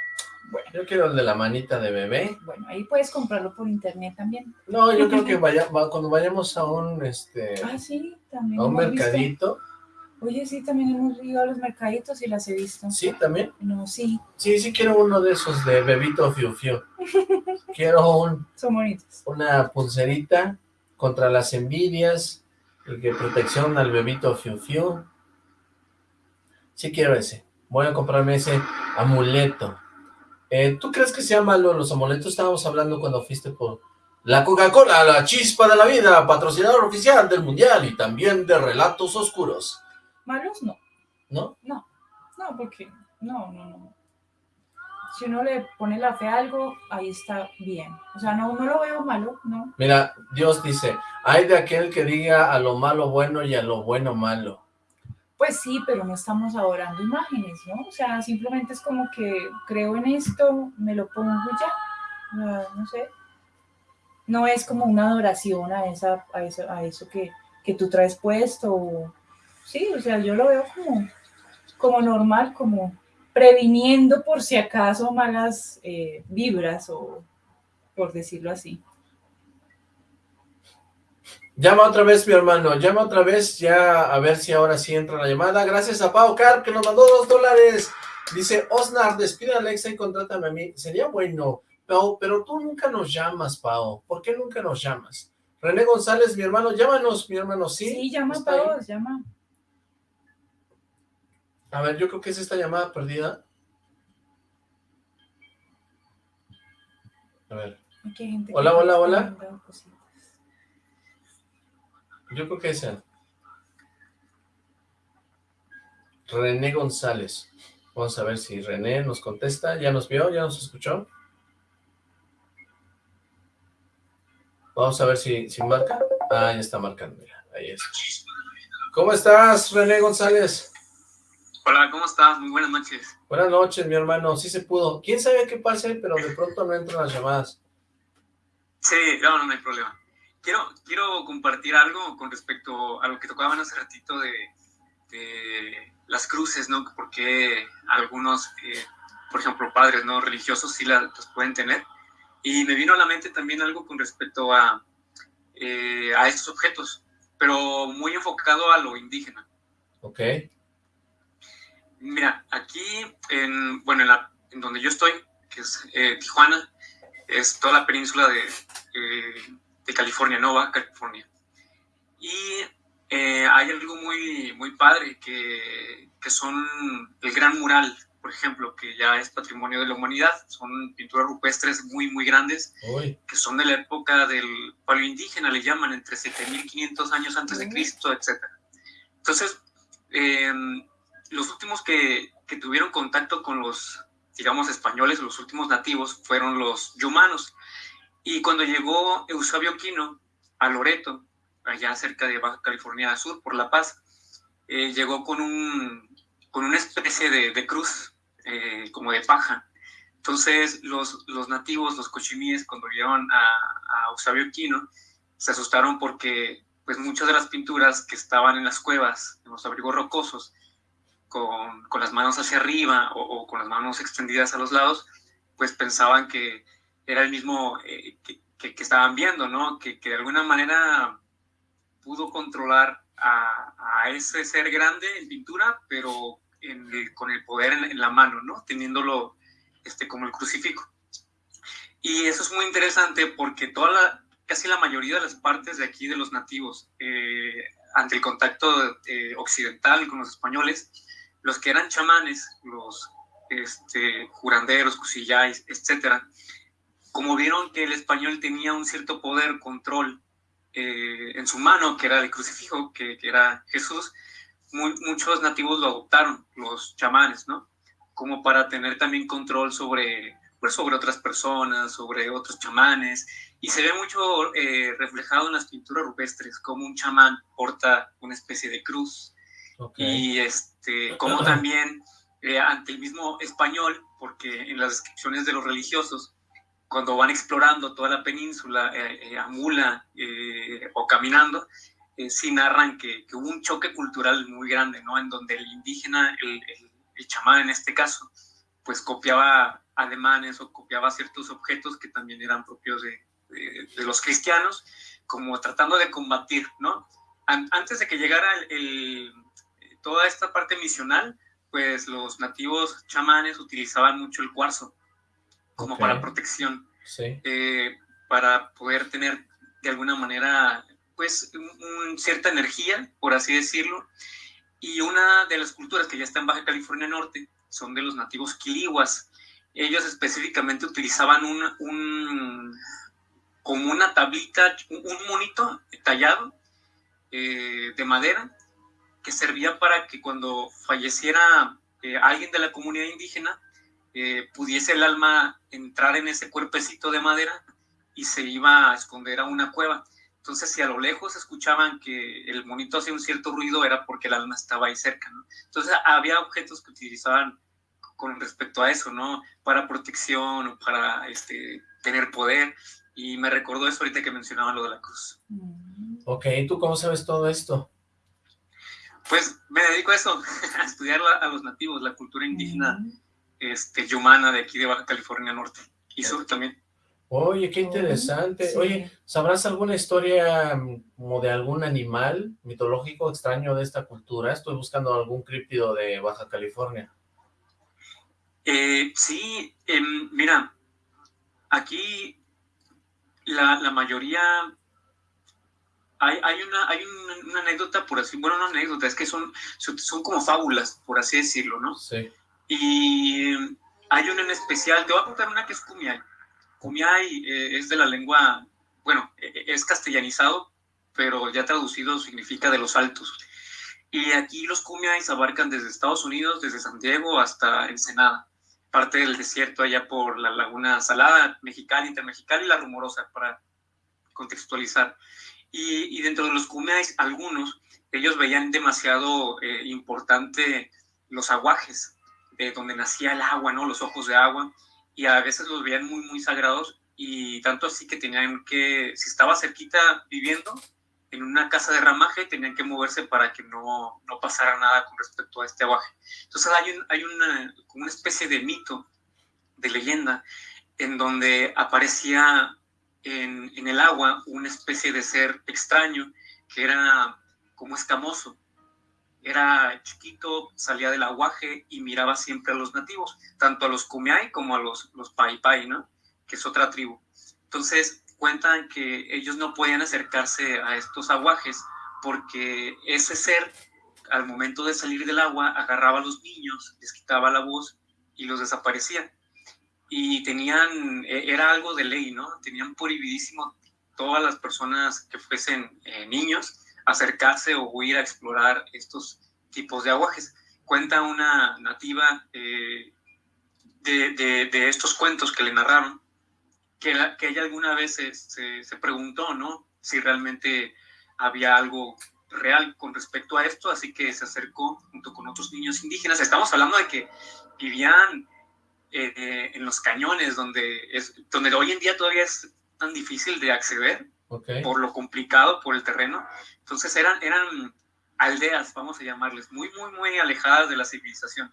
Bueno, yo quiero el de la manita de bebé. Bueno, ahí puedes comprarlo por internet también. No, yo creo que vaya, cuando vayamos a un, este... Ah, sí, también A un mercadito. Oye, sí, también hemos ido a los mercaditos y las he visto. ¿Sí, también? No, sí. Sí, sí quiero uno de esos de bebito fiu fiu. quiero un... Son bonitos. Una pulserita contra las envidias y que protección al bebito fiu fiu. Sí quiero ese. Voy a comprarme ese amuleto. Eh, ¿Tú crees que sea malo los amuletos? Estábamos hablando cuando fuiste por la Coca-Cola, la chispa de la vida, patrocinador oficial del Mundial y también de Relatos Oscuros. ¿Malos? No. ¿No? No, no, porque no, no, no. Si uno le pone la fe a algo, ahí está bien. O sea, no, no lo veo malo, ¿no? Mira, Dios dice, hay de aquel que diga a lo malo bueno y a lo bueno malo. Pues sí, pero no estamos adorando imágenes, ¿no? O sea, simplemente es como que creo en esto, me lo pongo ya. No, sé. No es como una adoración a, esa, a, eso, a eso que, que tú traes puesto. Sí, o sea, yo lo veo como, como normal, como previniendo por si acaso malas eh, vibras o por decirlo así. Llama otra vez, mi hermano, llama otra vez, ya a ver si ahora sí entra la llamada. Gracias a Pau Carp, que nos mandó dos dólares. Dice, Osnar, despide a Alexa y contrátame a mí. Sería bueno, Pau, pero tú nunca nos llamas, Pau. ¿Por qué nunca nos llamas? René González, mi hermano, llámanos, mi hermano, ¿sí? Sí, llama, Pau, llama. A ver, yo creo que es esta llamada perdida. A ver. Hola, hola, hola. Yo creo que es él. René González. Vamos a ver si René nos contesta. ¿Ya nos vio? ¿Ya nos escuchó? Vamos a ver si, si marca. Ah, ya está marcando, mira, ahí es. ¿Cómo estás, René González? Hola, ¿cómo estás? Muy buenas noches. Buenas noches, mi hermano. Sí se pudo. ¿Quién sabe qué pase? Pero de pronto no entran las llamadas. Sí, no, no, no hay problema. Quiero, quiero compartir algo con respecto a lo que tocaban hace ratito de, las cruces, ¿no? Porque algunos, eh, por ejemplo, padres no religiosos sí las, pueden tener. Y me vino a la mente también algo con respecto a, eh, a estos objetos, pero muy enfocado a lo indígena. Ok. Mira, aquí, en, bueno, en, la, en donde yo estoy, que es eh, Tijuana, es toda la península de, de California, Nova California. Y eh, hay algo muy, muy padre que, que, son el gran mural, por ejemplo, que ya es patrimonio de la humanidad. Son pinturas rupestres muy, muy grandes, que son de la época del paleoindígena, le llaman, entre 7500 años antes de Cristo, etc. Entonces, em, los últimos que, que tuvieron contacto con los, digamos, españoles, los últimos nativos, fueron los yumanos y cuando llegó Eusebio Quino a Loreto, allá cerca de Baja California Sur, por La Paz, eh, llegó con, un, con una especie de, cruz, eh, como de paja. Entonces los, los nativos, los cochimíes, cuando vieron a, a Eusebio Quino, se asustaron porque pues muchas de las pinturas que estaban en las cuevas, en los abrigos rocosos, con, con las manos hacia arriba o, o, con las manos extendidas a los lados, pues pensaban que era el mismo eh, que, que, estaban viendo, ¿no? Que, que, de alguna manera pudo controlar a, a, ese ser grande en pintura, pero con el poder en, la mano, ¿no? Teniéndolo este, como el crucifijo. Y eso es muy interesante porque toda la, casi la mayoría de las partes de aquí de los nativos, eh, ante el contacto eh, occidental con los españoles, los que eran chamanes, los este, curanderos, cusillais, etcétera, como vieron que el español tenía un cierto poder, control eh, en su mano, que era el crucifijo, que, era Jesús, muchos nativos lo adoptaron, los chamanes, ¿no? Como para tener también control sobre, pues, sobre otras personas, sobre otros chamanes, y se ve mucho eh, reflejado en las pinturas rupestres, como un chamán porta una especie de cruz, y este, como también eh, ante el mismo español, porque en las descripciones de los religiosos, cuando van explorando toda la península, eh, a mula o caminando, sí narran que, hubo un choque cultural muy grande, ¿no? En donde el indígena, el, el chamán en este caso, pues copiaba ademanes o copiaba ciertos objetos que también eran propios de, de, los cristianos, como tratando de combatir, ¿no? antes de que llegara el, toda esta parte misional, pues los nativos chamanes utilizaban mucho el cuarzo como para protección, sí. Eh, para poder tener de alguna manera, pues, cierta energía, por así decirlo. Y una de las culturas que ya está en Baja California Norte son de los nativos quilihuas. Ellos específicamente utilizaban un, un como una tablita, un monito tallado eh, de madera que servía para que cuando falleciera eh, alguien de la comunidad indígena, eh, pudiese el alma entrar en ese cuerpecito de madera y se iba a esconder a una cueva. Entonces, si a lo lejos escuchaban que el monito hacía un cierto ruido, era porque el alma estaba ahí cerca, Entonces, había objetos que utilizaban con respecto a eso, ¿no? Para protección o para este, tener poder. Y me recordó eso ahorita que mencionaba lo de la cruz. Mm. Ok, ¿tú cómo sabes todo esto? Pues me dedico a eso, a estudiar a los nativos, la cultura indígena mm. Este, yumana de aquí de Baja California Norte y sur también. Oye, qué interesante. Oye, ¿sabrás alguna historia mm, como de algún animal mitológico extraño de esta cultura? Estoy buscando algún críptido de Baja California. Eh, sí, em, mira, aquí la, mayoría, hay, hay, una, hay una, anécdota, por así, bueno, no anécdota, es que son, son como fábulas, por así decirlo, ¿no? Sí. Y hay una en especial, te voy a contar una que es Kumiai. Kumiai eh, es de la lengua, bueno, e, e, es castellanizado, pero ya traducido significa de los altos. Y aquí los Kumiais abarcan desde Estados Unidos, desde San Diego hasta Ensenada parte del desierto allá por la Laguna Salada, Mexicali, Intermexicali y La Rumorosa, para contextualizar. Y, dentro de los Kumeais, algunos, ellos veían demasiado eh, importante los aguajes, de donde nacía el agua, ¿no? Los ojos de agua, y a veces los veían muy, muy sagrados, y tanto así que tenían que, si estaba cerquita viviendo, en una casa de ramaje tenían que moverse para que no, no pasara nada con respecto a este aguaje. Entonces hay, un, hay una, una especie de mito, de leyenda, en donde aparecía en, en, el agua una especie de ser extraño que era como escamoso. Era chiquito, salía del aguaje y miraba siempre a los nativos, tanto a los Kumeyaay como a los, los Pai Pai, ¿no? que es otra tribu. Entonces, cuentan que ellos no podían acercarse a estos aguajes porque ese ser, al momento de salir del agua, agarraba a los niños, les quitaba la voz y los desaparecía. Y tenían, e, era algo de ley, ¿no? Tenían prohibidísimo todas las personas que fuesen eh, niños acercarse o ir a explorar estos tipos de aguajes. Cuenta una nativa eh, de, de estos cuentos que le narraron, que, ella alguna vez se, preguntó, ¿no? Si realmente había algo real con respecto a esto, así que se acercó junto con otros niños indígenas. Estamos hablando de que vivían eh, en los cañones, donde, es, donde hoy en día todavía es tan difícil de acceder por lo complicado, por el terreno. Entonces eran, eran aldeas, vamos a llamarles, muy, muy, muy alejadas de la civilización.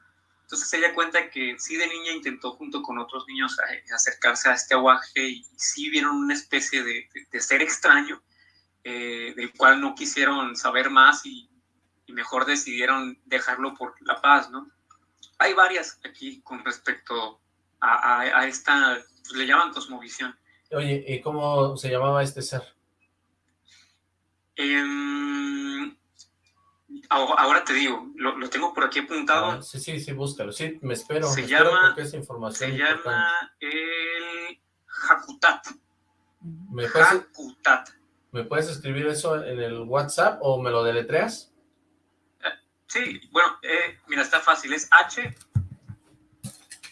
Entonces ella cuenta que sí de niña intentó junto con otros niños eh, acercarse a este aguaje y sí vieron una especie de, ser extraño eh, del cual no quisieron saber más y, mejor decidieron dejarlo por la paz, ¿no? Hay varias aquí con respecto a, esta, pues, le llaman cosmovisión. Oye, ¿y cómo se llamaba este ser? Eh, Ahora te digo, lo, tengo por aquí apuntado. Ah, sí, sí, sí, búscalo. Sí, me espero. Se llama, información se llama el Hakutat. ¿Me puedes, ¿Me puedes escribir eso en el WhatsApp o me lo deletreas? Eh, sí, bueno, eh, mira, está fácil. Es H.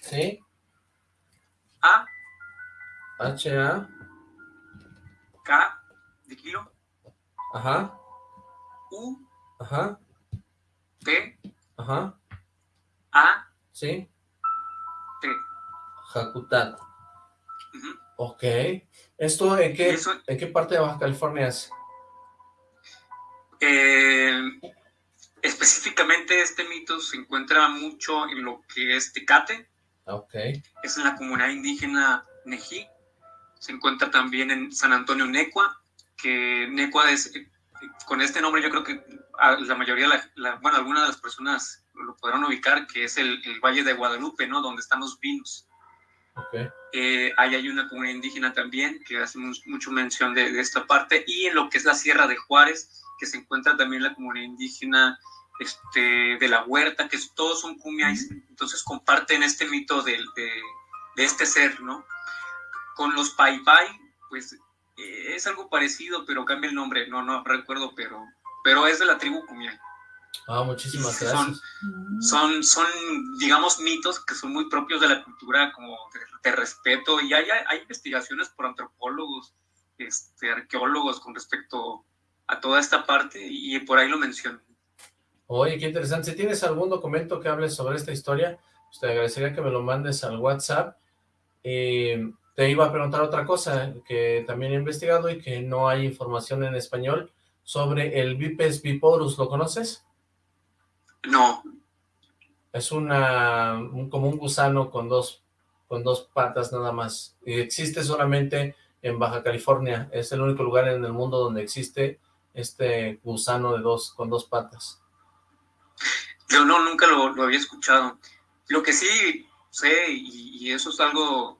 Sí. A. H, A. K de kilo. Ajá. U. Ajá. T. Ajá. A. Sí. T. Jacutat. Ok. ¿Esto en qué, en qué parte de Baja California es? Eh, específicamente este mito se encuentra mucho en lo que es Tecate. Ok. Es en la comunidad indígena Nejí. Se encuentra también en San Antonio Necua, que Necua es, con este nombre yo creo que la mayoría, la, bueno, algunas de las personas lo podrán ubicar, que es el, el, Valle de Guadalupe, ¿no? Donde están los vinos. Okay. Eh, ahí hay una comunidad indígena también que hace mucho mención de, de, esta parte y en lo que es la Sierra de Juárez, que se encuentra también la comunidad indígena este, de la huerta, que todos son cumiais, entonces comparten este mito de, de, de, este ser, ¿no? Con los Pai Pai, pues eh, es algo parecido, pero cambia el nombre, no, no recuerdo, pero, pero es de la tribu cumiay. Ah, muchísimas gracias. Son, son, son, digamos, mitos que son muy propios de la cultura, como de, de respeto, y hay, hay, investigaciones por antropólogos, este, arqueólogos con respecto a toda esta parte, y por ahí lo menciono. Oye, qué interesante. Si tienes algún documento que hable sobre esta historia, pues te agradecería que me lo mandes al WhatsApp. Eh, te iba a preguntar otra cosa que también he investigado y que no hay información en español sobre el Vipes biporus. ¿Lo conoces? No. Es una un, como un gusano con dos, con dos patas nada más. Y existe solamente en Baja California. Es el único lugar en el mundo donde existe este gusano de dos con dos patas. Yo no, nunca lo, lo, había escuchado. Lo que sí sé, y, y eso es algo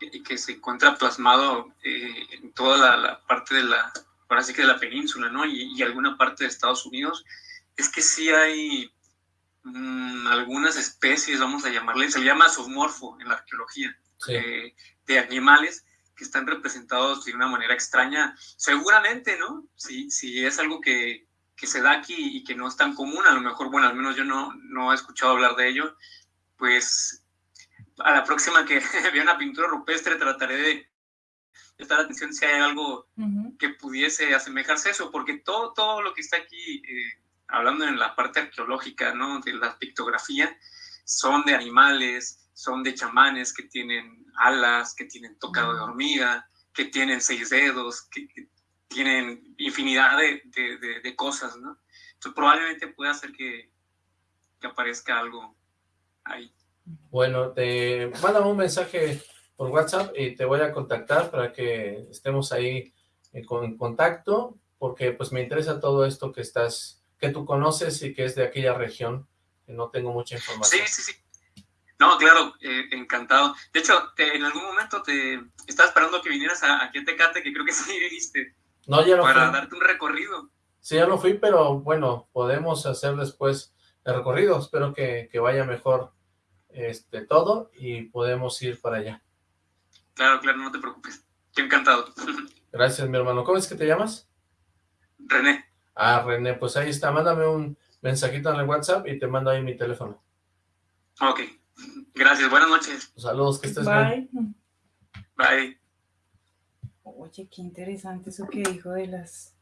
que, que, se encuentra plasmado eh, en toda la, la, parte de la, ahora sí que de la península, ¿no? Y, y, alguna parte de Estados Unidos, es que sí hay mmm, algunas especies, vamos a llamarle, se llama zoomorfo en la arqueología, sí. eh, de animales que están representados de una manera extraña, seguramente, ¿no? Si, si es algo que, que se da aquí y que no es tan común, a lo mejor, bueno, al menos yo no, no he escuchado hablar de ello, pues a la próxima que vea una pintura rupestre trataré de prestar atención si hay algo uh -huh. que pudiese asemejarse a eso, porque todo, todo lo que está aquí, eh, hablando en la parte arqueológica, ¿no? De la pictografía, son de animales, son de chamanes que tienen alas, que tienen tocado de hormiga, que tienen seis dedos, que, que tienen infinidad de, de, de, de, cosas, ¿no? Entonces probablemente pueda hacer que, que aparezca algo ahí. Bueno, te mándame un mensaje por WhatsApp y te voy a contactar para que estemos ahí en, en contacto, porque pues me interesa todo esto que estás, que tú conoces y que es de aquella región, que no tengo mucha información. Sí, sí, sí. No, claro, eh, encantado. De hecho, te, en algún momento te estaba esperando que vinieras a, aquí a Tecate, que creo que sí viniste. No, ya no Para fui. darte un recorrido. Sí, ya no fui, pero bueno, podemos hacer después el recorrido. Espero que, que vaya mejor este todo y podemos ir para allá. Claro, claro, no te preocupes. Estoy encantado. Gracias, mi hermano. ¿Cómo es que te llamas? René. Ah, René, pues ahí está. Mándame un mensajito en el WhatsApp y te mando ahí mi teléfono. Ok. Gracias. Buenas noches. Saludos, que estés Bye. bien. Bye. Oye, qué interesante eso que dijo de las...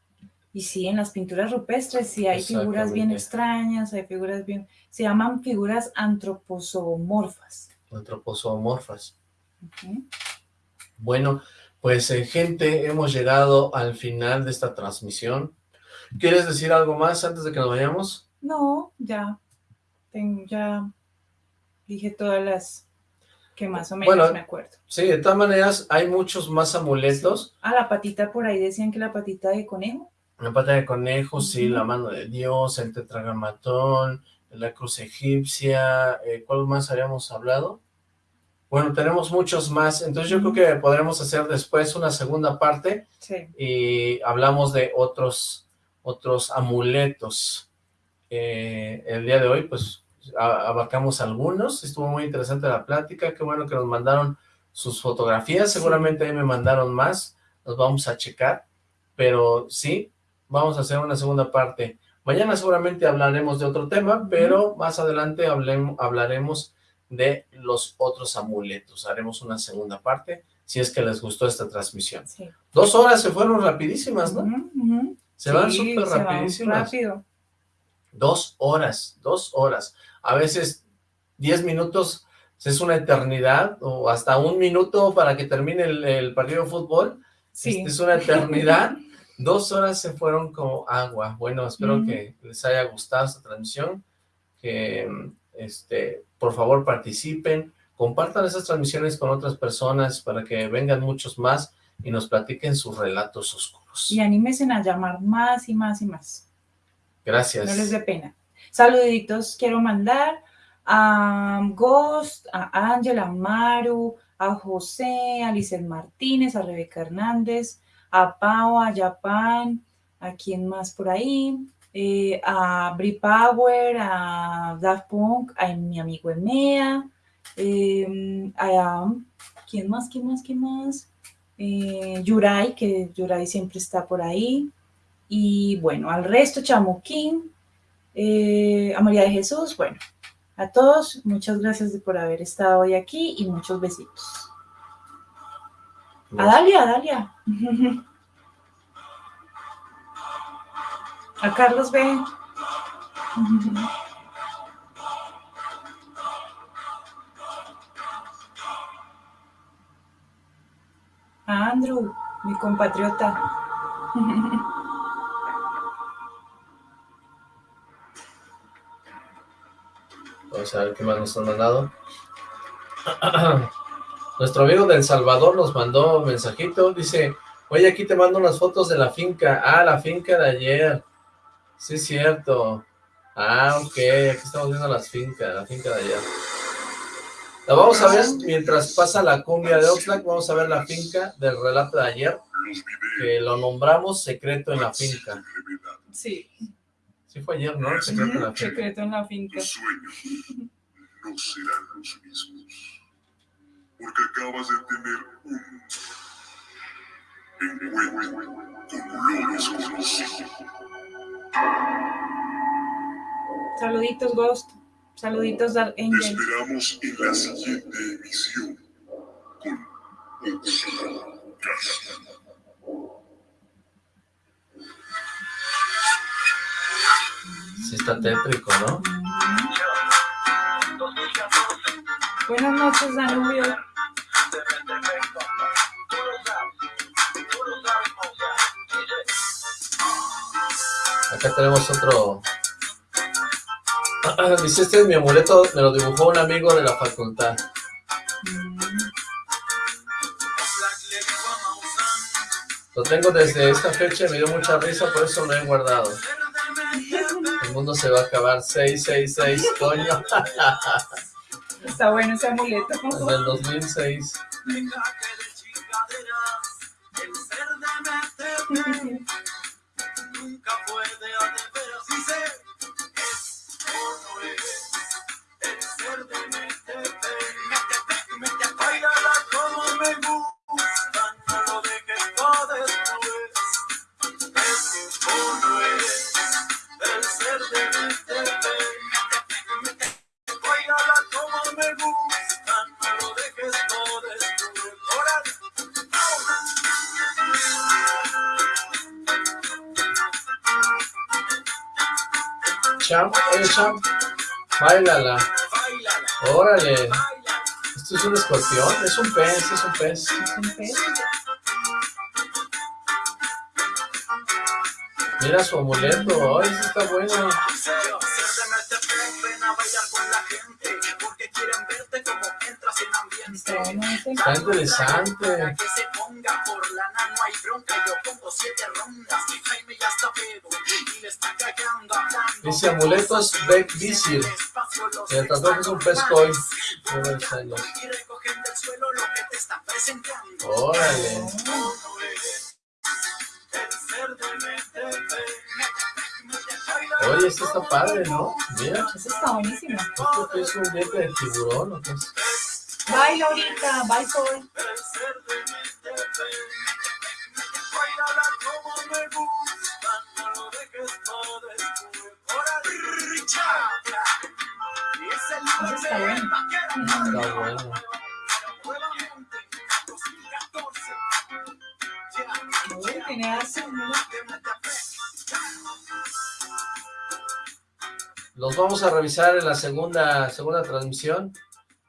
Y sí, en las pinturas rupestres sí hay figuras bien extrañas, hay figuras bien... Se llaman figuras antroposomorfas. Antroposomorfas. Okay. Bueno, pues eh, gente, hemos llegado al final de esta transmisión. ¿Quieres decir algo más antes de que nos vayamos? No, ya. Tengo, ya dije todas las que más o menos bueno, me acuerdo. Sí, de todas maneras, hay muchos más amuletos. Ah, la patita por ahí decían que la patita de conejo. La pata de conejo, sí, la mano de Dios, el tetragramatón, la cruz egipcia, eh, ¿cuál más habíamos hablado? Bueno, tenemos muchos más, entonces yo creo que podremos hacer después una segunda parte sí. y hablamos de otros, otros amuletos. Eh, el día de hoy, pues, abarcamos algunos, estuvo muy interesante la plática, qué bueno que nos mandaron sus fotografías, seguramente ahí me mandaron más, los vamos a checar, pero sí, vamos a hacer una segunda parte. Mañana seguramente hablaremos de otro tema, pero más adelante hablaremos de los otros amuletos. Haremos una segunda parte, si es que les gustó esta transmisión. Sí. Dos horas se fueron rapidísimas, ¿no? Uh -huh. Se van súper rapidísimas. rápido. Dos horas, dos horas. A veces diez minutos es una eternidad, o hasta un minuto para que termine el, partido de fútbol. Sí. Es una eternidad. Dos horas se fueron como agua. Bueno, espero que les haya gustado esta transmisión, que este, por favor participen, compartan esas transmisiones con otras personas para que vengan muchos más y nos platiquen sus relatos oscuros. Y anímense a llamar más y más y más. Gracias. No les dé pena. Saluditos quiero mandar a Ghost, a Ángela, a Maru, a José, a Lizeth Martínez, a Rebeca Hernández, a Pau, a Japan, a quien más por ahí, eh, a Bri Power, a Daft Punk, a mi amigo Emea, eh, a quién más, quién más, quién más, eh, Yurai, que Yurai siempre está por ahí, y bueno, al resto, Chamuquín, a María de Jesús, bueno, a todos, muchas gracias por haber estado hoy aquí y muchos besitos. A Dalia, a Dalia. A Carlos B. A Andrew, mi compatriota. Vamos a ver qué más nos han mandado. Nuestro amigo de El Salvador nos mandó un mensajito. Dice, oye, aquí te mando unas fotos de la finca. Ah, la finca de ayer. Sí, es cierto. Ah, ok. Aquí estamos viendo las fincas, la finca de ayer. La vamos a ver mientras pasa la cumbia de Oxlack. Vamos a ver la finca del relato de ayer. Que lo nombramos Secreto en la Finca. Sí. Sí fue ayer, ¿no? Secreto en la Finca. Secreto en la Finca. Los sueños no serán los mismos. Porque acabas de tener un encuentro como lo desconocido. Saluditos, Ghost. Saluditos, Dark Te Angel. esperamos en la siguiente emisión con Oxlack. Sí está tétrico, ¿no? Buenas noches, Danubio. Acá tenemos otro... Dice, este es mi amuleto, me lo dibujó un amigo de la facultad. Lo tengo desde esta fecha y me dio mucha risa, por eso lo he guardado. El mundo se va a acabar 666, coño. Está bueno ese amuleto. Desde el 2006. Nunca puede ateveras y sé es Bailala. Órale. Esto es un escorpión, es un pez, es un pez. Mira su amuleto, ay, eso está bueno. Está interesante. Dice amuletos Beck Visir. El tatuaje es un pez koi. Órale. Oye, esto está padre, ¿no? Mira. Eso está buenísimo. ¿Esto qué es un diente de tiburón o qué es? Bye, Laurita. Bye, Sol. Vamos a revisar en la segunda, segunda transmisión,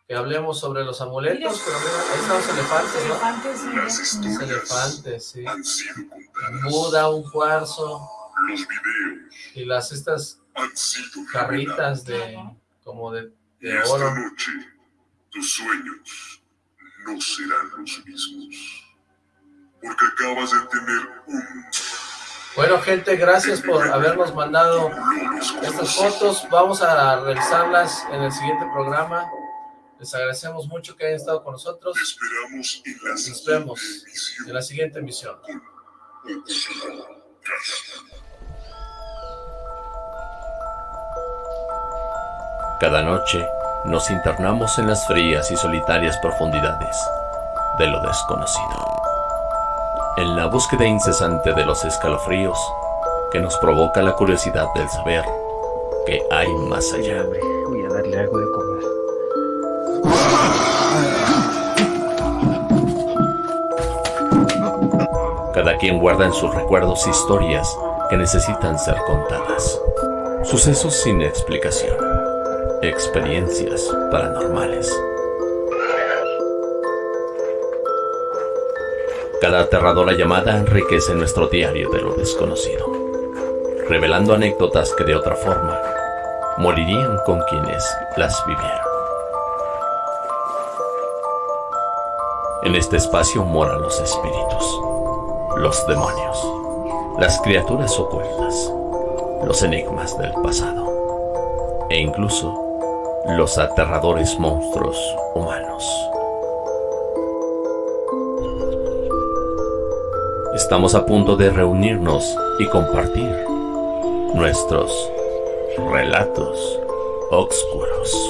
que hablemos sobre los amuletos, Mira. pero mira, ahí están los elefantes, ¿no? Elefantes. Las Los elefantes, sí. han sido contadas. Buda, un cuarzo, Los videos y las estas han sido carritas de, como de, de esta oro. noche, tus sueños no serán los mismos. Porque acabas de tener un Bueno, gente, gracias por habernos mandado estas fotos. Vamos a revisarlas en el siguiente programa. Les agradecemos mucho que hayan estado con nosotros. Esperamos en la Nos vemos en la siguiente emisión. Cada noche nos internamos en las frías y solitarias profundidades de lo desconocido. En la búsqueda incesante de los escalofríos que nos provoca la curiosidad del saber que hay más allá. Voy a darle algo de comer. Cada quien guarda en sus recuerdos historias que necesitan ser contadas. Sucesos sin explicación. Experiencias paranormales. Cada aterradora llamada enriquece nuestro diario de lo desconocido, revelando anécdotas que de otra forma morirían con quienes las vivieron. En este espacio moran los espíritus, los demonios, las criaturas ocultas, los enigmas del pasado e incluso los aterradores monstruos humanos. Estamos a punto de reunirnos y compartir nuestros relatos oscuros.